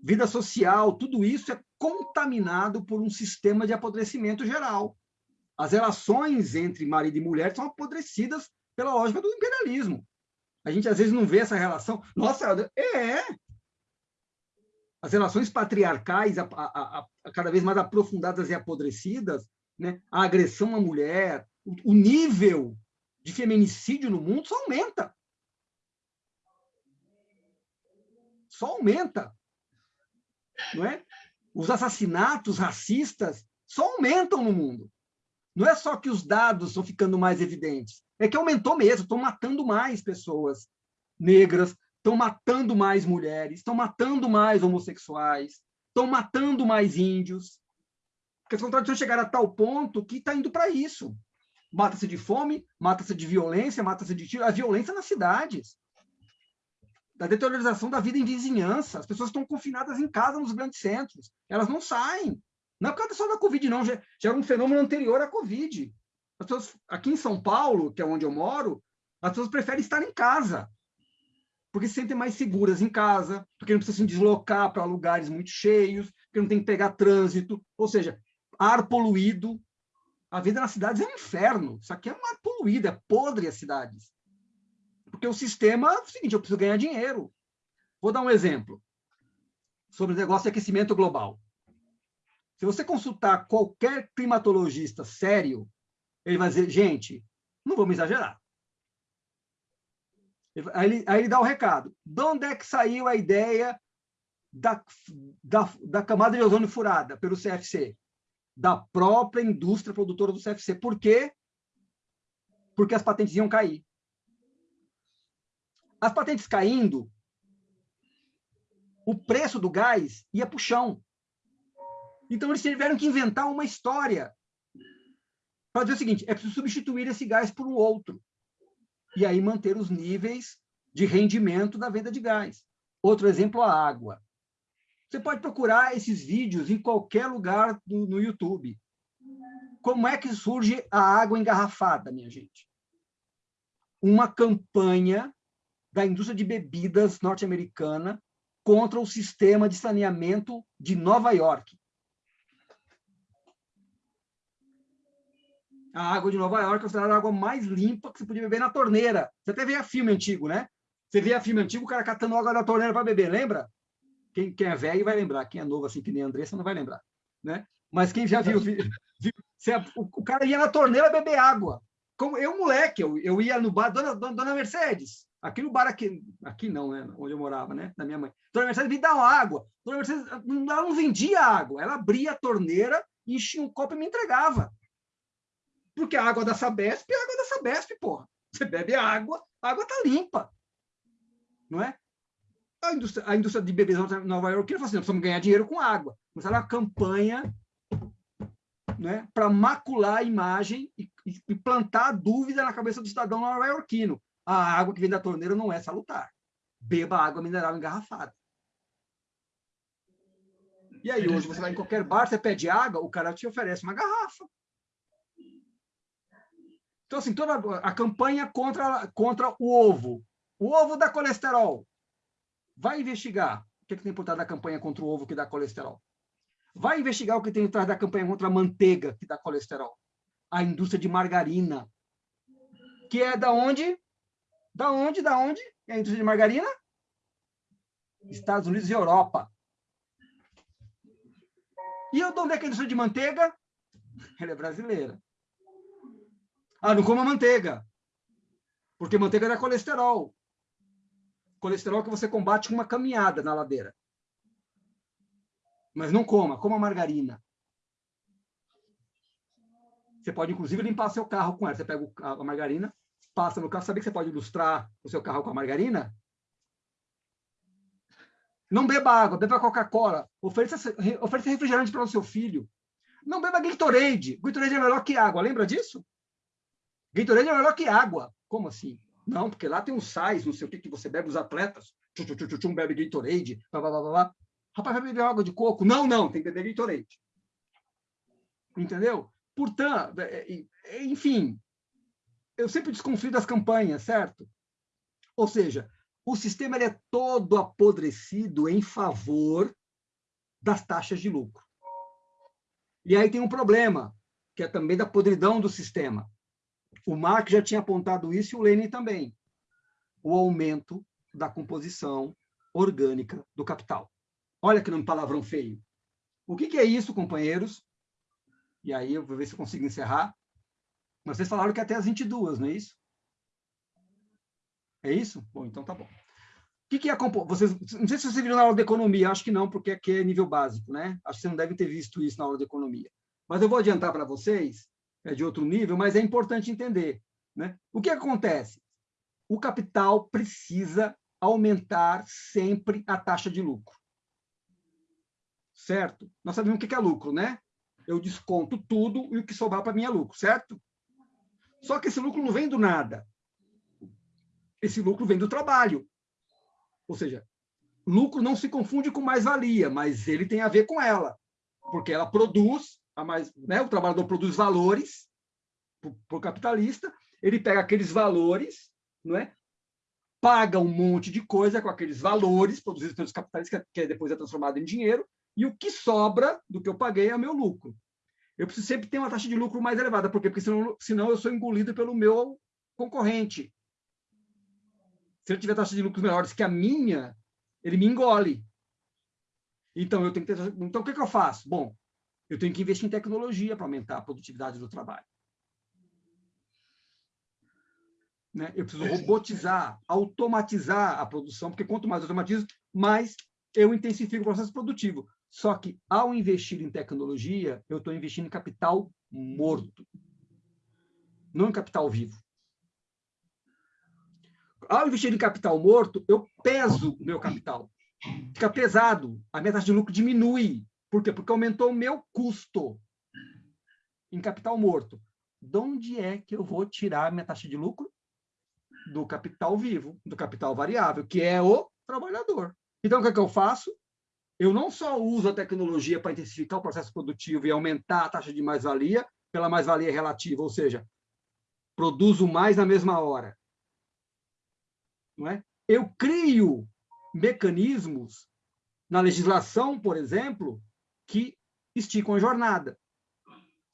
S2: vida social, tudo isso é contaminado por um sistema de apodrecimento geral. As relações entre marido e mulher são apodrecidas pela lógica do imperialismo. A gente às vezes não vê essa relação. Nossa, é. As relações patriarcais, a, a, a, cada vez mais aprofundadas e apodrecidas, né? a agressão à mulher, o, o nível de feminicídio no mundo só aumenta. Só aumenta não é? Os assassinatos racistas só aumentam no mundo. Não é só que os dados estão ficando mais evidentes, é que aumentou mesmo, estão matando mais pessoas negras, estão matando mais mulheres, estão matando mais homossexuais, estão matando mais índios. Porque as contradições chegaram a tal ponto que está indo para isso. Mata-se de fome, mata-se de violência, mata-se de tiro. A violência nas cidades da deteriorização da vida em vizinhança. As pessoas estão confinadas em casa nos grandes centros. Elas não saem. Não é por causa só da Covid, não. Já, já era um fenômeno anterior à Covid. As pessoas, aqui em São Paulo, que é onde eu moro, as pessoas preferem estar em casa. Porque se sentem mais seguras em casa, porque não precisam se deslocar para lugares muito cheios, porque não tem que pegar trânsito. Ou seja, ar poluído. A vida nas cidades é um inferno. Isso aqui é um ar poluído, é podre as cidades. Porque o sistema é o seguinte, eu preciso ganhar dinheiro. Vou dar um exemplo sobre o negócio de aquecimento global. Se você consultar qualquer climatologista sério, ele vai dizer, gente, não vamos exagerar. Aí ele, aí ele dá o um recado. De onde é que saiu a ideia da, da, da camada de ozônio furada pelo CFC? Da própria indústria produtora do CFC. Por quê? Porque as patentes iam cair. As patentes caindo, o preço do gás ia para o chão. Então, eles tiveram que inventar uma história para dizer o seguinte: é preciso substituir esse gás por um outro. E aí manter os níveis de rendimento da venda de gás. Outro exemplo, a água. Você pode procurar esses vídeos em qualquer lugar do, no YouTube. Como é que surge a água engarrafada, minha gente? Uma campanha da indústria de bebidas norte-americana contra o sistema de saneamento de Nova York. A água de Nova York é a água mais limpa que você podia beber na torneira. Você até vê a filme antigo, né? Você vê a filme antigo, o cara catando água da torneira para beber, lembra? Quem, quem, é velho vai lembrar, quem é novo, assim que nem a Andressa, não vai lembrar. Né? Mas quem já viu, viu, viu o, o, cara ia na torneira beber água. Como eu, moleque, eu, eu ia no bar, dona, dona, dona Mercedes, aqui no bar, aqui, aqui não, né? Onde eu morava, né? Da minha mãe. Dona Mercedes me dá uma água. Dona Mercedes, ela não vendia água, ela abria a torneira, enchia um copo e me entregava. Porque a água da Sabesp é a água da Sabesp, porra. Você bebe água, a água tá limpa. Não é? A indústria, a indústria de bebês Nova York falou assim: precisamos ganhar dinheiro com água. Começaram uma campanha né, para macular a imagem e, e, plantar dúvida na cabeça do cidadão nova-iorquino. A água que vem da torneira não é salutar. Beba água mineral engarrafada. E aí, hoje, você vai em qualquer bar, você pede água, o cara te oferece uma garrafa. Então, assim, toda a campanha contra, contra o ovo. O ovo dá colesterol. Vai investigar o que, é que tem por trás da campanha contra o ovo que dá colesterol. Vai investigar o que tem por trás da campanha contra a manteiga que dá colesterol. A indústria de margarina. Que é da onde? Da onde? Da onde? É a indústria de margarina? Estados Unidos e Europa. E eu de onde é que é a indústria de manteiga? Ela é brasileira. Ah, não coma manteiga. Porque manteiga dá colesterol. Colesterol que você combate com uma caminhada na ladeira. Mas não coma, coma margarina. Você pode, inclusive, limpar seu carro com ela. Você pega a margarina, passa no carro. Sabe que você pode ilustrar o seu carro com a margarina? Não beba água, beba Coca-Cola. Ofereça, ofereça refrigerante para o seu filho. Não beba Gatorade. Gatorade é melhor que água. Lembra disso? Gatorade é melhor que água. Como assim? Não, porque lá tem uns sais, não sei o que, que você bebe, os atletas. Tchum, tchum, tchum, tchum bebe Gatorade, blá, blá, blá, blá. Rapaz, vai beber água de coco? Não, não, tem que beber Gatorade. Entendeu? Portanto, é, é, enfim, eu sempre desconfio das campanhas, certo? Ou seja, o sistema é todo apodrecido em favor das taxas de lucro. E aí tem um problema, que é também da podridão do sistema. O Marx já tinha apontado isso e o Lenin também. O aumento da composição orgânica do capital. Olha que nome palavrão feio. O que, que é isso, companheiros? E aí eu vou ver se eu consigo encerrar. Mas vocês falaram que é até as 22, não é isso? É isso? Bom, então tá bom. O que, que é compo... vocês Não sei se vocês viram na aula de economia, acho que não, porque aqui é nível básico, né? Acho que vocês não devem ter visto isso na aula de economia. Mas eu vou adiantar para vocês é de outro nível, mas é importante entender. Né? O que acontece? O capital precisa aumentar sempre a taxa de lucro. Certo? Nós sabemos o que é lucro, né? Eu desconto tudo e o que sobrar para mim é lucro, certo? Só que esse lucro não vem do nada. Esse lucro vem do trabalho. Ou seja, lucro não se confunde com mais-valia, mas ele tem a ver com ela, porque ela produz a mais, né, o trabalhador produz valores para o capitalista, ele pega aqueles valores, não é? paga um monte de coisa com aqueles valores produzidos pelos capitalistas, que depois é transformado em dinheiro, e o que sobra do que eu paguei é o meu lucro. Eu preciso sempre ter uma taxa de lucro mais elevada, por quê? Porque senão, senão eu sou engolido pelo meu concorrente. Se ele tiver taxas de lucros melhores que a minha, ele me engole. Então, eu tenho que ter... Então, o que, que eu faço? Bom, eu tenho que investir em tecnologia para aumentar a produtividade do trabalho. Né? Eu preciso robotizar, automatizar a produção, porque quanto mais automatizo, mais eu intensifico o processo produtivo. Só que, ao investir em tecnologia, eu estou investindo em capital morto, não em capital vivo. Ao investir em capital morto, eu peso o meu capital. Fica pesado, a minha taxa de lucro diminui. Por quê? Porque aumentou o meu custo em capital morto. De onde é que eu vou tirar a minha taxa de lucro? Do capital vivo, do capital variável, que é o trabalhador. Então, o que, é que eu faço? Eu não só uso a tecnologia para intensificar o processo produtivo e aumentar a taxa de mais-valia, pela mais-valia relativa, ou seja, produzo mais na mesma hora. Não é? Eu crio mecanismos na legislação, por exemplo, que esticam a jornada,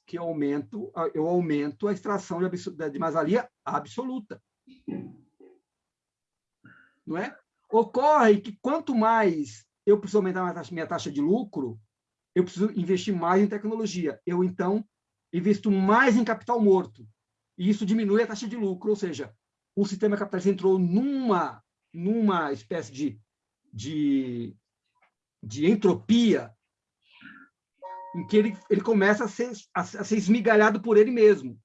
S2: que aumento, eu aumento a extração de, de mais-valia absoluta. Não é? Ocorre que quanto mais eu preciso aumentar minha taxa, de lucro, eu preciso investir mais em tecnologia. Eu, então, investo mais em capital morto. E isso diminui a taxa de lucro, ou seja, o sistema capitalista entrou numa, numa espécie de, de, de entropia em que ele, ele começa a ser, a, a ser esmigalhado por ele mesmo.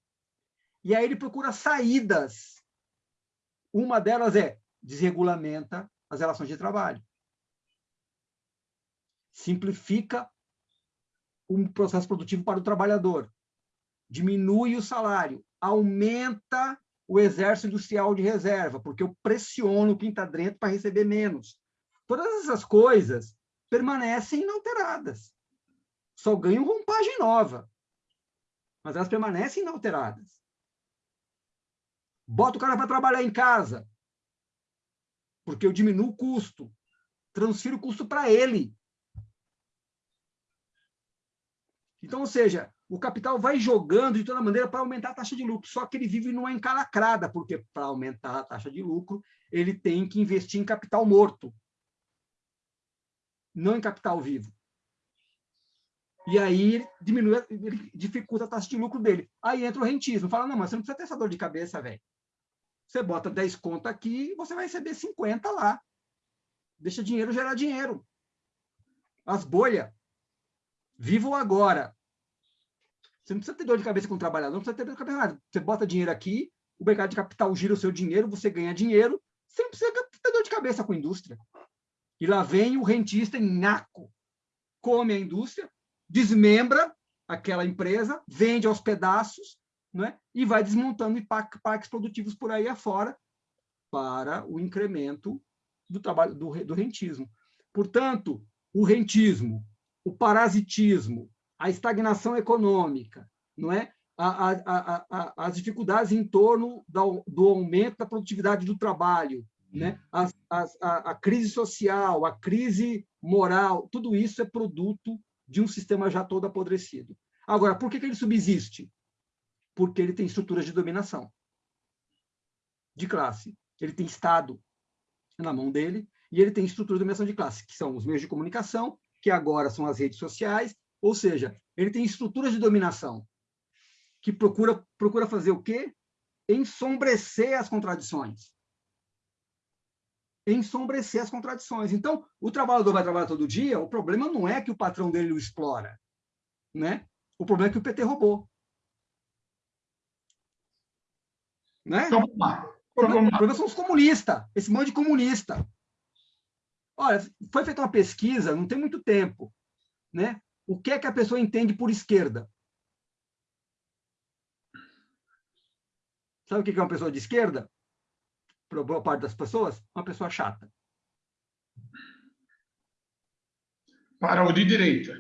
S2: E aí ele procura saídas. Uma delas é desregulamenta as relações de trabalho. Simplifica um processo produtivo para o trabalhador. Diminui o salário, aumenta o exército industrial de reserva, porque eu pressiono está dentro para receber menos. Todas essas coisas permanecem inalteradas. Só ganham roupagem nova. Mas elas permanecem inalteradas. Bota o cara para trabalhar em casa, porque eu diminuo o custo. Transfiro o custo para ele. Então, ou seja, o capital vai jogando de toda maneira para aumentar a taxa de lucro, só que ele vive numa encalacrada, porque para aumentar a taxa de lucro, ele tem que investir em capital morto, não em capital vivo. E aí diminui, ele dificulta a taxa de lucro dele. Aí entra o rentismo. Fala, não, mas você não precisa ter essa dor de cabeça, velho. Você bota 10 conto aqui, você vai receber 50 lá. Deixa dinheiro gerar dinheiro. As bolhas. Vivo agora. Você não precisa ter dor de cabeça com o trabalhador, não precisa ter dor de cabeça nada. Você bota dinheiro aqui, o mercado de capital gira o seu dinheiro, você ganha dinheiro, você não precisa ter dor de cabeça com a indústria. E lá vem o rentista em naco. Come a indústria, desmembra aquela empresa, vende aos pedaços, né? e vai desmontando parques produtivos por aí afora para o incremento do trabalho do, do rentismo. Portanto, o rentismo, o parasitismo, a estagnação econômica, não é? A, a, a, as dificuldades em torno do, do, aumento da produtividade do trabalho, né? As, as, a, crise social, a crise moral, tudo isso é produto de um sistema já todo apodrecido. Agora, por que, que ele subsiste? Porque ele tem estruturas de dominação de classe. Ele tem Estado na mão dele e ele tem estrutura de dominação de classe, que são os meios de comunicação, que agora são as redes sociais, ou seja, ele tem estruturas de dominação que procura, procura fazer o quê? Ensombrecer as contradições ensombrecer as contradições. Então, o trabalhador vai trabalhar todo dia, o problema não é que o patrão dele o explora, né? O problema é que o PT roubou. Né?
S4: Então,
S2: vamos lá. O problema, o problema são os comunistas, esse monte de comunista. Olha, foi feita uma pesquisa, não tem muito tempo, né? O que é que a pessoa entende por esquerda? Sabe o que é uma pessoa de esquerda? Para boa parte das pessoas, uma pessoa chata.
S4: Para o de direita.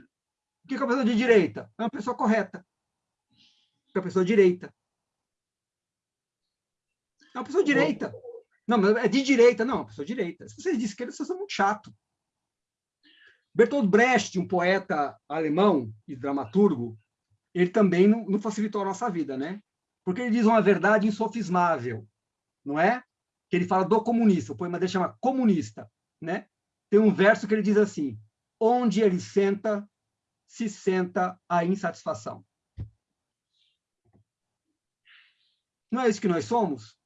S2: O que é uma pessoa de direita? É uma pessoa correta. É uma pessoa direita. É uma pessoa direita. Não, mas é de direita. Não, é uma pessoa direita. Se você é de esquerda, você é muito chato. Bertolt Brecht, um poeta alemão e dramaturgo, ele também não, não facilitou a nossa vida, né? Porque ele diz uma verdade insofismável, não é? Que ele fala do comunista, o poema dele chama Comunista, né? Tem um verso que ele diz assim: onde ele senta, se senta a insatisfação. Não é isso que nós somos?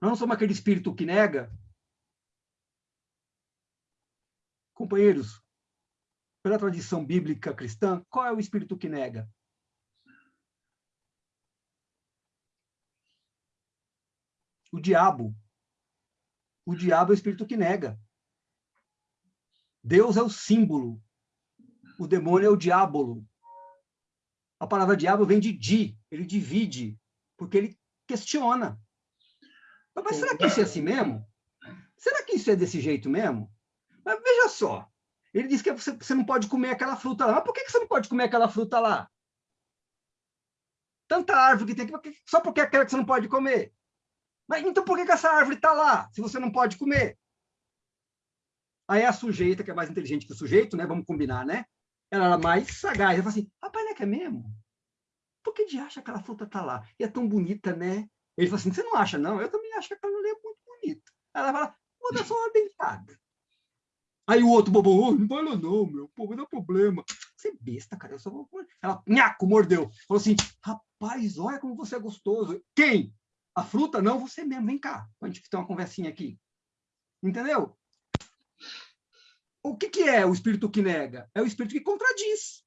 S2: Nós não somos aquele espírito que nega? Companheiros, pela tradição bíblica cristã, qual é o espírito que nega? O diabo. O diabo é o espírito que nega. Deus é o símbolo. O demônio é o diabolo. A palavra diabo vem de di, ele divide, porque ele questiona. Mas será que isso é assim mesmo? Será que isso é desse jeito mesmo? Mas veja só, ele diz que você não pode comer aquela fruta lá. Mas por que você não pode comer aquela fruta lá? Tanta árvore que tem só porque é aquela que você não pode comer. Mas então por que, que essa árvore está lá, se você não pode comer? Aí a sujeita, que é mais inteligente que o sujeito, né? Vamos combinar, né? Ela era mais sagaz. Ela fala assim, rapaz, não é que é mesmo? por que de acha aquela fruta está lá? E é tão bonita, né? Ele falou assim, você não acha, não? Eu também acho que aquela ali é muito bonita. Ela fala, vou dar só uma dentada. Aí o outro bobão, oh, não vai não, meu, pô, dar problema. Você é besta, cara, eu só vou... Ela, nhaco, mordeu. Falou assim, rapaz, olha como você é gostoso. Quem? A fruta? Não, você mesmo, vem cá, a gente ter uma conversinha aqui. Entendeu? O que, que é o espírito que nega? É o espírito que contradiz.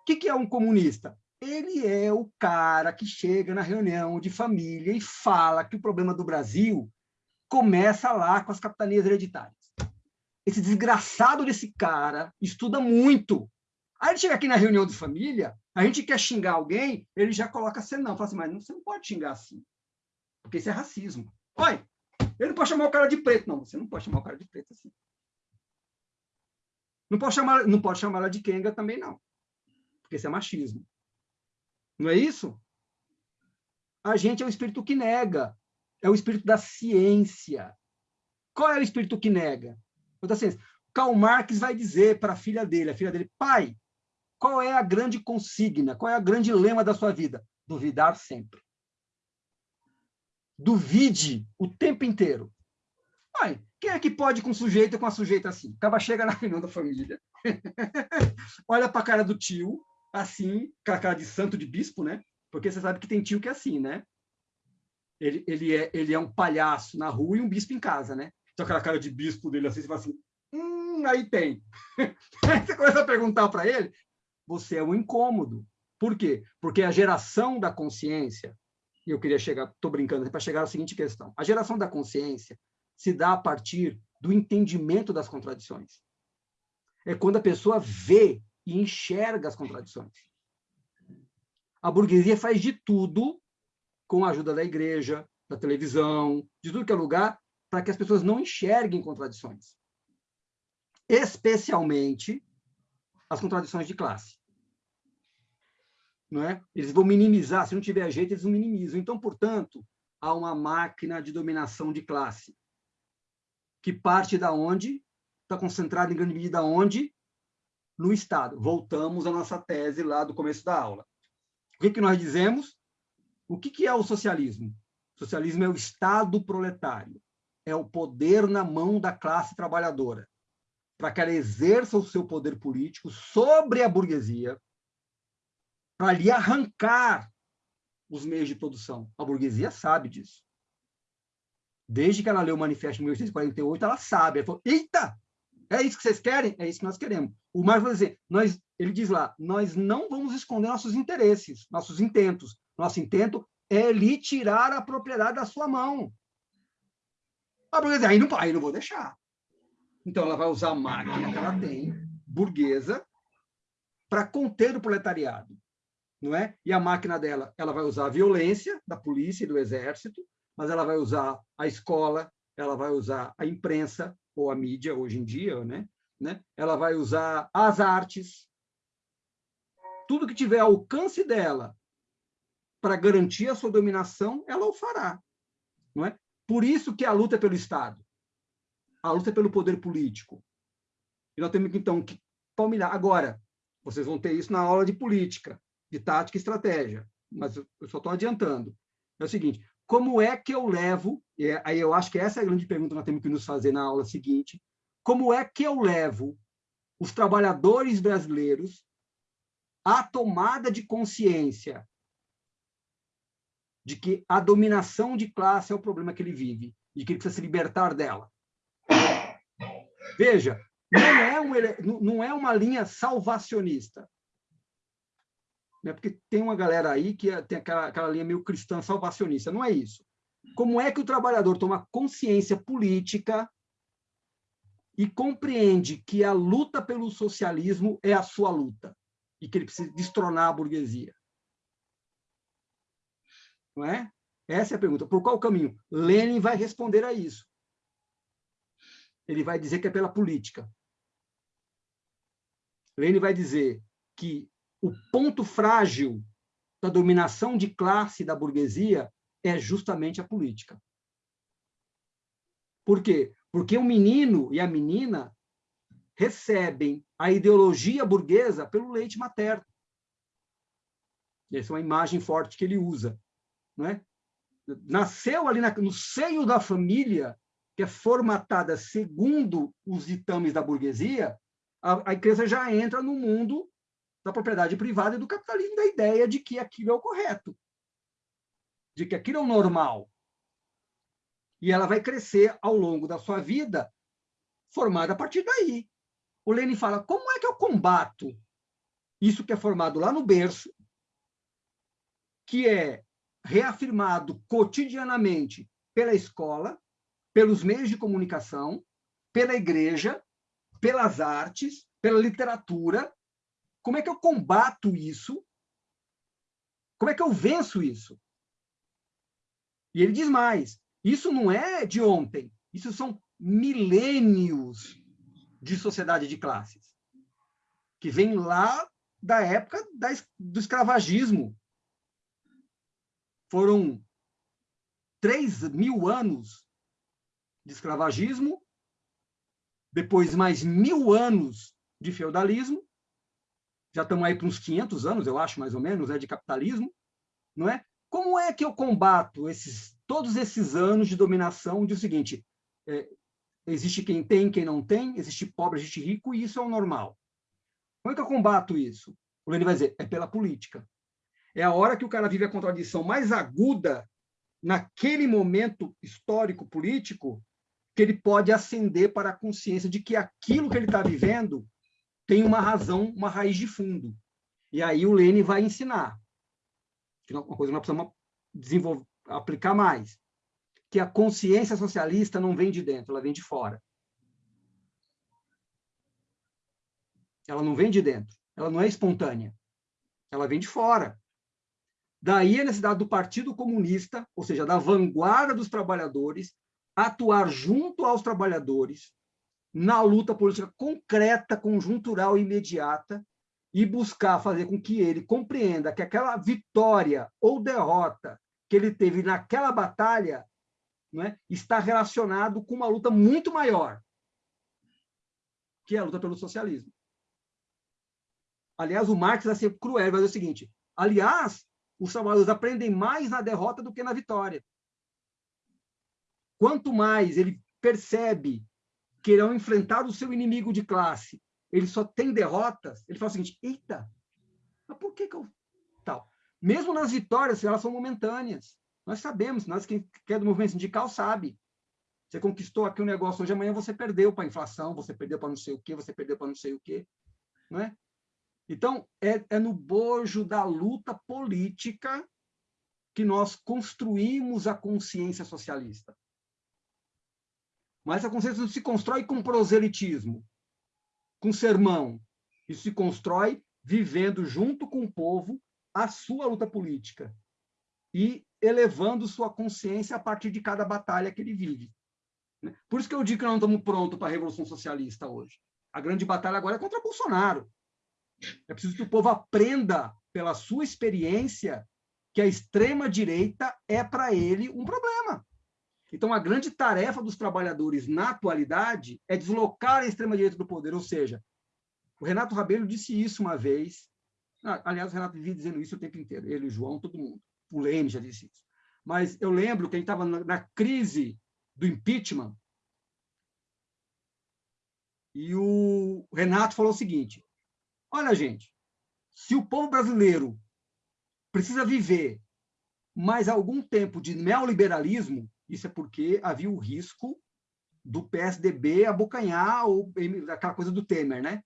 S2: O que, que é um comunista? Ele é o cara que chega na reunião de família e fala que o problema do Brasil começa lá com as capitanias hereditárias. Esse desgraçado desse cara estuda muito. Aí ele chega aqui na reunião de família, a gente quer xingar alguém, ele já coloca senão. Fala assim, mas você não pode xingar assim, porque isso é racismo. Olha, ele não pode chamar o cara de preto. Não, você não pode chamar o cara de preto assim. Não pode chamar, não pode chamar ela de Kenga também, não. Porque isso é machismo. Não é isso? A gente é o espírito que nega. É o espírito da ciência. Qual é o espírito que nega? O da ciência. Karl Marx vai dizer para a filha dele, a filha dele, pai, qual é a grande consigna, qual é a grande lema da sua vida? Duvidar sempre. Duvide o tempo inteiro. Pai, quem é que pode com sujeito e com a sujeita assim? Acaba chega na reunião da família, olha para a cara do tio, assim, com a cara de santo de bispo, né? Porque você sabe que tem tio que é assim, né? Ele, ele, é, ele é um palhaço na rua e um bispo em casa, né? Então aquela cara de bispo dele assim, você fala assim, hum, aí tem. aí você começa a perguntar para ele, você é um incômodo. Por quê? Porque a geração da consciência, e eu queria chegar, estou brincando, para chegar à seguinte questão. A geração da consciência se dá a partir do entendimento das contradições. É quando a pessoa vê e enxerga as contradições. A burguesia faz de tudo, com a ajuda da igreja, da televisão, de tudo que é lugar, para que as pessoas não enxerguem contradições. Especialmente as contradições de classe. Não é? Eles vão minimizar, se não tiver jeito, eles minimizam. Então, portanto, há uma máquina de dominação de classe que parte da onde está concentrada em grande medida onde no Estado. Voltamos à nossa tese lá do começo da aula. O que, que nós dizemos? O que, que é o socialismo? O socialismo é o Estado proletário, é o poder na mão da classe trabalhadora, para que ela exerça o seu poder político sobre a burguesia, para lhe arrancar os meios de produção. A burguesia sabe disso. Desde que ela leu o manifesto de 1848, ela sabe. Ela falou, eita, é isso que vocês querem? É isso que nós queremos. O Marx vai dizer, nós, ele diz lá, nós não vamos esconder nossos interesses, nossos intentos. Nosso intento é lhe tirar a propriedade da sua mão. A burguesia, aí não, aí não vou deixar. Então, ela vai usar a máquina que ela tem, burguesa, para conter o proletariado. Não é? E a máquina dela, ela vai usar a violência da polícia e do exército, mas ela vai usar a escola, ela vai usar a imprensa, ou a mídia hoje em dia, né? né? Ela vai usar as artes, tudo que tiver alcance dela para garantir a sua dominação, ela o fará, não é? Por isso que a luta é pelo Estado, a luta é pelo poder político. E nós temos então que palmilhar. Agora, vocês vão ter isso na aula de política, de tática e estratégia, mas eu só estou adiantando. É o seguinte: como é que eu levo, e aí eu acho que essa é a grande pergunta que nós temos que nos fazer na aula seguinte, como é que eu levo os trabalhadores brasileiros à tomada de consciência de que a dominação de classe é o problema que ele vive e que ele precisa se libertar dela. Veja, não é, um, não é uma linha salvacionista né? porque tem uma galera aí que é, tem aquela, aquela linha meio cristã salvacionista. Não é isso. Como é que o trabalhador toma consciência política e compreende que a luta pelo socialismo é a sua luta e que ele precisa destronar a burguesia? Não é? Essa é a pergunta. Por qual caminho? Lenin vai responder a isso. Ele vai dizer que é pela política. Lenin vai dizer que o ponto frágil da dominação de classe da burguesia é justamente a política. Por quê? Porque o menino e a menina recebem a ideologia burguesa pelo leite materno. Essa é uma imagem forte que ele usa. Não é? Nasceu ali no seio da família, que é formatada segundo os ditames da burguesia, a, a criança já entra no mundo da propriedade privada e do capitalismo, da ideia de que aquilo é o correto, de que aquilo é o normal. E ela vai crescer ao longo da sua vida formada a partir daí. O Lenin fala, como é que eu combato isso que é formado lá no berço, que é reafirmado cotidianamente pela escola, pelos meios de comunicação, pela igreja, pelas artes, pela literatura. Como é que eu combato isso? Como é que eu venço isso? E ele diz mais: isso não é de ontem, isso são milênios de sociedade de classes, que vem lá da época da, do escravagismo. Foram três mil anos de escravagismo, depois mais mil anos de feudalismo, já estamos aí para uns 500 anos, eu acho, mais ou menos, é de capitalismo, não é? Como é que eu combato esses, todos esses anos de dominação de o seguinte, é, existe quem tem, quem não tem, existe pobre, existe rico, e isso é o normal. Como é que eu combato isso? O Lenin vai dizer, é pela política. É a hora que o cara vive a contradição mais aguda naquele momento histórico político que ele pode ascender para a consciência de que aquilo que ele está vivendo tem uma razão, uma raiz de fundo. E aí o Lênin vai ensinar, que é uma coisa que nós precisamos desenvolver, aplicar mais, que a consciência socialista não vem de dentro, ela vem de fora. Ela não vem de dentro, ela não é espontânea, ela vem de fora. Daí a necessidade do Partido Comunista, ou seja, da vanguarda dos trabalhadores, atuar junto aos trabalhadores na luta política concreta, conjuntural e imediata e buscar fazer com que ele compreenda que aquela vitória ou derrota que ele teve naquela batalha não é, está relacionado com uma luta muito maior, que é a luta pelo socialismo. Aliás, o Marx vai ser cruel, vai dizer o seguinte, aliás, os trabalhadores aprendem mais na derrota do que na vitória. Quanto mais ele percebe que irão enfrentar o seu inimigo de classe, ele só tem derrotas, ele fala o seguinte, eita, mas por que que eu... Tal. Mesmo nas vitórias, elas são momentâneas. Nós sabemos, nós quem é do movimento sindical sabe. Você conquistou aqui um negócio hoje, amanhã você perdeu para a inflação, você perdeu para não sei o quê, você perdeu para não sei o quê. Não é? Então, é, é no bojo da luta política que nós construímos a consciência socialista. Mas a consciência não se constrói com proselitismo, com sermão. Isso se constrói vivendo junto com o povo a sua luta política e elevando sua consciência a partir de cada batalha que ele vive. Né? Por isso que eu digo que nós não estamos prontos para a Revolução Socialista hoje. A grande batalha agora é contra Bolsonaro. É preciso que o povo aprenda, pela sua experiência, que a extrema-direita é, para ele, um problema. Então, a grande tarefa dos trabalhadores na atualidade é deslocar a extrema-direita do poder, ou seja, o Renato Rabelo disse isso uma vez, ah, aliás, o Renato vivia dizendo isso o tempo inteiro, ele, o João, todo mundo, o Leme já disse isso. Mas eu lembro que a gente estava na, na crise do impeachment, e o Renato falou o seguinte, olha, gente, se o povo brasileiro precisa viver mais algum tempo de neoliberalismo, isso é porque havia o risco do PSDB abocanhar ou aquela coisa do Temer, né?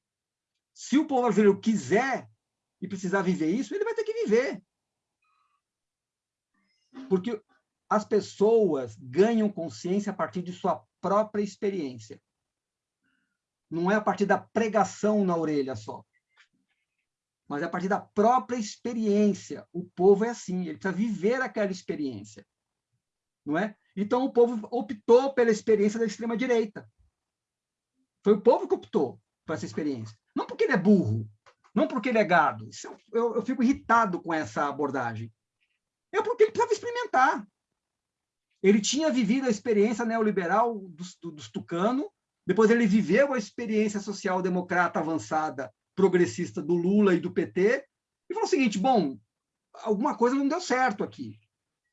S2: Se o povo brasileiro quiser e precisar viver isso, ele vai ter que viver. Porque as pessoas ganham consciência a partir de sua própria experiência. Não é a partir da pregação na orelha só. Mas é a partir da própria experiência. O povo é assim, ele precisa viver aquela experiência. Não é? Então, o povo optou pela experiência da extrema-direita. Foi o povo que optou por essa experiência. Não porque ele é burro, não porque ele é gado. Eu, eu, eu, fico irritado com essa abordagem. É porque ele precisava experimentar. Ele tinha vivido a experiência neoliberal dos, dos tucano, depois ele viveu a experiência social-democrata avançada, progressista do Lula e do PT, e falou o seguinte, bom, alguma coisa não deu certo aqui.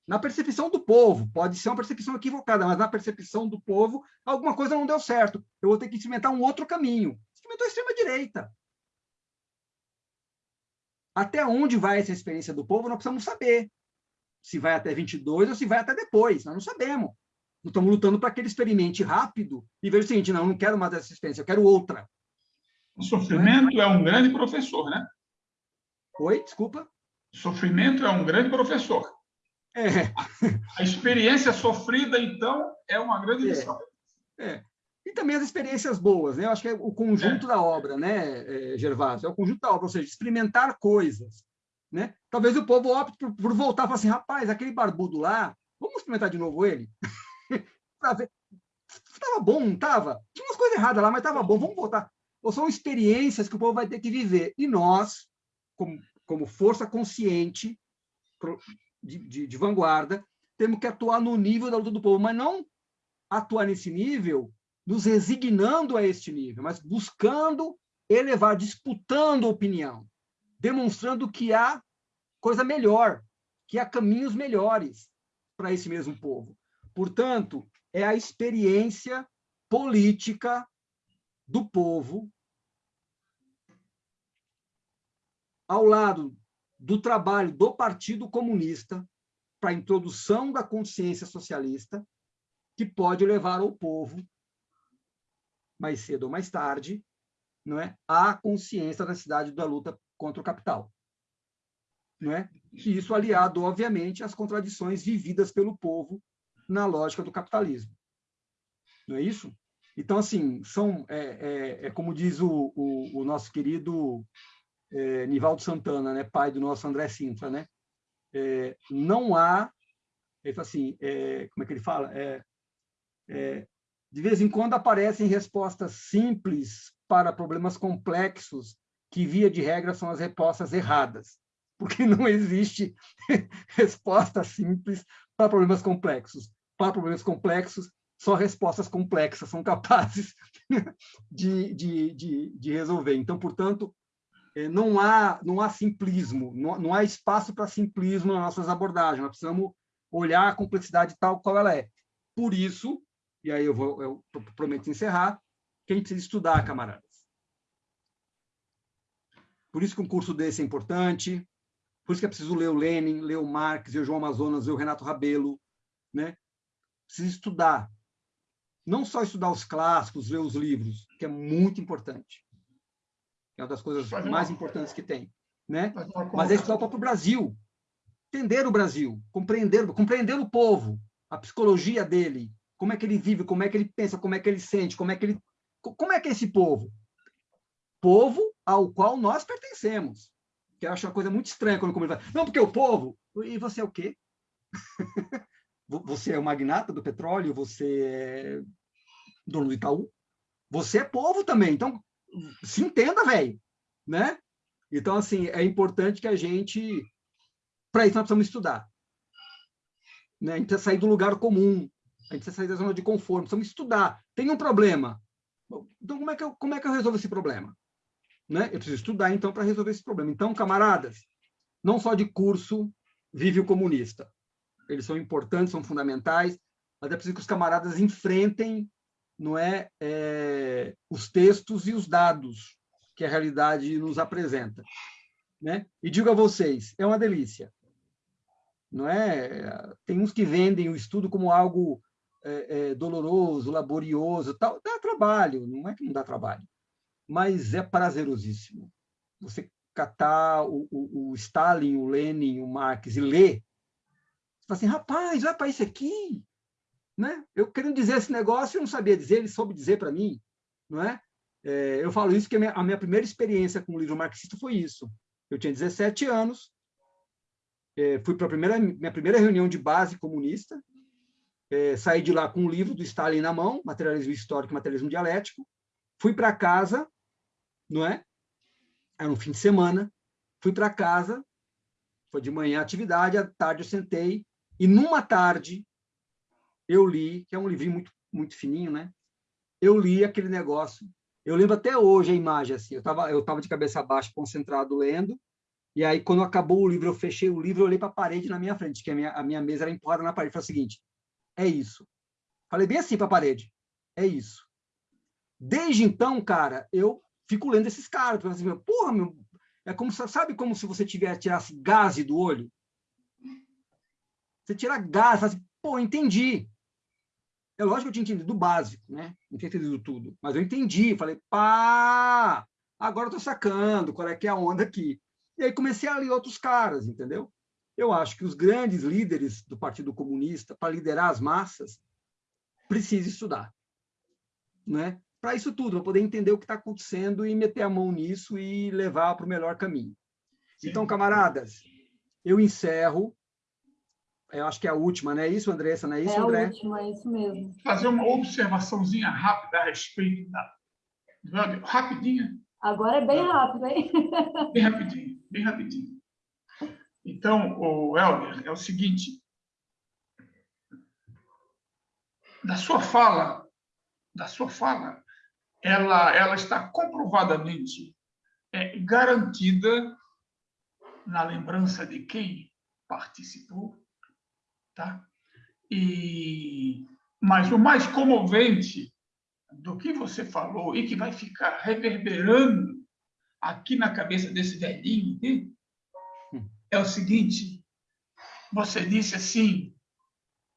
S2: Na percepção do povo, pode ser uma percepção equivocada, mas na percepção do povo, alguma coisa não deu certo. Eu vou ter que experimentar um outro caminho. Experimentou a extrema-direita. Até onde vai essa experiência do povo, nós precisamos saber. Se vai até 22 ou se vai até depois, nós não sabemos. Nós estamos lutando para que ele experimente rápido e veja o seguinte, não, eu não quero mais essa experiência, eu quero outra.
S4: O sofrimento é um grande professor, né?
S2: Oi, desculpa?
S4: O sofrimento é um grande professor.
S2: É.
S4: A experiência sofrida, então, é uma grande é. lição.
S2: É. é. E também as experiências boas, né? Eu acho que é o conjunto é. da obra, né, é, Gervásio? É o conjunto da obra, ou seja, experimentar coisas. Né? Talvez o povo opte por, por voltar e falar assim, rapaz, aquele barbudo lá, vamos experimentar de novo ele? para ver. Estava bom, não estava? Tinha umas coisas erradas lá, mas estava bom, vamos voltar. Ou são experiências que o povo vai ter que viver. E nós, como, como força consciente de, de, de vanguarda, temos que atuar no nível da luta do povo, mas não atuar nesse nível nos resignando a este nível, mas buscando elevar, disputando opinião, demonstrando que há coisa melhor, que há caminhos melhores para esse mesmo povo. Portanto, é a experiência política do povo ao lado do trabalho do Partido Comunista para a introdução da consciência socialista que pode levar o povo mais cedo ou mais tarde, não é, à consciência da necessidade da luta contra o capital. Não é? E isso aliado, obviamente, às contradições vividas pelo povo na lógica do capitalismo. Não é isso? Então, assim, são, é, é, é como diz o, o, o nosso querido é, Nivaldo Santana, né, pai do nosso André Sintra, né? É, não há, ele fala assim, é, como é que ele fala? É, é, de vez em quando aparecem respostas simples para problemas complexos que, via de regra, são as respostas erradas, porque não existe resposta simples para problemas complexos. Para problemas complexos, só respostas complexas são capazes de, de, de, de resolver. Então, portanto, não há, não há simplismo, não, não há espaço para simplismo nas nossas abordagens. Nós precisamos olhar a complexidade tal qual ela é. Por isso, e aí eu, vou, eu prometo encerrar, que a gente precisa estudar, camaradas. Por isso que um curso desse é importante, por isso que é preciso ler o Lenin, ler o Marx, ler o João Amazonas, ler o Renato Rabelo, né? Precisa estudar. Não só estudar os clássicos, ler os livros, que é muito importante. É uma das coisas mais importantes que tem, né? Mas é estudar o próprio Brasil, entender o Brasil, compreender, compreender o povo, a psicologia dele, como é que ele vive, como é que ele pensa, como é que ele sente, como é que ele como é que é esse povo? Povo ao qual nós pertencemos que eu acho uma coisa muito estranha quando fala, não, porque o povo, e você é o quê? você é o magnata do petróleo, você é dono do Itaú, você é povo também, então se entenda, velho, né? Então, assim, é importante que a gente, para isso nós precisamos estudar, né? A gente precisa sair do lugar comum, a gente precisa sair da zona de conforto, precisamos estudar. Tem um problema, então como é que eu, como é que eu resolvo esse problema? Né? Eu preciso estudar, então, para resolver esse problema. Então, camaradas, não só de curso vive o comunista. Eles são importantes, são fundamentais, mas é preciso que os camaradas enfrentem não é, é os textos e os dados que a realidade nos apresenta. Né? E digo a vocês, é uma delícia. Não é? Tem uns que vendem o estudo como algo é, é, doloroso, laborioso, tal. Dá trabalho, não é que não dá trabalho mas é prazerosíssimo. Você catar o, o, o Stalin, o Lenin, o Marx e ler, você fala assim, rapaz, olha para isso aqui. Né? Eu querendo dizer esse negócio, eu não sabia dizer, ele soube dizer para mim. Não é? é? eu falo isso porque a minha, a minha, primeira experiência com o livro marxista foi isso. Eu tinha 17 anos, é, fui para a primeira, minha primeira reunião de base comunista, é, saí de lá com um livro do Stalin na mão, Materialismo Histórico e Materialismo Dialético, fui para casa não é? Era um fim de semana, fui para casa, foi de manhã a atividade, à tarde eu sentei, e numa tarde eu li, que é um livrinho muito, muito fininho, né? Eu li aquele negócio. Eu lembro até hoje a imagem, assim, eu estava eu tava de cabeça baixa, concentrado, lendo, E aí, quando acabou o livro, eu fechei o livro, eu olhei para a parede na minha frente, que a minha, a minha mesa era empurrada na parede. Falei o seguinte, é isso. Falei bem assim para a parede, é isso. Desde então, cara, eu fico lendo esses caras. Assim, Porra, meu, é como, sabe como se você tivesse, tirasse gás do olho? Você tira gás, fala assim, pô, entendi. É lógico que eu tinha entendido do básico, né? Não tinha entendido tudo. Mas eu entendi, falei, pá, agora eu tô sacando qual é que é a onda aqui. E aí comecei a ler outros caras, entendeu? Eu acho que os grandes líderes do Partido Comunista, para liderar as massas, precisam estudar. Né? Para isso tudo, para poder entender o que está acontecendo e meter a mão nisso e levar para o melhor caminho. Então, camaradas, eu encerro eu acho que é a última, não é isso, Andressa? Não é isso,
S1: é
S2: André?
S1: É a última, é isso mesmo.
S4: Fazer uma observaçãozinha rápida a respeito da... Rapidinha.
S1: Agora é bem rápido, hein?
S4: Bem rapidinho, bem rapidinho. Então, o Helder, é o seguinte. Da sua fala, da sua fala, ela, ela está comprovadamente é, garantida na lembrança de quem participou Tá? E, mas o mais comovente do que você falou e que vai ficar reverberando aqui na cabeça desse velhinho aqui, é o seguinte: você disse assim,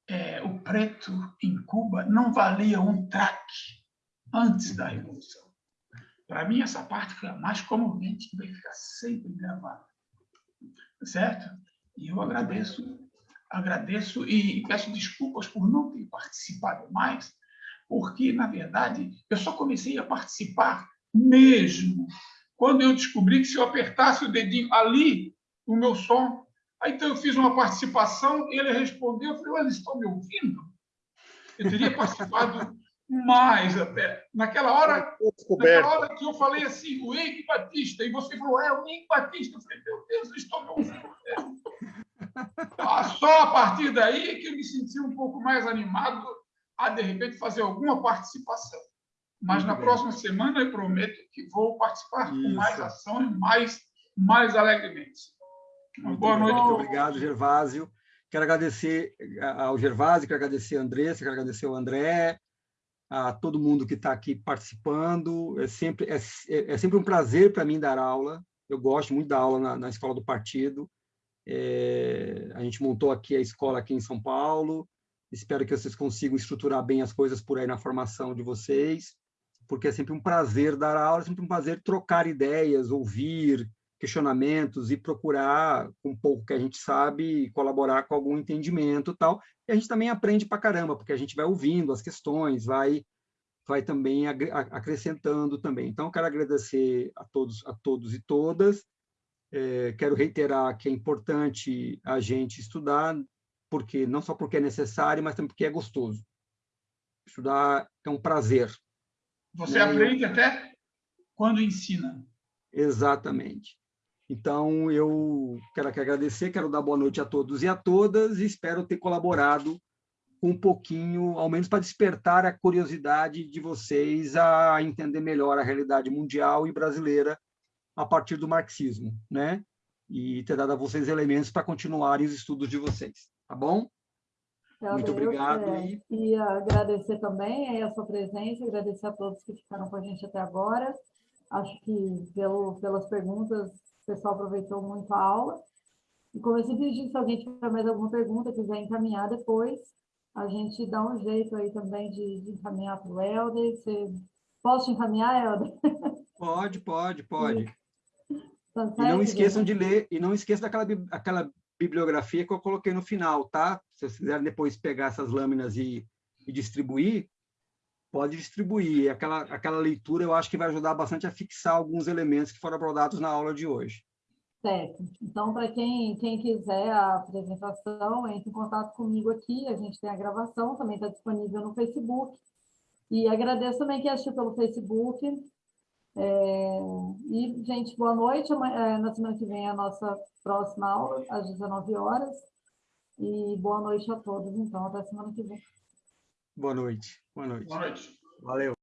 S4: é, o preto em Cuba não valia um traque antes da Revolução. Para mim, essa parte foi a mais comovente que vai ficar sempre gravada. Certo? E eu agradeço agradeço e peço desculpas por não ter participado mais, porque, na verdade, eu só comecei a participar mesmo quando eu descobri que se eu apertasse o dedinho ali, o meu som. Aí, então, eu fiz uma participação, ele respondeu, eu falei, eles estão me ouvindo? Eu teria participado mais até. Naquela hora, naquela hora que eu falei assim, o Eike Batista, e você falou, é, o Eike Batista. Eu falei, meu Deus, estão me ouvindo. Só a partir daí que eu me senti um pouco mais animado a, de repente, fazer alguma participação. Mas Muito na bem. próxima semana eu prometo que vou participar Isso. com mais ação e mais, mais alegremente.
S2: Uma boa noite. Muito obrigado, Gervásio. Quero agradecer ao Gervásio, quero agradecer a Andressa, quero agradecer ao André, a todo mundo que está aqui participando. É sempre, é, é sempre um prazer para mim dar aula. Eu gosto muito da aula na, na escola do partido. É, a gente montou aqui a escola aqui em São Paulo. Espero que vocês consigam estruturar bem as coisas por aí na formação de vocês, porque é sempre um prazer dar aula, é sempre um prazer trocar ideias, ouvir questionamentos e procurar, com um pouco que a gente sabe, colaborar com algum entendimento tal. E a gente também aprende para caramba, porque a gente vai ouvindo as questões, vai vai também acrescentando também. Então, quero agradecer a todos, a todos e todas. É, quero reiterar que é importante a gente estudar, porque não só porque é necessário, mas também porque é gostoso. Estudar é um prazer.
S4: Você né? aprende até quando ensina.
S2: Exatamente. Então, eu quero aqui agradecer, quero dar boa noite a todos e a todas, e espero ter colaborado um pouquinho, ao menos para despertar a curiosidade de vocês a entender melhor a realidade mundial e brasileira a partir do marxismo, né? E ter dado a vocês elementos para continuarem os estudos de vocês, tá bom?
S1: Então, Muito obrigado. É, e agradecer também a sua presença, agradecer a todos que ficaram com a gente até agora. Acho que pelo, pelas perguntas, o pessoal aproveitou muito a aula. E como eu sempre disse, se alguém tiver mais alguma pergunta, quiser encaminhar depois, a gente dá um jeito aí também de, de encaminhar para o Helder. Você... Posso encaminhar, Helder?
S2: Pode, pode, pode. E não esqueçam de ler, e não esqueçam daquela aquela bibliografia que eu coloquei no final, tá? Se vocês quiserem depois pegar essas lâminas e, e distribuir, pode distribuir. Aquela, aquela leitura eu acho que vai ajudar bastante a fixar alguns elementos que foram abordados na aula de hoje.
S1: Certo. Então, para quem, quem quiser a apresentação, entre em contato comigo aqui, a gente tem a gravação, também está disponível no Facebook. E agradeço também quem assistiu pelo Facebook, é, e, gente, boa noite. É, na semana que vem é a nossa próxima aula, às 19 horas. E boa noite a todos, então, até semana que vem.
S2: Boa noite. Boa noite.
S4: Boa noite.
S2: Valeu.